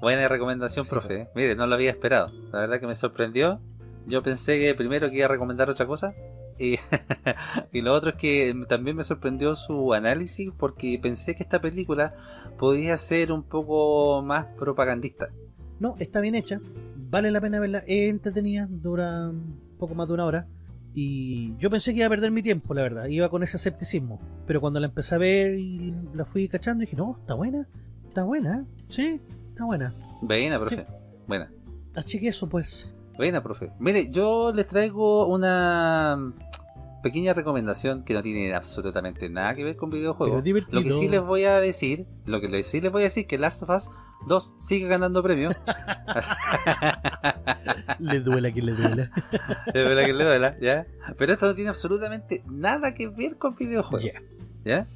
Buena recomendación, Sí, profe. ¿eh? Mire, no lo había esperado. La verdad que me sorprendió. Yo pensé que primero que iba a recomendar otra cosa. Y, y lo otro es que también me sorprendió su análisis porque pensé que esta película podía ser un poco más propagandista. No, está bien hecha, vale la pena verla, es entretenida, dura un poco más de una hora. Y yo pensé que iba a perder mi tiempo, la verdad, iba con ese escepticismo. Pero cuando la empecé a ver y la fui cachando, dije, no, está buena, está buena, ¿eh? sí, está buena. Buena, profe. Buena. Así que eso, pues. Buena, profe. Mire, yo les traigo una pequeña recomendación que no tiene absolutamente nada que ver con videojuegos. Lo que sí les voy a decir, lo que sí les voy a decir que Last of Us 2 sigue ganando premios. Le duela que le duela. De verdad que le duela, ¿ya? Pero esto no tiene absolutamente nada que ver con videojuegos. Ya. ¿Ya?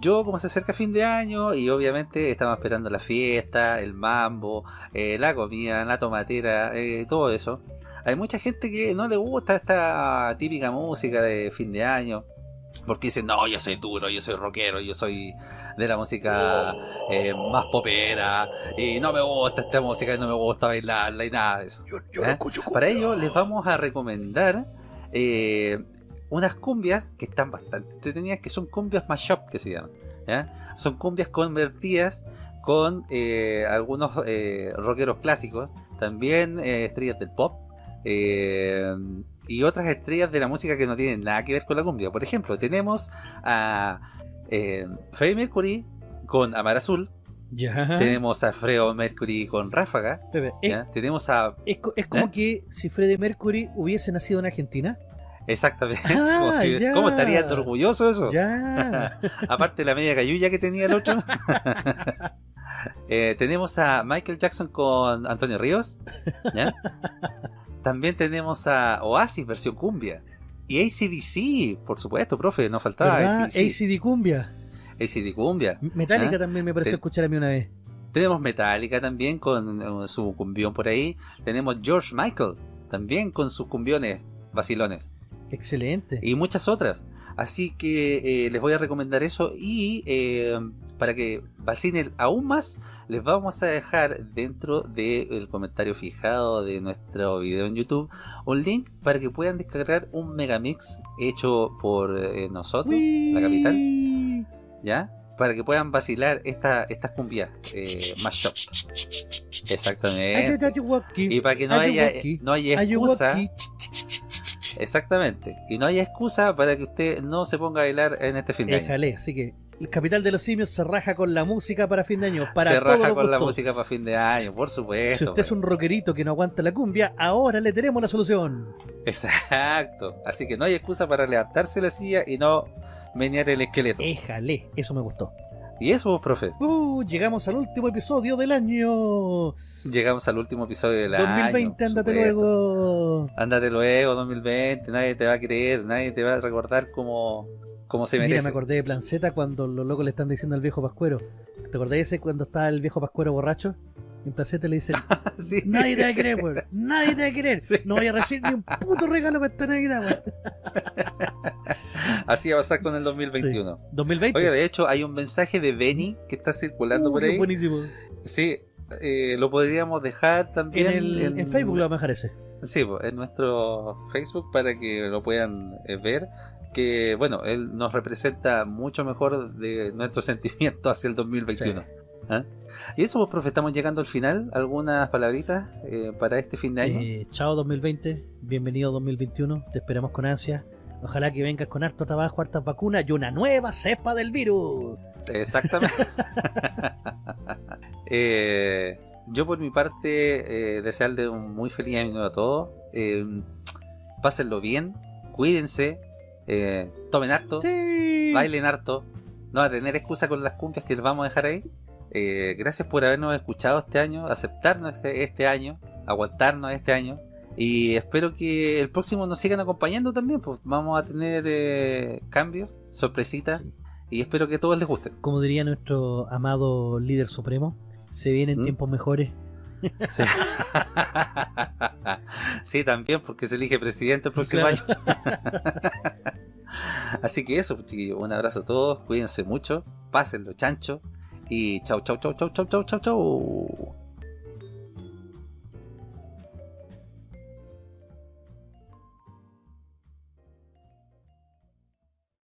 Yo, como se acerca fin de año, y obviamente estamos esperando la fiesta, el mambo, eh, la comida, la tomatera, eh, todo eso. Hay mucha gente que no le gusta esta típica música de fin de año. Porque dicen, no, yo soy duro, yo soy rockero, yo soy de la música eh, más popera, y no me gusta esta música, y no me gusta bailarla y nada de eso. ¿Eh? Para ello les vamos a recomendar eh, unas cumbias que están bastante entretenidas, que son cumbias mashup que se llaman. ¿ya? Son cumbias convertidas con eh, algunos eh, rockeros clásicos, también eh, estrellas del pop eh, y otras estrellas de la música que no tienen nada que ver con la cumbia. Por ejemplo, tenemos a Freddie Mercury con Amar Azul, Ya. tenemos a Fredo Mercury con Ráfaga, Pepe, es, tenemos a es co- es como ¿Eh? que si Freddie Mercury hubiese nacido en Argentina. Exactamente. Ah, Como si-. ¿Cómo estarían orgulloso eso? Ya. Aparte de la media cayuya que tenía el otro. Eh, tenemos a Michael Jackson con Antonio Ríos. ¿ya? También tenemos a Oasis versión cumbia. Y ACDC, por supuesto, profe, no faltaba ¿Verdad? ACDC. ACD Cumbia. ACD cumbia. Metallica ¿Ah? también me pareció Te- escuchar a mí una vez. Tenemos Metallica también con eh, su cumbión por ahí. Tenemos George Michael también con sus cumbiones vacilones. Excelente. y muchas otras. Así que eh, les voy a recomendar eso y eh, para que vacinen aún más, les vamos a dejar dentro del comentario fijado de nuestro video en YouTube un link para que puedan descargar un megamix hecho por eh, nosotros, la capital. ¿ya? Para que puedan vacilar esta, estas cumbias eh, mashup. Exactamente. Y para que no haya, no haya excusa, Exactamente. Y no hay excusa para que usted no se ponga a bailar en este fin de año. Déjale, así que el capital de los simios se raja con la música para fin de año. Para se raja con la música para fin de año, por supuesto. Si usted es un rockerito que no aguanta la cumbia, ahora le tenemos la solución. Exacto. Así que no hay excusa para levantarse la silla y no menear el esqueleto. Éjale, eso me gustó. Y eso, profe. Uh, llegamos al último episodio del año. Llegamos al último episodio del año. 2020, por ándate luego. Ándate luego, 2020. Nadie te va a creer, nadie te va a recordar como, como se Mira, merece. me acordé de Planceta cuando los locos le están diciendo al viejo Pascuero. ¿Te acordás ese cuando está el viejo Pascuero borracho? Y en Planceta le dicen, Sí. nadie te va a querer, weón. Nadie te va a. Sí. No voy a recibir ni un puto regalo para esta Navidad, weón. Así va a pasar con el 2021. 2020. Oiga, de hecho, hay un mensaje de Benny que está circulando Uh, por ahí. buenísimo. Sí, eh, lo podríamos dejar En, también el, en Facebook lo vamos a dejar ese. Sí, en nuestro Facebook para que lo puedan eh, ver. Que bueno, él nos representa mucho mejor de nuestro sentimiento hacia el 2021. ¿Ah? Y eso, pues, profe, estamos llegando al final. ¿Algunas palabritas eh, para este fin de año? Eh, chao 2020, bienvenido 2021, te esperamos con ansia. Ojalá que vengas con harto trabajo, hartas vacunas y una nueva cepa del virus. Exactamente. Eh, yo por mi parte, eh, desearle un muy feliz año a todos. Eh, pásenlo bien, cuídense, eh, tomen harto, Sí. bailen harto. No va a tener excusa con las cumbias que les vamos a dejar ahí. Eh, gracias por habernos escuchado este año, aceptarnos este, este año, aguantarnos este año. Y espero que el próximo nos sigan acompañando también. Pues vamos a tener eh, cambios, sorpresitas. Y espero que a todos les gusten. Como diría nuestro amado líder supremo, se vienen ¿Mm? tiempos mejores. Sí. Sí, también, porque se elige presidente el próximo Claro. año. Así que eso, pues, chiquillos, un abrazo a todos, cuídense mucho, pásenlo chancho y chau, chau, chau, chau, chau, chau, chau, chau.